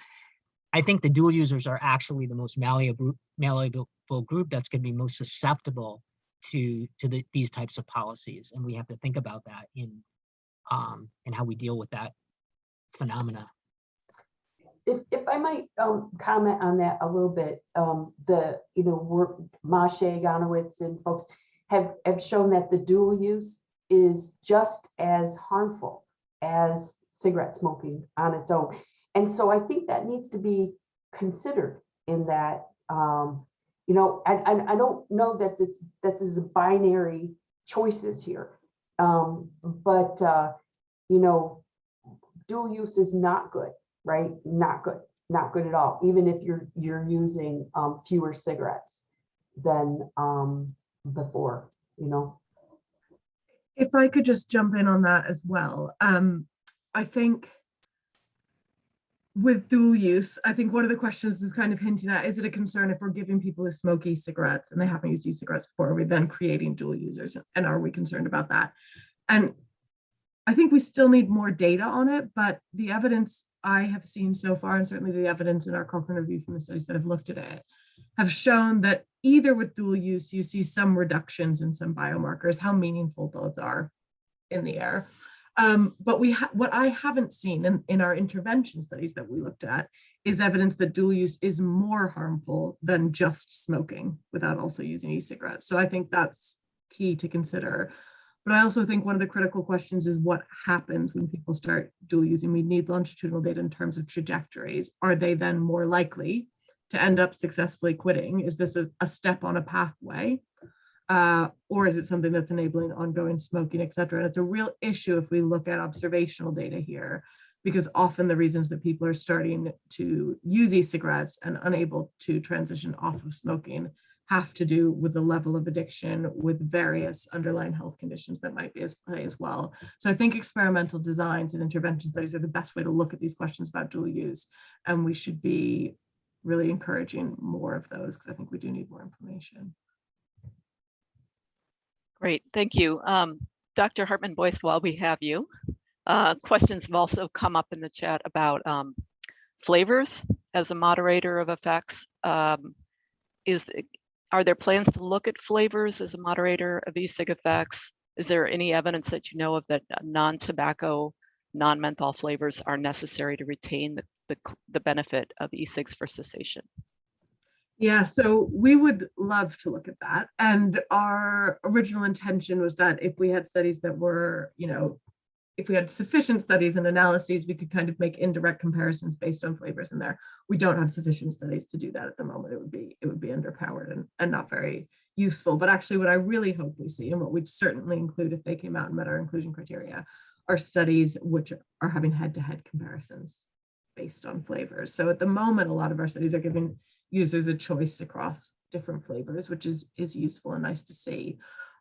Speaker 5: I think the dual users are actually the most malleable, malleable group that's going to be most susceptible to to the, these types of policies, and we have to think about that in um, and how we deal with that phenomena.
Speaker 1: If, if I might, um, comment on that a little bit, um, the, you know, work, Maciej, Goniewicz and folks have, have shown that the dual use is just as harmful as cigarette smoking on its own. And so I think that needs to be considered in that, um, you know, I, I, I don't know that this, that this is binary choices here. Um, but, uh, you know, dual use is not good right? Not good, not good at all, even if you're, you're using um, fewer cigarettes than um, before, you know?
Speaker 4: If I could just jump in on that as well. Um, I think with dual use, I think one of the questions is kind of hinting at, is it a concern if we're giving people who smoke e-cigarettes and they haven't used e-cigarettes before, are we then creating dual users? And are we concerned about that? And I think we still need more data on it, but the evidence I have seen so far, and certainly the evidence in our Cochrane review from the studies that have looked at it, have shown that either with dual use, you see some reductions in some biomarkers, how meaningful those are in the air. Um, but we what I haven't seen in, in our intervention studies that we looked at is evidence that dual use is more harmful than just smoking without also using e-cigarettes. So I think that's key to consider. But I also think one of the critical questions is what happens when people start dual using. We need longitudinal data in terms of trajectories. Are they then more likely to end up successfully quitting? Is this a, a step on a pathway? Uh, or is it something that's enabling ongoing smoking, et cetera? And it's a real issue if we look at observational data here, because often the reasons that people are starting to use e-cigarettes and unable to transition off of smoking have to do with the level of addiction with various underlying health conditions that might be as play as well. So I think experimental designs and intervention studies are the best way to look at these questions about dual use. And we should be really encouraging more of those because I think we do need more information.
Speaker 2: Great, thank you. Um, Dr. Hartmann-Boyce, while we have you, uh, questions have also come up in the chat about um, flavors as a moderator of effects. Um, is are there plans to look at flavors as a moderator of e-cig effects? Is there any evidence that you know of that non-tobacco, non-menthol flavors are necessary to retain the, the, the benefit of e-cigs for cessation?
Speaker 4: Yeah, so we would love to look at that. And our original intention was that if we had studies that were, you know, if we had sufficient studies and analyses, we could kind of make indirect comparisons based on flavors in there. We don't have sufficient studies to do that at the moment. It would be it would be underpowered and, and not very useful. But actually what I really hope we see and what we'd certainly include if they came out and met our inclusion criteria are studies which are having head-to-head -head comparisons based on flavors. So at the moment, a lot of our studies are giving users a choice across different flavors, which is, is useful and nice to see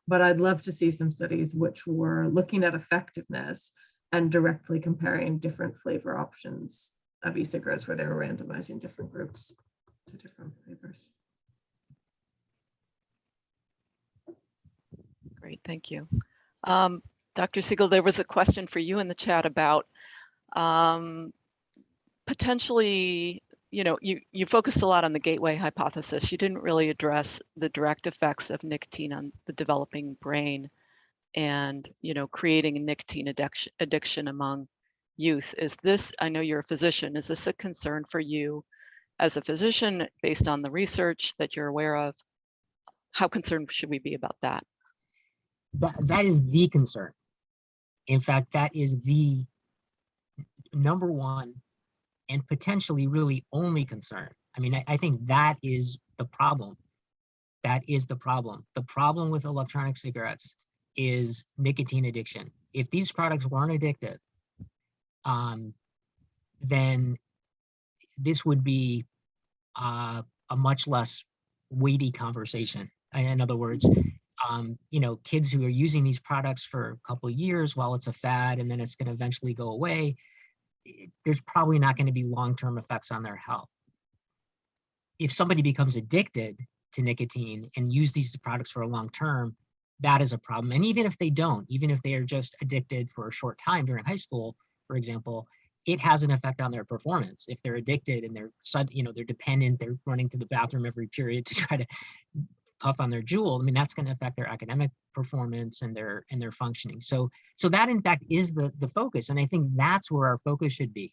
Speaker 4: but I'd love to see some studies which were looking at effectiveness and directly comparing different flavor options of e-cigarettes where they were randomizing different groups to different flavors.
Speaker 2: Great, thank you. Um, Dr. Siegel, there was a question for you in the chat about um, potentially you know, you, you focused a lot on the gateway hypothesis. You didn't really address the direct effects of nicotine on the developing brain and, you know, creating nicotine addiction, addiction among youth. Is this, I know you're a physician, is this a concern for you as a physician based on the research that you're aware of? How concerned should we be about that?
Speaker 5: That, that is the concern. In fact, that is the number one and potentially really only concern. I mean, I, I think that is the problem. That is the problem. The problem with electronic cigarettes is nicotine addiction. If these products weren't addictive, um, then this would be uh, a much less weighty conversation. In other words, um, you know, kids who are using these products for a couple years while it's a fad and then it's going to eventually go away, i- there's probably not going to be long-term effects on their health. If somebody becomes addicted to nicotine and use these products for a long term, that is a problem. And even if they don't, even if they are just addicted for a short time during high school, for example, it has an effect on their performance. If they're addicted and they're you know, they're dependent, they're running to the bathroom every period to try to puff on their Juul. I mean, that's going to affect their academic performance and their and their functioning. So so that in fact is the the focus, and I think that's where our focus should be,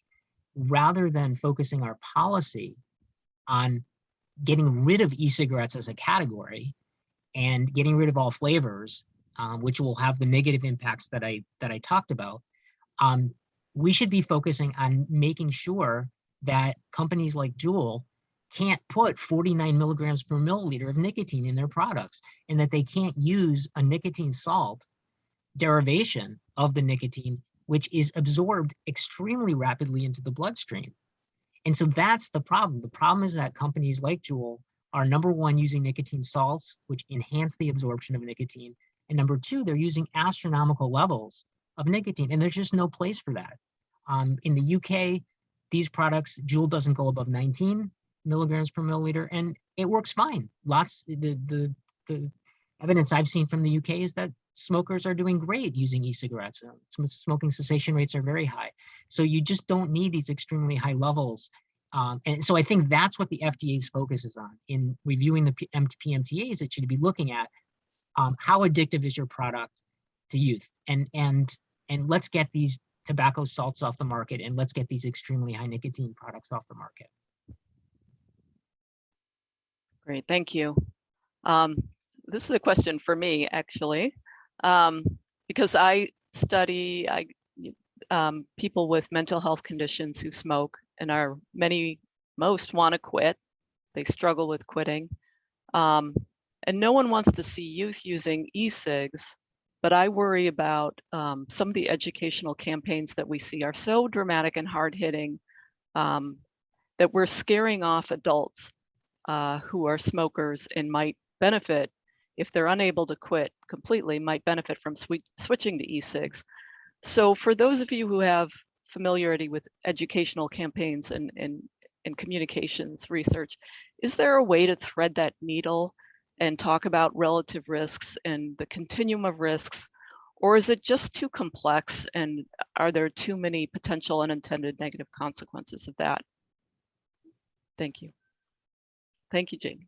Speaker 5: rather than focusing our policy on getting rid of e-cigarettes as a category and getting rid of all flavors, um, which will have the negative impacts that I that I talked about. Um, we should be focusing on making sure that companies like Juul can't put 49 milligrams per milliliter of nicotine in their products and that they can't use a nicotine salt derivation of the nicotine, which is absorbed extremely rapidly into the bloodstream. And so that's the problem. The problem is that companies like Juul are number one using nicotine salts, which enhance the absorption of nicotine. And number two, they're using astronomical levels of nicotine, and there's just no place for that. Um, in the UK, these products, Juul doesn't go above 19 milligrams per milliliter, and it works fine. Lots, the, the, the evidence I've seen from the UK is that smokers are doing great using e-cigarettes. Uh, Smoking cessation rates are very high. So you just don't need these extremely high levels. Um, and so I think that's what the FDA's focus is on. In reviewing the P- PMTAs, it should be looking at um, how addictive is your product to youth, and and and let's get these tobacco salts off the market, and let's get these extremely high nicotine products off the market.
Speaker 2: Great, thank you. Um, this is a question for me, actually, um, because I study I, um, people with mental health conditions who smoke and are many, most want to quit. They struggle with quitting. Um, and no one wants to see youth using e-cigs, but I worry about um, some of the educational campaigns that we see are so dramatic and hard hitting um, that we're scaring off adults uh, who are smokers and might benefit if they're unable to quit completely might benefit from swi- switching to e-cigs. So for those of you who have familiarity with educational campaigns and, and, and communications research, is there a way to thread that needle and talk about relative risks and the continuum of risks? Or is it just too complex and are there too many potential unintended negative consequences of that? Thank you. Thank you, Jane.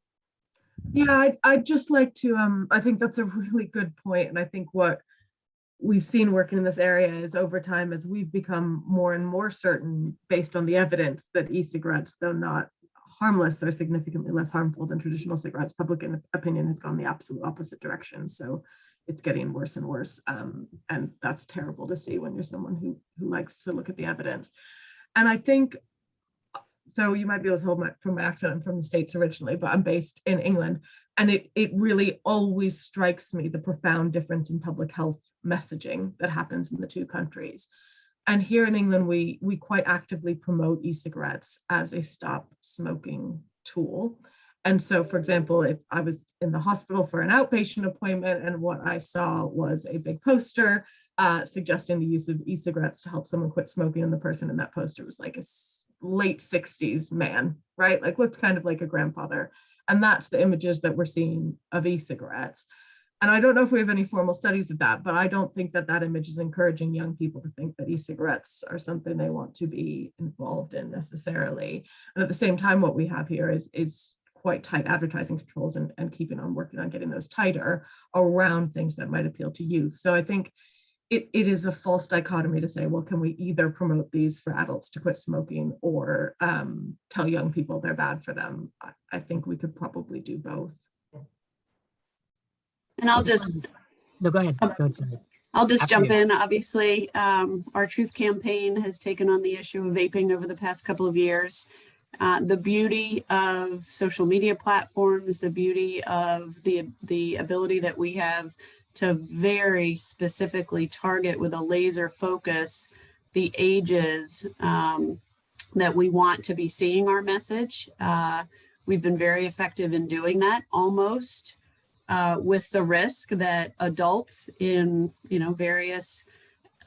Speaker 4: Yeah, I'd, I'd just like to, um, I think that's a really good point, and I think what we've seen working in this area is over time as we've become more and more certain based on the evidence that e-cigarettes, though not harmless, are significantly less harmful than traditional cigarettes, public opinion has gone the absolute opposite direction. So it's getting worse and worse. Um, and that's terrible to see when you're someone who, who likes to look at the evidence. And I think so you might be able to tell my, from my accent, I'm from the States originally, but I'm based in England. And it, it really always strikes me the profound difference in public health messaging that happens in the two countries. And here in England, we, we quite actively promote e-cigarettes as a stop smoking tool. And so, for example, if I was in the hospital for an outpatient appointment and what I saw was a big poster uh, suggesting the use of e-cigarettes to help someone quit smoking, and the person in that poster was like a late 60s man, right? Like looked kind of like a grandfather. And that's the images that we're seeing of e-cigarettes. and I don't know if we have any formal studies of that, but I don't think that that image is encouraging young people to think that e-cigarettes are something they want to be involved in necessarily. And at the same time, what we have here is, is quite tight advertising controls and, and keeping on working on getting those tighter around things that might appeal to youth. So I think it, it is a false dichotomy to say, well, can we either promote these for adults to quit smoking or um, tell young people they're bad for them? I, I think we could probably do both.
Speaker 3: And I'll just,
Speaker 5: No, go ahead.
Speaker 3: Um,
Speaker 5: Go ahead,
Speaker 3: I'll just
Speaker 5: After
Speaker 3: jump
Speaker 5: you.
Speaker 3: in. Obviously, um, our Truth Campaign has taken on the issue of vaping over the past couple of years. Uh, the beauty of social media platforms, the beauty of the, the ability that we have to very specifically target with a laser focus the ages um, that we want to be seeing our message. Uh, we've been very effective in doing that almost uh, with the risk that adults in, you know, various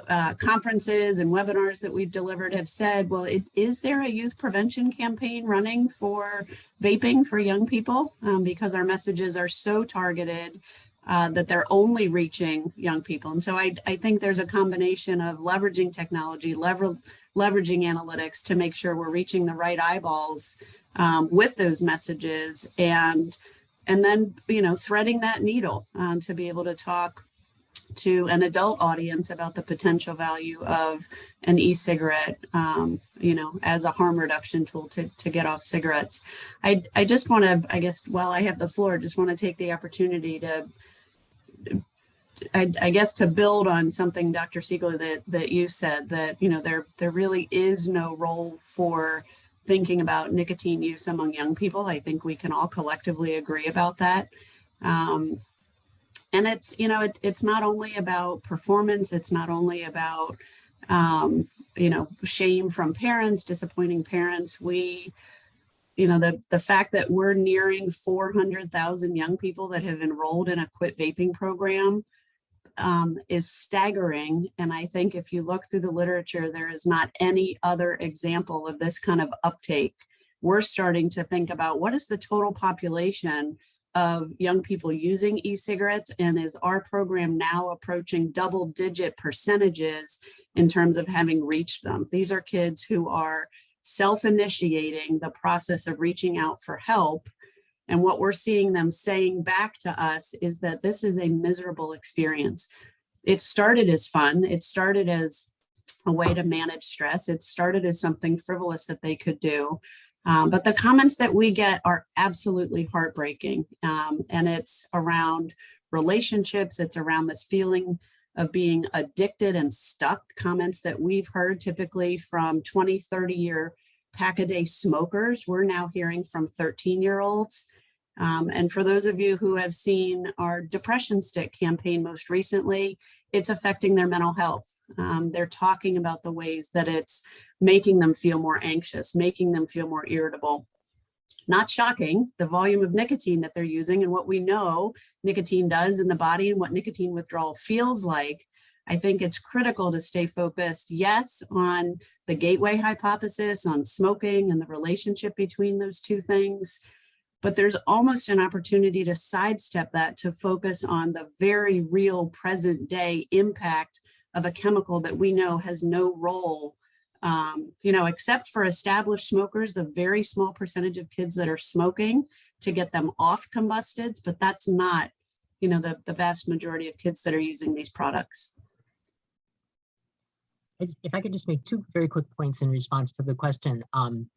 Speaker 3: uh, conferences and webinars that we've delivered have said, well, it, is there a youth prevention campaign running for vaping for young people? Um, because our messages are so targeted uh, that they're only reaching young people. And so I, I think there's a combination of leveraging technology, lever, leveraging analytics to make sure we're reaching the right eyeballs um, with those messages and and then you know threading that needle um, to be able to talk to an adult audience about the potential value of an e-cigarette um, you know as a harm reduction tool to, to get off cigarettes i i just want to i guess while i have the floor just want to take the opportunity to I, I guess to build on something dr Siegel that that you said that you know there there really is no role for thinking about nicotine use among young people. I think we can all collectively agree about that. Um, and it's, you know, it, it's not only about performance, it's not only about, um, you know, shame from parents, disappointing parents. We, you know, the, the fact that we're nearing 400,000 young people that have enrolled in a quit vaping program um, is staggering. And I think if you look through the literature, there is not any other example of this kind of uptake. We're starting to think about what is the total population of young people using e-cigarettes and is our program now approaching double digit percentages in terms of having reached them. These are kids who are self-initiating the process of reaching out for help and what we're seeing them saying back to us is that this is a miserable experience. It started as fun. It started as a way to manage stress. It started as something frivolous that they could do. Um, but the comments that we get are absolutely heartbreaking. Um, and it's around relationships. It's around this feeling of being addicted and stuck comments that we've heard typically from 20, 30 year pack a day smokers. We're now hearing from 13 year olds. Um, and for those of you who have seen our depression stick campaign most recently, it's affecting their mental health. Um, they're talking about the ways that it's making them feel more anxious, making them feel more irritable. Not shocking, the volume of nicotine that they're using and what we know nicotine does in the body and what nicotine withdrawal feels like. I think it's critical to stay focused, yes, on the gateway hypothesis, on smoking and the relationship between those two things, but there's almost an opportunity to sidestep that to focus on the very real present day impact of a chemical that we know has no role, um, you know, except for established smokers, the very small percentage of kids that are smoking to get them off combustibles, but that's not, you know, the, the vast majority of kids that are using these products.
Speaker 5: If if I could just make two very quick points in response to the question. Um,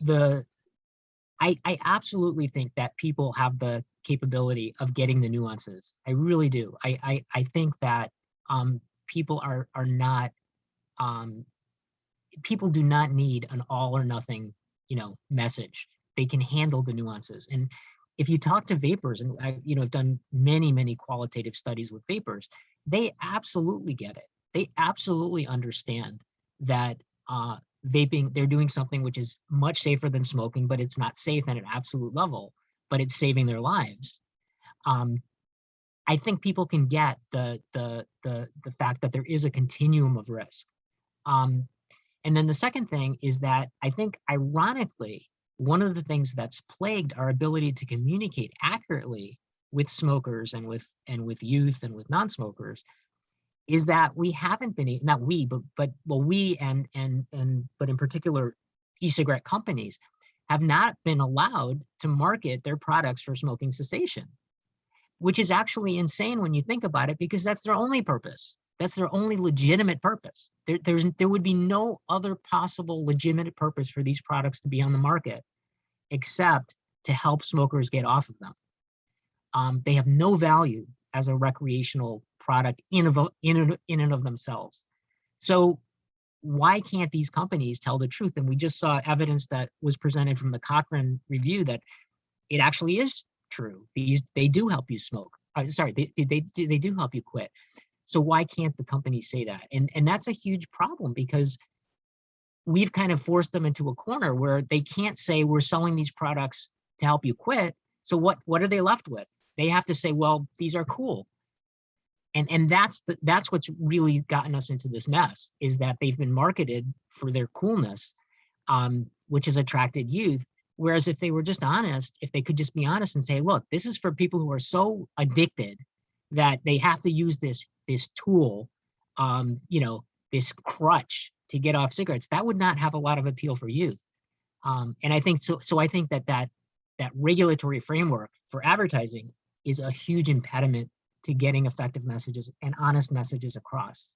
Speaker 5: the, I, I absolutely think that people have the capability of getting the nuances. I really do. I, I, I think that um, people are, are not, um, people do not need an all or nothing, you know, message. They can handle the nuances. And if you talk to vapers, and I, you know, have done many, many qualitative studies with vapers, they absolutely get it. They absolutely understand that uh, vaping, they're doing something which is much safer than smoking, but it's not safe at an absolute level, but it's saving their lives. Um, I think people can get the, the, the, the fact that there is a continuum of risk. Um, and then the second thing is that I think ironically, one of the things that's plagued our ability to communicate accurately with smokers and with and with youth and with non-smokers is that we haven't been not we but but well we and and and but in particular e-cigarette companies have not been allowed to market their products for smoking cessation which is actually insane when you think about it because that's their only purpose that's their only legitimate purpose there, there's there would be no other possible legitimate purpose for these products to be on the market except to help smokers get off of them um, they have no value as a recreational product in, of, in, and- in and of themselves. So why can't these companies tell the truth? And we just saw evidence that was presented from the Cochrane review that it actually is true. These they do help you smoke. Uh, sorry, they they they do help you quit. So why can't the company say that? And and that's a huge problem because we've kind of forced them into a corner where they can't say we're selling these products to help you quit. So what what are they left with? They have to say, well, these are cool. And and that's the that's what's really gotten us into this mess is that they've been marketed for their coolness, um, which has attracted youth. Whereas if they were just honest, if they could just be honest and say, look, this is for people who are so addicted that they have to use this this tool, um, you know, this crutch to get off cigarettes, that would not have a lot of appeal for youth. Um, and I think so. So I think that that that regulatory framework for advertising is a huge impediment to getting effective messages and honest messages across.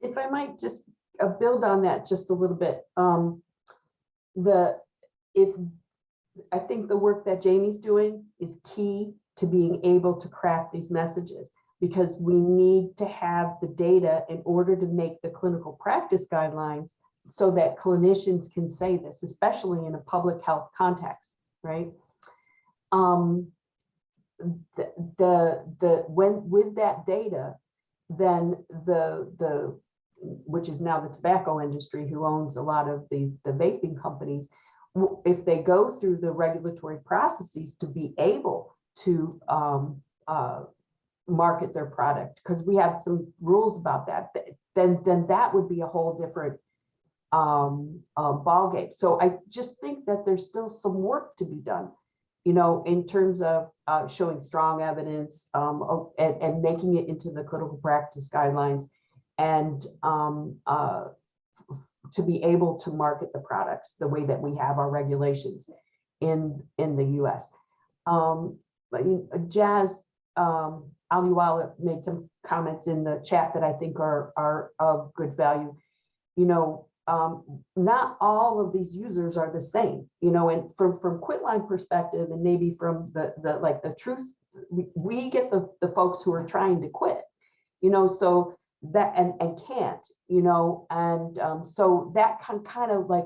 Speaker 1: If I might just uh, build on that just a little bit, um, the, if, I think the work that Jamie's doing is key to being able to craft these messages because we need to have the data in order to make the clinical practice guidelines so that clinicians can say this, especially in a public health context, right? Um, the, the, the, when, with that data, then the, the, which is now the tobacco industry who owns a lot of the, the vaping companies, if they go through the regulatory processes to be able to um, uh, market their product, because we have some rules about that, then, then that would be a whole different um, uh, ballgame. So I just think that there's still some work to be done, you know, in terms of uh, showing strong evidence um, of- and, and making it into the clinical practice guidelines and um, uh, to be able to market the products the way that we have our regulations in, in the US. Um, but Jas, um, Ahluwalia made some comments in the chat that I think are, are of good value. You know, um, not all of these users are the same, you know, and from, from Quitline perspective and maybe from the, the, like the truth, we, we get the, the folks who are trying to quit, you know, so that, and, and can't, you know, and, um, so that can kind of like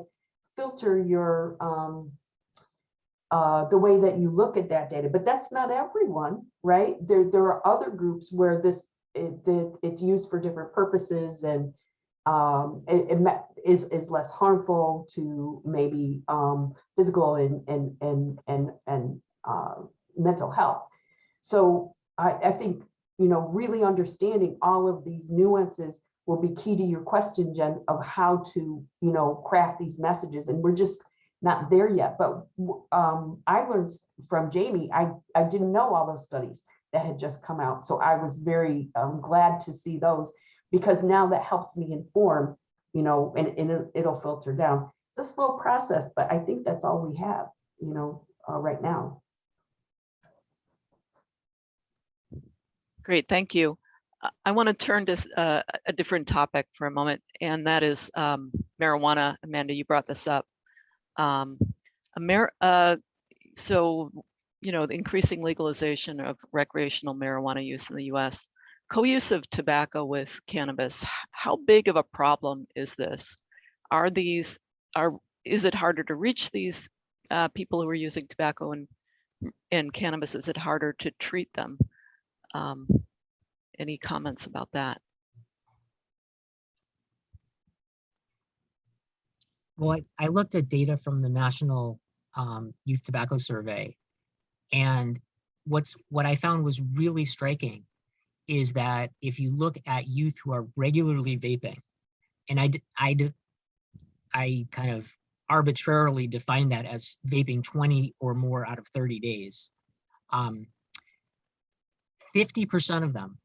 Speaker 1: filter your, um, uh, the way that you look at that data, but that's not everyone, right? There, there are other groups where this, it, that it's used for different purposes and um, it, it is, is less harmful to maybe um, physical and, and, and, and, and uh, mental health. So I, I think, you know, really understanding all of these nuances will be key to your question, Jen, of how to, you know, craft these messages. And we're just not there yet. But um, I learned from Jamie, I, I didn't know all those studies that had just come out. So I was very um, glad to see those because now that helps me inform, you know, and, and it- it'll filter down. It's a slow process, but I think that's all we have, you know, uh, right now.
Speaker 2: Great, thank you. I- I want to turn to uh, a different topic for a moment, and that is um, marijuana. Amanda, you brought this up. Um, Amer- uh, so, you know, the increasing legalization of recreational marijuana use in the US, co-use of tobacco with cannabis, how big of a problem is this? Are these, are, is it harder to reach these uh, people who are using tobacco and, and cannabis? Is it harder to treat them? Um, any comments about that?
Speaker 5: Well, I, I looked at data from the National um, Youth Tobacco Survey, and what's what I found was really striking is that if you look at youth who are regularly vaping, and I I I kind of arbitrarily define that as vaping 20 or more out of 30 days, Um, 50% of them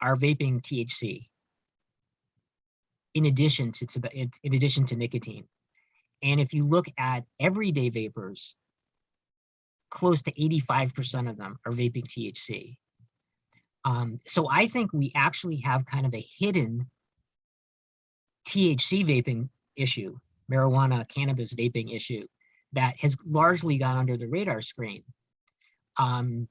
Speaker 5: are vaping THC in addition to, in addition to nicotine. And if you look at everyday vapers, close to 85% of them are vaping THC. Um, so I think we actually have kind of a hidden THC vaping issue, marijuana, cannabis vaping issue that has largely gone under the radar screen. Um,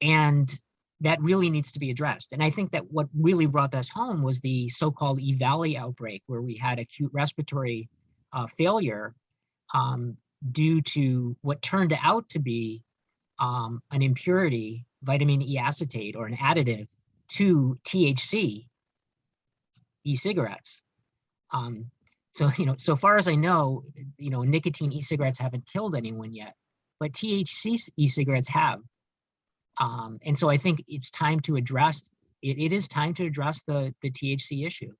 Speaker 5: and that really needs to be addressed. And I think that what really brought this home was the so-called E Valley outbreak, where we had acute respiratory uh, failure um, due to what turned out to be um, an impurity, vitamin E acetate, or an additive to THC e-cigarettes. Um, so, you know, so far as I know, you know, nicotine e-cigarettes haven't killed anyone yet, but THC e-cigarettes have. Um, and so I think it's time to address, it, it is time to address the, the THC issue,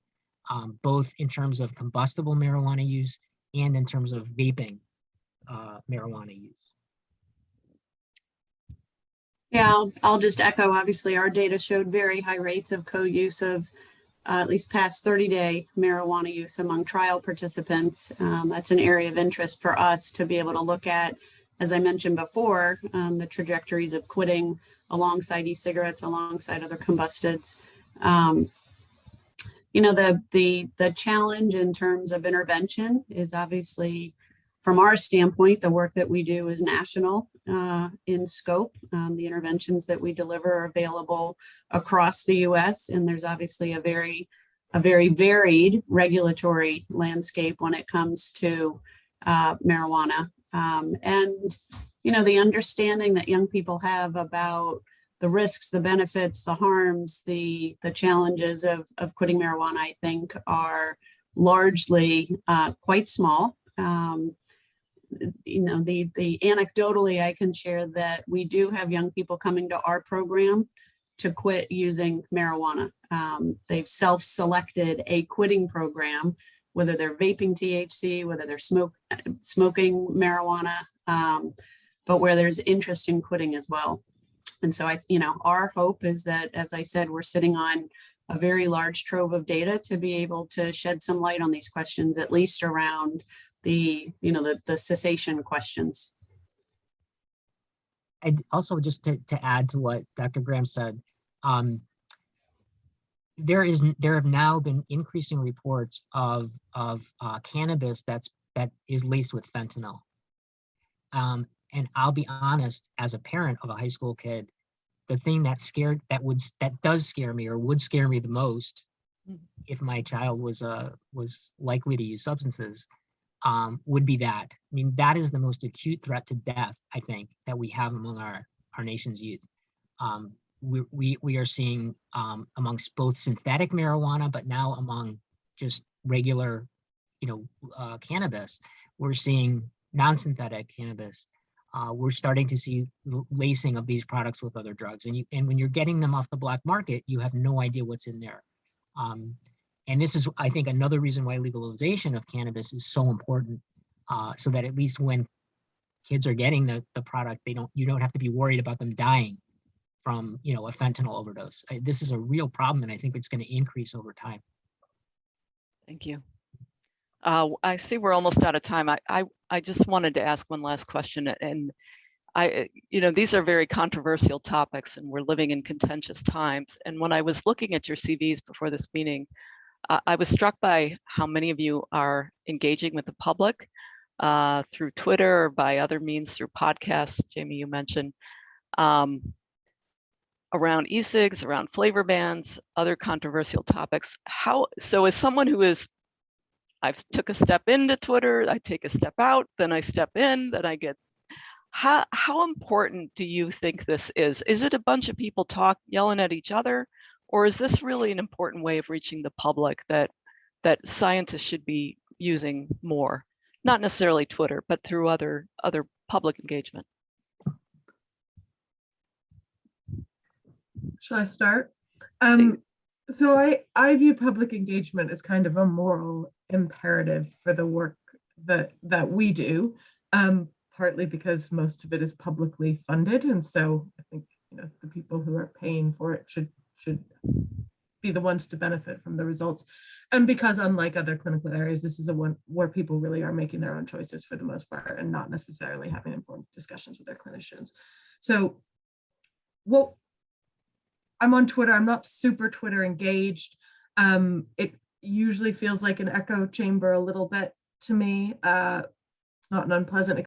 Speaker 5: um, both in terms of combustible marijuana use and in terms of vaping uh, marijuana use.
Speaker 3: Yeah, I'll, I'll just echo, obviously, our data showed very high rates of co-use of uh, at least past 30-day marijuana use among trial participants. Um, That's an area of interest for us to be able to look at, as I mentioned before, um, the trajectories of quitting alongside e-cigarettes, alongside other combustibles. Um, You know, the, the, the challenge in terms of intervention is obviously from our standpoint, the work that we do is national uh, in scope. Um, the interventions that we deliver are available across the U.S. and there's obviously a very, a very varied regulatory landscape when it comes to uh, marijuana. Um, and you know, the understanding that young people have about the risks, the benefits, the harms, the the challenges of of quitting marijuana, I think, are largely uh, quite small. Um, you know, the, the anecdotally, I can share that we do have young people coming to our program to quit using marijuana. Um, they've self-selected a quitting program, whether they're vaping THC, whether they're smoke, smoking marijuana, um, but where there's interest in quitting as well. And so I, you know, our hope is that, as I said, we're sitting on a very large trove of data to be able to shed some light on these questions, at least around the, you know, the, the cessation questions.
Speaker 5: And also just to, to add to what Dr. Graham said, um, there is, there have now been increasing reports of, of uh, cannabis that's, that is laced with fentanyl. Um, and I'll be honest, as a parent of a high school kid, the thing that scared, that would, that does scare me or would scare me the most
Speaker 2: Mm.
Speaker 5: if my child was, uh, was likely to use substances, um, would be that. I mean, that is the most acute threat to death, I think, that we have among our, our nation's youth. Um, we, we, we are seeing um, amongst both synthetic marijuana, but now among just regular, you know, uh, cannabis, we're seeing non-synthetic cannabis. Uh, we're starting to see lacing of these products with other drugs. And you, and when you're getting them off the black market, you have no idea what's in there. Um, and this is, I think, another reason why legalization of cannabis is so important, uh, so that at least when kids are getting the, the product, they don't, you don't have to be worried about them dying from, you know, a fentanyl overdose. I- This is a real problem, and I think it's going to increase over time.
Speaker 2: Thank you. Uh, I see we're almost out of time. I, I, I just wanted to ask one last question and I, uh, you know, these are very controversial topics and we're living in contentious times. And when I was looking at your CVs before this meeting, uh, I was struck by how many of you are engaging with the public uh, through Twitter or by other means through podcasts. Jamie, you mentioned um, around e-cigs, around flavor bans, other controversial topics. How so? As someone who is I've took a step into Twitter, I take a step out, then I step in, then I get how how important do you think this is? Is it a bunch of people talk yelling at each other, or is this really an important way of reaching the public that that scientists should be using more? Not necessarily Twitter, but through other other public engagement.
Speaker 4: Shall I start? Um, so I, I view public engagement as kind of a moral imperative for the work that, that we do. Um, partly because most of it is publicly funded. And so I think, you know, the people who are paying for it should, should be the ones to benefit from the results. And because unlike other clinical areas, this is a one where people really are making their own choices for the most part and not necessarily having informed discussions with their clinicians. So what I'm on Twitter, I'm not super Twitter engaged. Um, it usually feels like an echo chamber a little bit to me. Uh, not an unpleasant